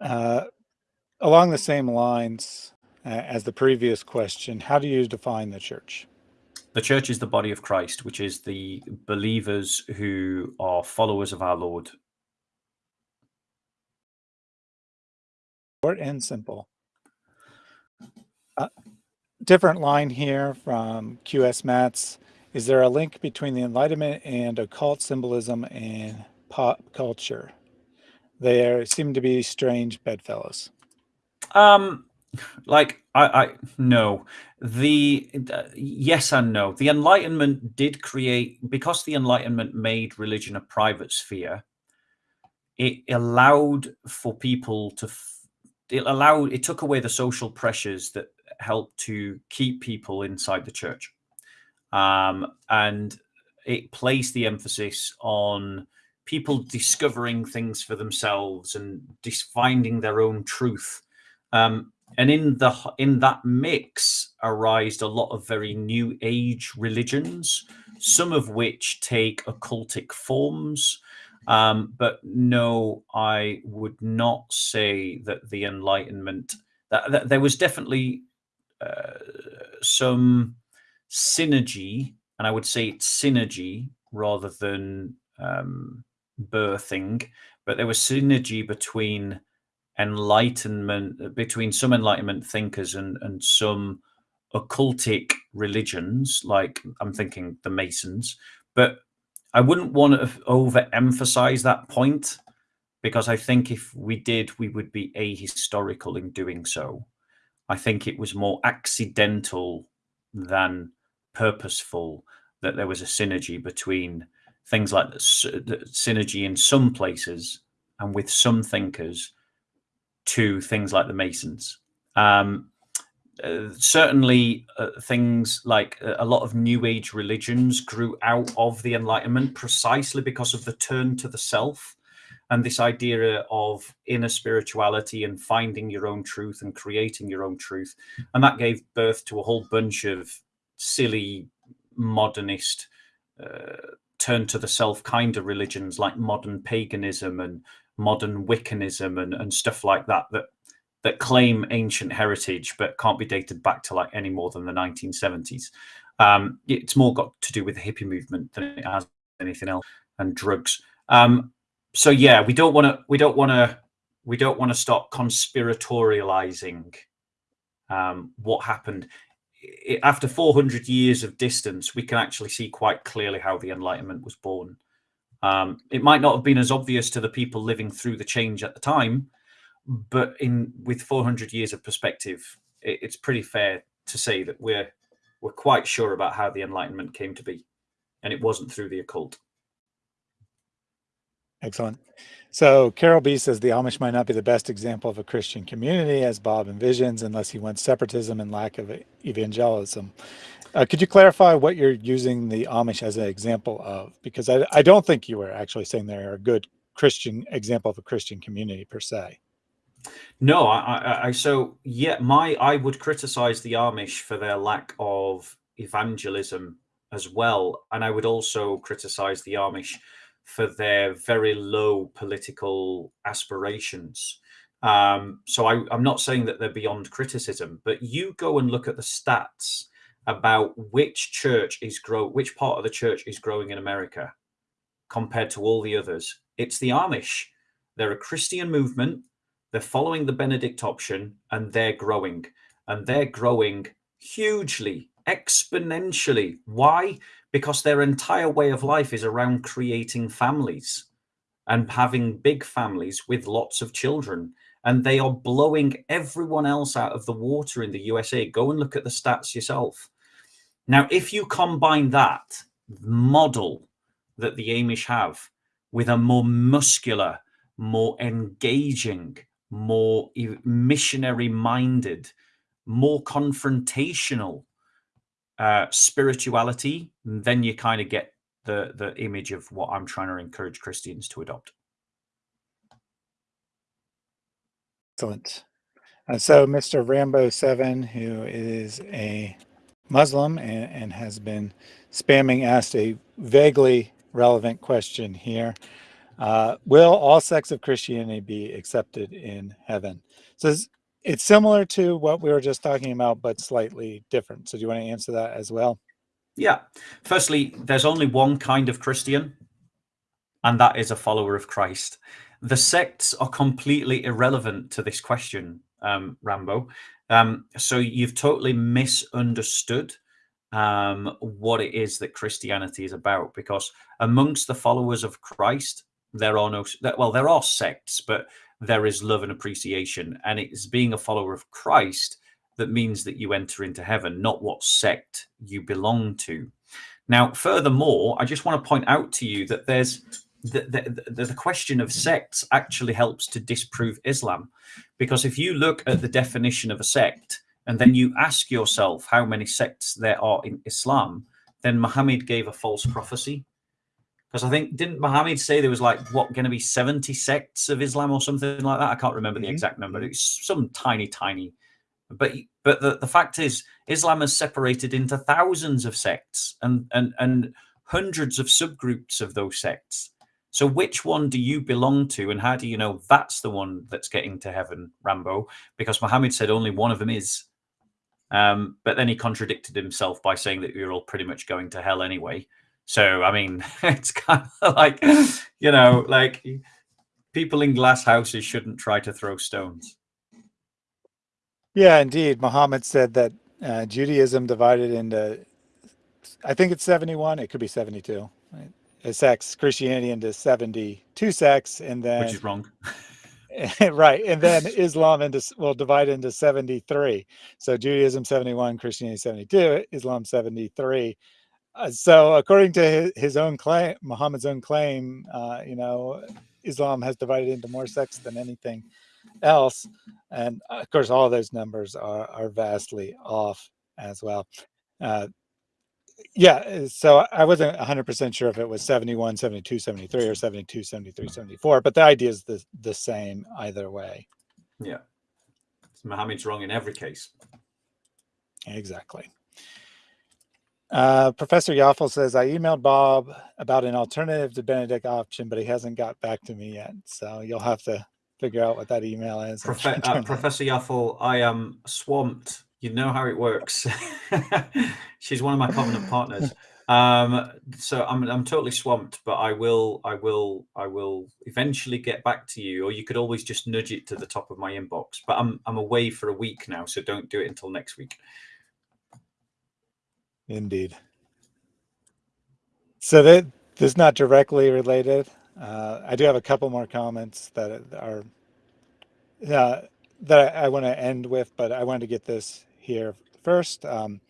Uh, along the same lines uh, as the previous question, how do you define the church? The church is the body of Christ, which is the believers who are followers of our Lord Short and simple. Uh, different line here from QS Mats. Is there a link between the Enlightenment and occult symbolism and pop culture? They seem to be strange bedfellows. Um, like I, I no, the uh, yes and no. The Enlightenment did create because the Enlightenment made religion a private sphere. It allowed for people to it allowed it took away the social pressures that helped to keep people inside the church. Um, and it placed the emphasis on people discovering things for themselves and finding their own truth. Um, and in the in that mix arised a lot of very new age religions some of which take occultic forms um, but no, I would not say that the Enlightenment, that, that there was definitely uh, some synergy, and I would say it's synergy rather than um, birthing, but there was synergy between enlightenment, between some enlightenment thinkers and, and some occultic religions, like I'm thinking the Masons, but I wouldn't want to overemphasize that point because I think if we did, we would be ahistorical in doing so. I think it was more accidental than purposeful that there was a synergy between things like the, synergy in some places and with some thinkers to things like the Masons. Um, uh, certainly uh, things like uh, a lot of new age religions grew out of the enlightenment precisely because of the turn to the self and this idea of inner spirituality and finding your own truth and creating your own truth. And that gave birth to a whole bunch of silly modernist uh, turn to the self kind of religions like modern paganism and modern wiccanism and, and stuff like that that that claim ancient heritage but can't be dated back to like any more than the 1970s. Um, it's more got to do with the hippie movement than it has anything else and drugs. Um, so yeah, we don't want to we don't want to we don't want to stop conspiratorializing um, what happened. It, after 400 years of distance, we can actually see quite clearly how the Enlightenment was born. Um, it might not have been as obvious to the people living through the change at the time, but in with 400 years of perspective, it, it's pretty fair to say that we're we're quite sure about how the Enlightenment came to be, and it wasn't through the occult. Excellent. So Carol B says the Amish might not be the best example of a Christian community as Bob envisions, unless he wants separatism and lack of evangelism. Uh, could you clarify what you're using the Amish as an example of? Because I, I don't think you were actually saying they're a good Christian example of a Christian community per se. No, I, I, I so yeah, my I would criticize the Amish for their lack of evangelism as well, and I would also criticize the Amish for their very low political aspirations. Um, so I, I'm not saying that they're beyond criticism, but you go and look at the stats about which church is grow, which part of the church is growing in America compared to all the others. It's the Amish. They're a Christian movement. They're following the Benedict option, and they're growing, and they're growing hugely, exponentially. Why? because their entire way of life is around creating families and having big families with lots of children. And they are blowing everyone else out of the water in the USA. Go and look at the stats yourself. Now, if you combine that model that the Amish have with a more muscular, more engaging, more missionary minded, more confrontational uh, spirituality, then you kind of get the the image of what I'm trying to encourage Christians to adopt. Excellent. Uh, so, Mr. Rambo Seven, who is a Muslim and, and has been spamming, asked a vaguely relevant question here. Uh, will all sects of Christianity be accepted in heaven? So it's similar to what we were just talking about, but slightly different. So do you want to answer that as well? Yeah. Firstly, there's only one kind of Christian, and that is a follower of Christ. The sects are completely irrelevant to this question, um, Rambo. Um, so you've totally misunderstood um, what it is that Christianity is about, because amongst the followers of Christ, there are no well, there are sects, but there is love and appreciation. And it's being a follower of Christ that means that you enter into heaven, not what sect you belong to. Now, furthermore, I just want to point out to you that there's the, the, the, question of sects actually helps to disprove Islam. Because if you look at the definition of a sect and then you ask yourself how many sects there are in Islam, then Muhammad gave a false prophecy because I think didn't Muhammad say there was like what going to be 70 sects of Islam or something like that? I can't remember the mm-hmm. exact number. It's some tiny, tiny. But but the, the fact is, Islam has separated into thousands of sects and and and hundreds of subgroups of those sects. So which one do you belong to, and how do you know that's the one that's getting to heaven, Rambo? Because Muhammad said only one of them is. Um, but then he contradicted himself by saying that you're all pretty much going to hell anyway. So I mean, it's kind of like you know, like people in glass houses shouldn't try to throw stones. Yeah, indeed. Muhammad said that uh, Judaism divided into, I think it's 71, it could be 72. Right? It sects Christianity into 72 sects, and then which is wrong. right, and then Islam into will divide into 73. So Judaism 71, Christianity 72, Islam 73. Uh, so according to his, own claim, Muhammad's own claim, uh, you know, Islam has divided into more sects than anything else. And uh, of course, all those numbers are, are vastly off as well. Uh, yeah, so I wasn't 100% sure if it was 71, 72, 73 or 72, 73, 74, but the idea is the, the same either way. Yeah. Muhammad's wrong in every case. Exactly. Uh, Professor Yaffle says, I emailed Bob about an alternative to Benedict option, but he hasn't got back to me yet. So you'll have to figure out what that email is. Profe uh, Professor Yaffle, I am swamped. You know how it works. She's one of my covenant partners. Um, so I'm I'm totally swamped, but I will I will I will eventually get back to you, or you could always just nudge it to the top of my inbox. But I'm I'm away for a week now, so don't do it until next week. Indeed. So that this is not directly related. Uh, I do have a couple more comments that are uh, that I, I want to end with, but I wanted to get this here first. Um,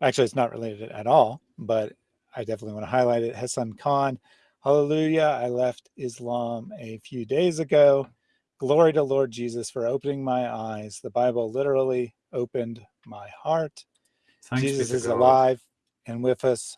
actually, it's not related at all, but I definitely want to highlight it. Hassan Khan, hallelujah. I left Islam a few days ago. Glory to Lord Jesus for opening my eyes. The Bible literally opened my heart. Thanks Jesus is alive and with us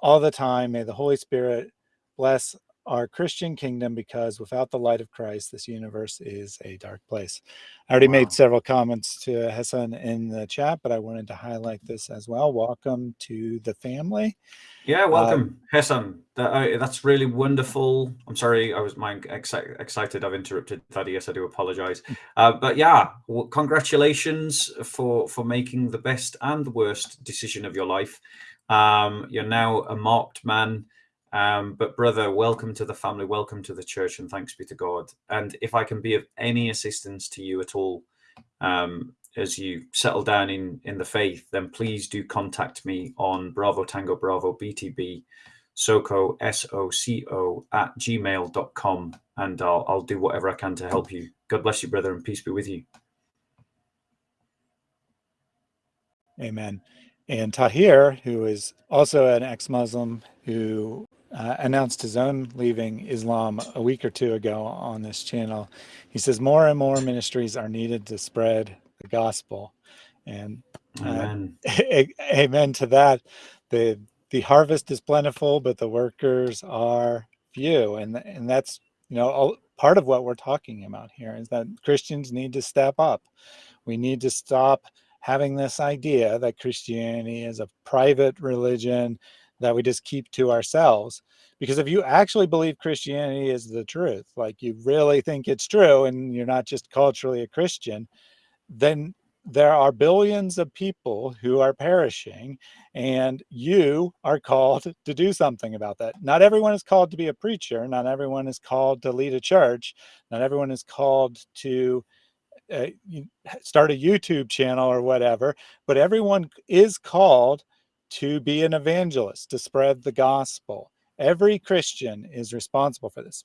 all the time. May the Holy Spirit bless our Christian kingdom because without the light of Christ, this universe is a dark place. I already wow. made several comments to Hassan in the chat, but I wanted to highlight this as well. Welcome to the family. Yeah, welcome, uh, Hassan. That, uh, that's really wonderful. I'm sorry, I was my exci excited. I've interrupted Thaddeus. I do apologize. Uh, but yeah, well, congratulations for for making the best and the worst decision of your life. Um, you're now a marked man um, but brother, welcome to the family, welcome to the church, and thanks be to God. And if I can be of any assistance to you at all, um, as you settle down in in the faith, then please do contact me on Bravo Tango Bravo BTB SOCO S O C O at gmail.com and I'll I'll do whatever I can to help you. God bless you, brother, and peace be with you. Amen. And Tahir, who is also an ex-Muslim who uh, announced his own leaving Islam a week or two ago on this channel. He says more and more ministries are needed to spread the gospel. And uh, amen. amen to that. The the harvest is plentiful, but the workers are few. And, and that's, you know, all, part of what we're talking about here is that Christians need to step up. We need to stop having this idea that Christianity is a private religion that we just keep to ourselves. Because if you actually believe Christianity is the truth, like you really think it's true and you're not just culturally a Christian, then there are billions of people who are perishing and you are called to do something about that. Not everyone is called to be a preacher. Not everyone is called to lead a church. Not everyone is called to uh, start a YouTube channel or whatever, but everyone is called to be an evangelist, to spread the gospel. Every Christian is responsible for this.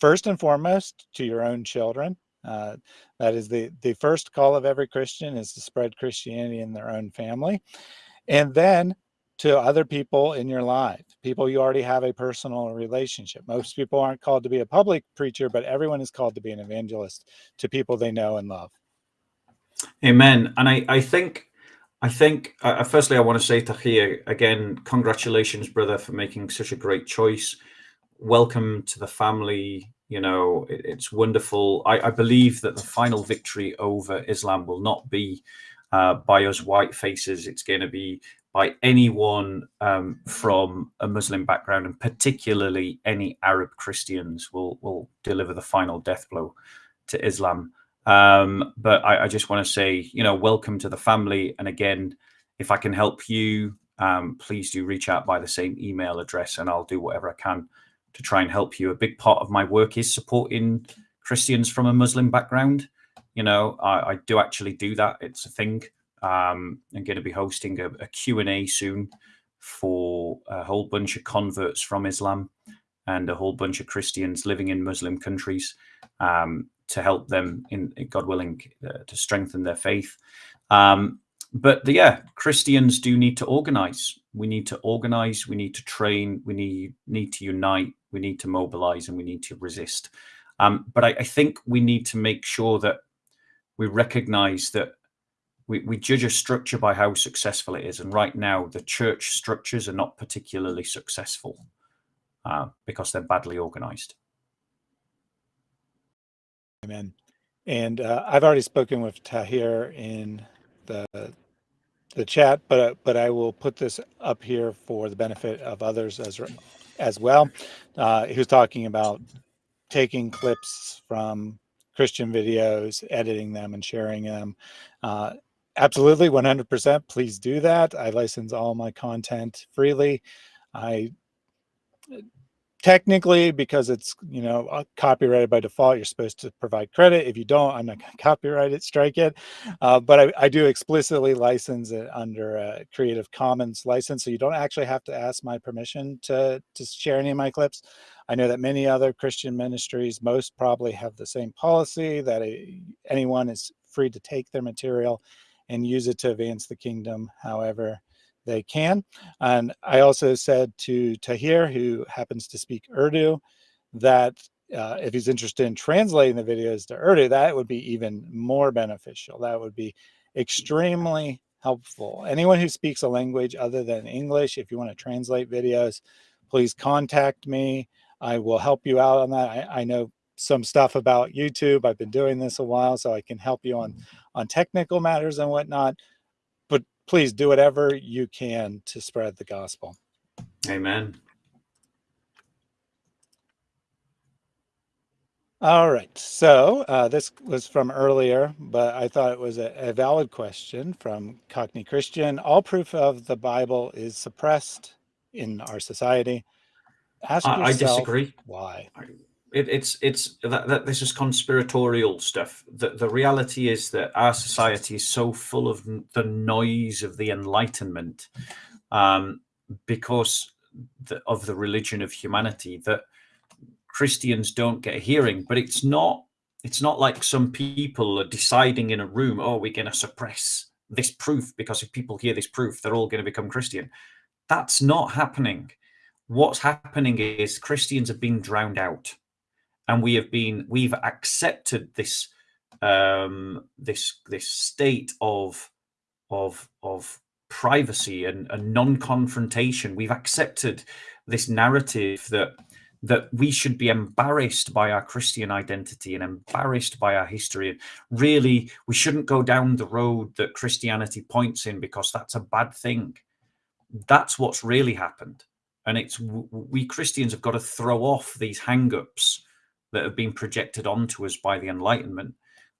First and foremost, to your own children. Uh, that is the, the first call of every Christian is to spread Christianity in their own family. And then to other people in your life, people you already have a personal relationship. Most people aren't called to be a public preacher, but everyone is called to be an evangelist to people they know and love. Amen. And I, I think I think, uh, uh, firstly, I want to say to Tahir, again, congratulations, brother, for making such a great choice. Welcome to the family. You know, it, it's wonderful. I, I, believe that the final victory over Islam will not be uh, by us white faces. It's going to be by anyone um, from a Muslim background, and particularly any Arab Christians will, will deliver the final death blow to Islam. Um, but I, I just want to say, you know, welcome to the family. And again, if I can help you, um, please do reach out by the same email address and I'll do whatever I can to try and help you. A big part of my work is supporting Christians from a Muslim background. You know, I, I do actually do that. It's a thing. Um, I'm going to be hosting a, a Q&A soon for a whole bunch of converts from Islam and a whole bunch of Christians living in Muslim countries. Um, to help them in God willing uh, to strengthen their faith. Um, but the, yeah, Christians do need to organize. We need to organize. We need to train. We need need to unite. We need to mobilize, and we need to resist. Um, but I, I, think we need to make sure that we recognize that we, we judge a structure by how successful it is. And right now, the church structures are not particularly successful uh, because they're badly organized. Amen. And uh, I've already spoken with Tahir in the the chat, but uh, but I will put this up here for the benefit of others as as well. Uh, he was talking about taking clips from Christian videos, editing them, and sharing them. Uh, absolutely 100% please do that i license all my content freely i technically because it's you know uh, copyrighted by default you're supposed to provide credit. If you don't i'm not going to copyright it strike it. Uh, but I, I, do explicitly license it under a creative commons license so you don't actually have to ask my permission to to share any of my clips. I know that many other christian ministries most probably have the same policy that a, anyone is free to take their material and use it to advance the kingdom. However they can. And I also said to Tahir, who happens to speak Urdu, that uh, if he's interested in translating the videos to Urdu, that would be even more beneficial. That would be extremely helpful. Anyone who speaks a language other than English, if you want to translate videos, please contact me. I will help you out on that. I, I know some stuff about YouTube. I've been doing this a while, so I can help you on, on technical matters and whatnot please do whatever you can to spread the gospel. Amen. All right. So uh, this was from earlier, but I thought it was a, a, valid question from Cockney Christian. All proof of the Bible is suppressed in our society. Ask yourself I disagree. Why? It, it's it's that, that this is conspiratorial stuff. The the reality is that our society is so full of the noise of the Enlightenment, um, because the, of the religion of humanity that Christians don't get a hearing. But it's not it's not like some people are deciding in a room, oh, we're going to suppress this proof because if people hear this proof, they're all going to become Christian. That's not happening. What's happening is Christians are being drowned out and we have been we've accepted this um, this this state of of of privacy and, and non-confrontation. We've accepted this narrative that that we should be embarrassed by our Christian identity and embarrassed by our history. And really, we shouldn't go down the road that Christianity points in because that's a bad thing. That's what's really happened. And it's we Christians have got to throw off these hang-ups that have been projected onto us by the Enlightenment.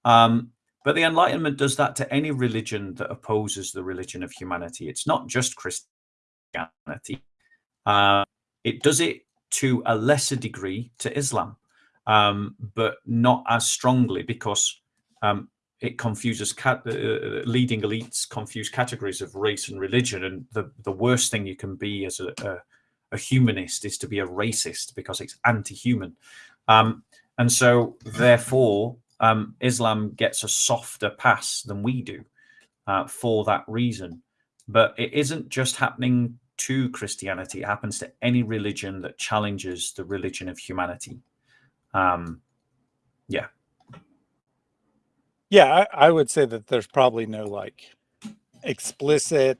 Um, but the Enlightenment does that to any religion that opposes the religion of humanity. It's not just Christianity. Uh, it does it to a lesser degree to Islam, um, but not as strongly because um, it confuses uh, uh, leading elites confuse categories of race and religion. And the, the worst thing you can be as a, a, a humanist is to be a racist because it's anti-human. Um, and so, therefore, um, Islam gets a softer pass than we do uh, for that reason. But it isn't just happening to Christianity, it happens to any religion that challenges the religion of humanity. Um, yeah. Yeah, I, I would say that there's probably no like explicit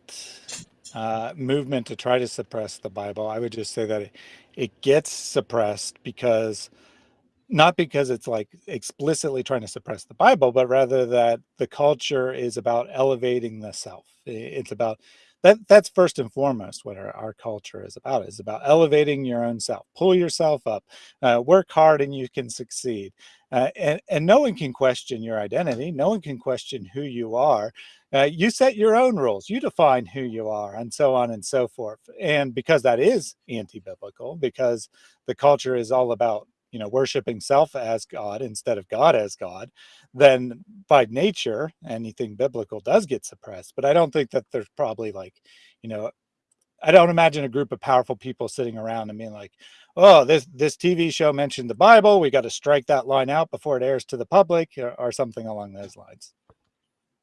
uh, movement to try to suppress the Bible. I would just say that it, it gets suppressed because not because it's like explicitly trying to suppress the Bible, but rather that the culture is about elevating the self. It's about that. That's first and foremost what our, our culture is about. Is about elevating your own self. Pull yourself up. Uh, work hard, and you can succeed. Uh, and and no one can question your identity. No one can question who you are. Uh, you set your own rules. You define who you are, and so on and so forth. And because that is anti-biblical, because the culture is all about you know, worshiping self as God instead of God as God, then by nature, anything biblical does get suppressed. But I don't think that there's probably like, you know, I don't imagine a group of powerful people sitting around and being like, oh, this this TV show mentioned the Bible. We got to strike that line out before it airs to the public or, or something along those lines.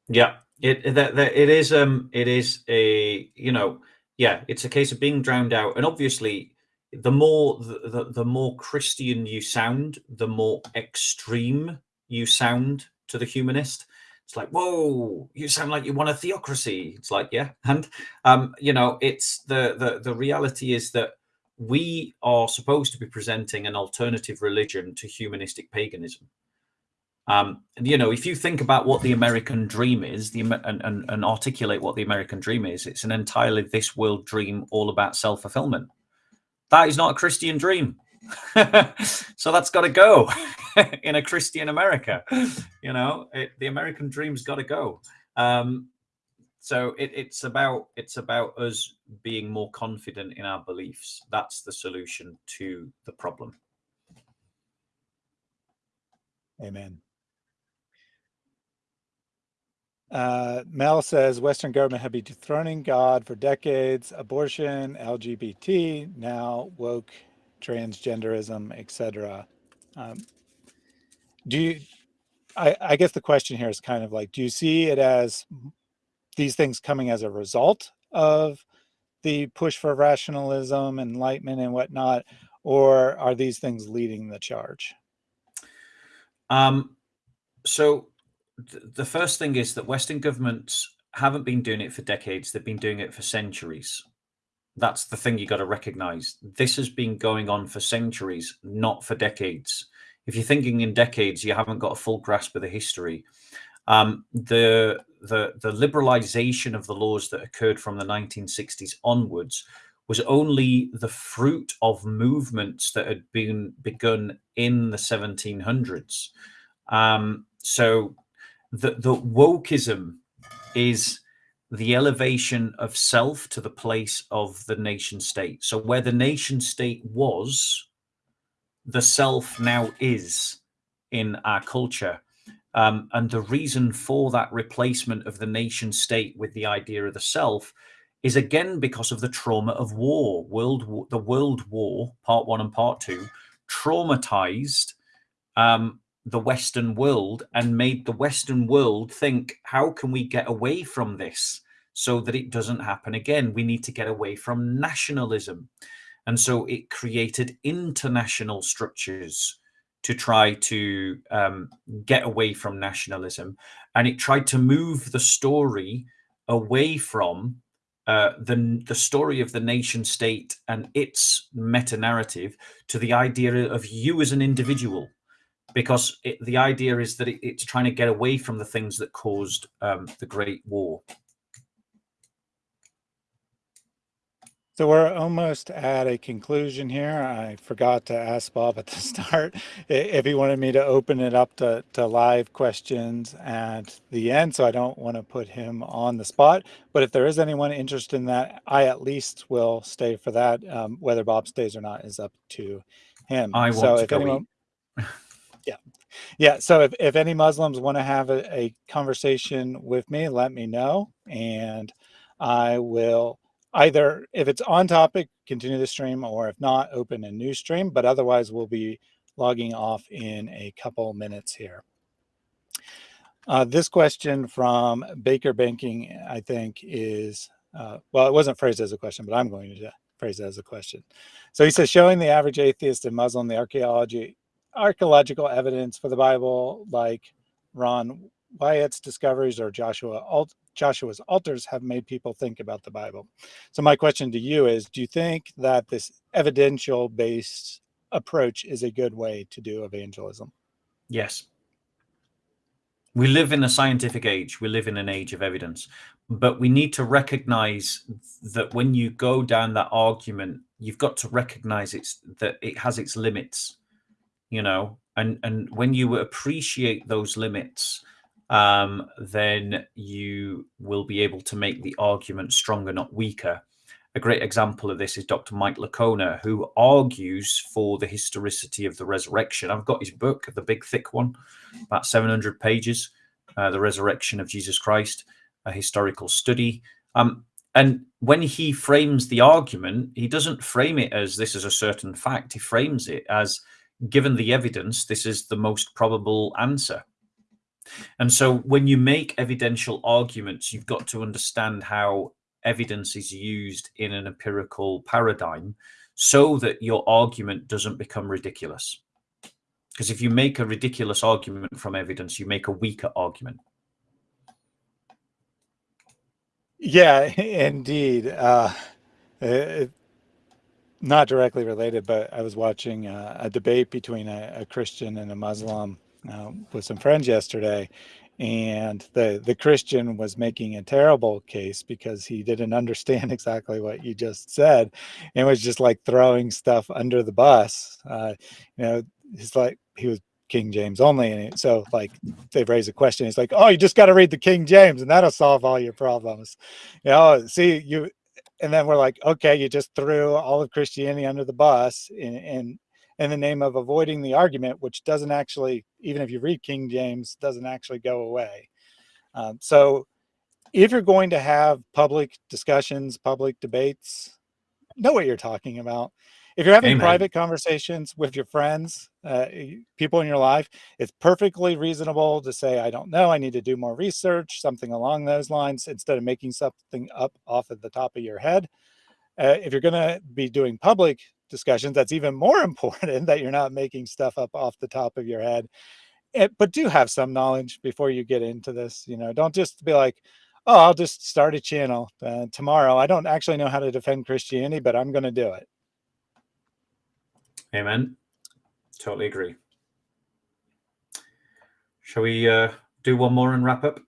Yeah, it that, that it is um it is a you know yeah it's a case of being drowned out and obviously the more the, the, the more Christian you sound, the more extreme you sound to the humanist. It's like, whoa, you sound like you want a theocracy. It's like, yeah, and um, you know, it's the the the reality is that we are supposed to be presenting an alternative religion to humanistic paganism. Um, and you know, if you think about what the American dream is, the and, and, and articulate what the American dream is, it's an entirely this world dream, all about self fulfillment that is not a Christian dream. so that's got to go in a Christian America. You know, it, the American dream's got to go. Um, so it, it's about it's about us being more confident in our beliefs. That's the solution to the problem. Amen. Uh, Mel says Western government have been dethroning God for decades, abortion, LGBT, now woke, transgenderism, etc. Um, do you, I, I guess the question here is kind of like, do you see it as these things coming as a result of the push for rationalism, enlightenment and whatnot, or are these things leading the charge? Um, so the first thing is that Western governments haven't been doing it for decades. They've been doing it for centuries. That's the thing you got to recognize. This has been going on for centuries, not for decades. If you're thinking in decades, you haven't got a full grasp of the history. Um, the the the liberalization of the laws that occurred from the 1960s onwards was only the fruit of movements that had been begun in the 1700s. Um, so the, the wokeism is the elevation of self to the place of the nation state. So where the nation state was, the self now is in our culture. Um, and the reason for that replacement of the nation state with the idea of the self is again because of the trauma of war. World the World War, Part One and Part Two, traumatized um, the Western world and made the Western world think, how can we get away from this so that it doesn't happen again? We need to get away from nationalism. And so it created international structures to try to um, get away from nationalism. And it tried to move the story away from uh, the, the story of the nation state and its meta narrative to the idea of you as an individual because it, the idea is that it, it's trying to get away from the things that caused um, the Great War. So we're almost at a conclusion here. I forgot to ask Bob at the start if he wanted me to open it up to, to live questions at the end. So I don't want to put him on the spot. But if there is anyone interested in that, I at least will stay for that. Um, whether Bob stays or not is up to him. I want so to go anyone, yeah. Yeah so if, if any muslims want to have a, a, conversation with me let me know and i will either if it's on topic continue the stream or if not open a new stream but otherwise we'll be logging off in a couple minutes here. Uh, this question from baker banking i think is uh, well it wasn't phrased as a question but i'm going to phrase it as a question. So he says showing the average atheist and muslim the archaeology archaeological evidence for the Bible, like Ron Wyatt's discoveries or Joshua Alt Joshua's altars, have made people think about the Bible. So my question to you is, do you think that this evidential based approach is a good way to do evangelism? Yes. We live in a scientific age. We live in an age of evidence. But we need to recognize that when you go down that argument, you've got to recognize it's that it has its limits you know, and and when you appreciate those limits, um, then you will be able to make the argument stronger, not weaker. A great example of this is Dr. Mike Licona, who argues for the historicity of the resurrection. I've got his book, the big thick one, about 700 pages, uh, The Resurrection of Jesus Christ, a historical study. Um, and when he frames the argument, he doesn't frame it as this is a certain fact. He frames it as given the evidence, this is the most probable answer. And so when you make evidential arguments, you've got to understand how evidence is used in an empirical paradigm so that your argument doesn't become ridiculous. Because if you make a ridiculous argument from evidence, you make a weaker argument. Yeah, indeed. Uh, it, not directly related, but I was watching a, a debate between a, a, Christian and a Muslim uh, with some friends yesterday, and the the Christian was making a terrible case because he didn't understand exactly what you just said, and was just like throwing stuff under the bus. Uh, you know, he's like he was King James only. And so like they've raised a question. It's like, oh, you just got to read the King James and that'll solve all your problems. You know, see you, and then we're like, okay, you just threw all of Christianity under the bus in, in, in the name of avoiding the argument, which doesn't actually, even if you read King James, doesn't actually go away. Um, so if you're going to have public discussions, public debates, know what you're talking about. If you're having Amen. private conversations with your friends, uh, people in your life, it's perfectly reasonable to say, I don't know, I need to do more research, something along those lines, instead of making something up off of the top of your head. Uh, if you're going to be doing public discussions, that's even more important that you're not making stuff up off the top of your head. It, eh, but do have some knowledge before you get into this. You know, don't just be like, oh, I'll just start a channel uh, tomorrow. I don't actually know how to defend Christianity, but I'm going to do it. Amen. Totally agree. Shall we uh, do one more and wrap up?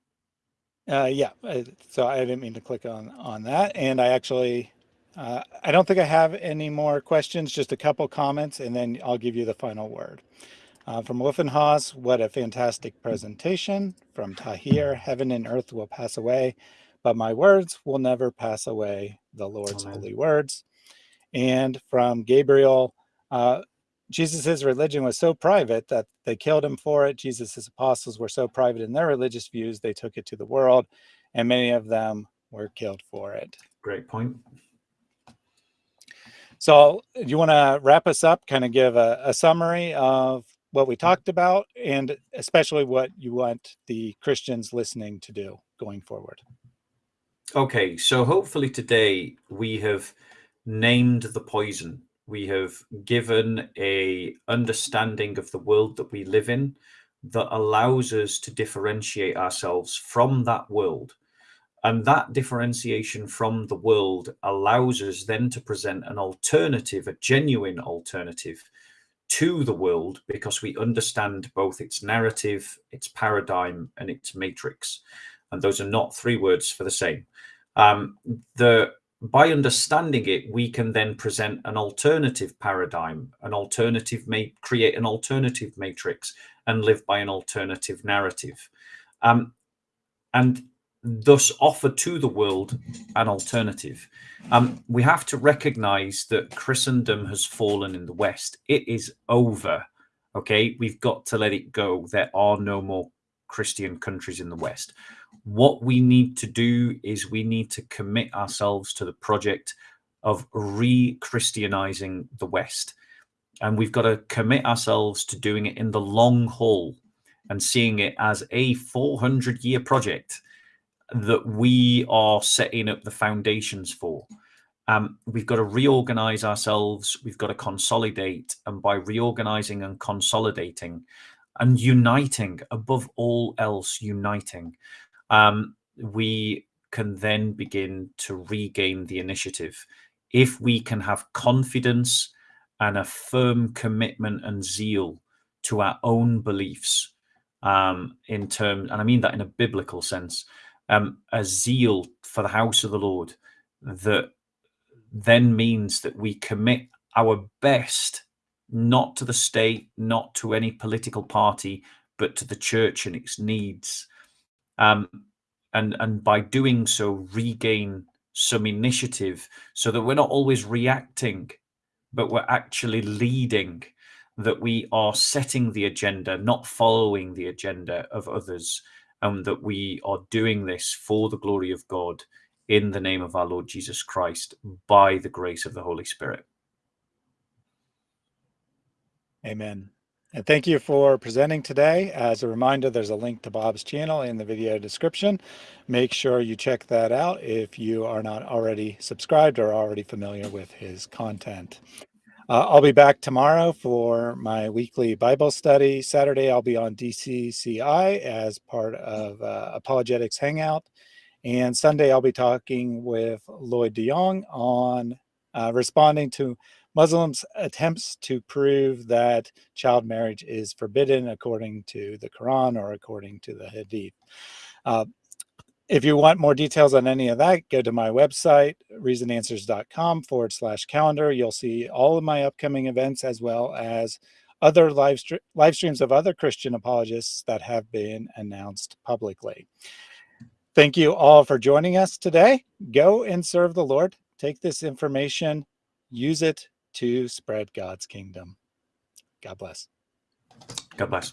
Uh, yeah. Uh, so I didn't mean to click on on that, and I actually, uh, I don't think I have any more questions. Just a couple comments, and then I'll give you the final word. Uh, from Wolfenhaus, what a fantastic presentation. From Tahir, heaven and earth will pass away, but my words will never pass away, the Lord's Amen. holy words. And from Gabriel, uh, Jesus's religion was so private that they killed him for it. Jesus's apostles were so private in their religious views, they took it to the world, and many of them were killed for it. Great point. So, do you want to wrap us up, kind of give a, a summary of what we talked about, and especially what you want the Christians listening to do going forward? Okay, so hopefully today we have named the poison we have given a understanding of the world that we live in that allows us to differentiate ourselves from that world. And that differentiation from the world allows us then to present an alternative a genuine alternative to the world because we understand both its narrative its paradigm and its matrix. And those are not three words for the same. Um, the by understanding it, we can then present an alternative paradigm, an alternative, create an alternative matrix and live by an alternative narrative. Um, and thus offer to the world an alternative. Um, we have to recognize that Christendom has fallen in the West. It is over. Okay, we've got to let it go. There are no more Christian countries in the West. What we need to do is we need to commit ourselves to the project of re-Christianizing the West. And we've got to commit ourselves to doing it in the long haul and seeing it as a 400 year project that we are setting up the foundations for. Um, we've got to reorganize ourselves. We've got to consolidate. And by reorganizing and consolidating and uniting, above all else, uniting, um, we can then begin to regain the initiative. If we can have confidence and a firm commitment and zeal to our own beliefs um, in terms, and I mean that in a biblical sense, um, a zeal for the house of the Lord that then means that we commit our best, not to the state, not to any political party, but to the church and its needs. Um, and and by doing so regain some initiative so that we're not always reacting but we're actually leading that we are setting the agenda not following the agenda of others and that we are doing this for the glory of god in the name of our lord jesus christ by the grace of the holy spirit amen and thank you for presenting today. As a reminder, there's a link to Bob's channel in the video description. Make sure you check that out if you are not already subscribed or already familiar with his content. Uh, I'll be back tomorrow for my weekly Bible study. Saturday, I'll be on DCCI as part of uh, Apologetics Hangout. And Sunday, I'll be talking with Lloyd DeYoung on uh, responding to Muslims attempts to prove that child marriage is forbidden according to the Quran or according to the Hadith. Uh, if you want more details on any of that, go to my website, reasonanswers.com forward slash calendar. You'll see all of my upcoming events as well as other live, live streams of other Christian apologists that have been announced publicly. Thank you all for joining us today. Go and serve the Lord. Take this information, use it to spread God's kingdom. God bless. God bless.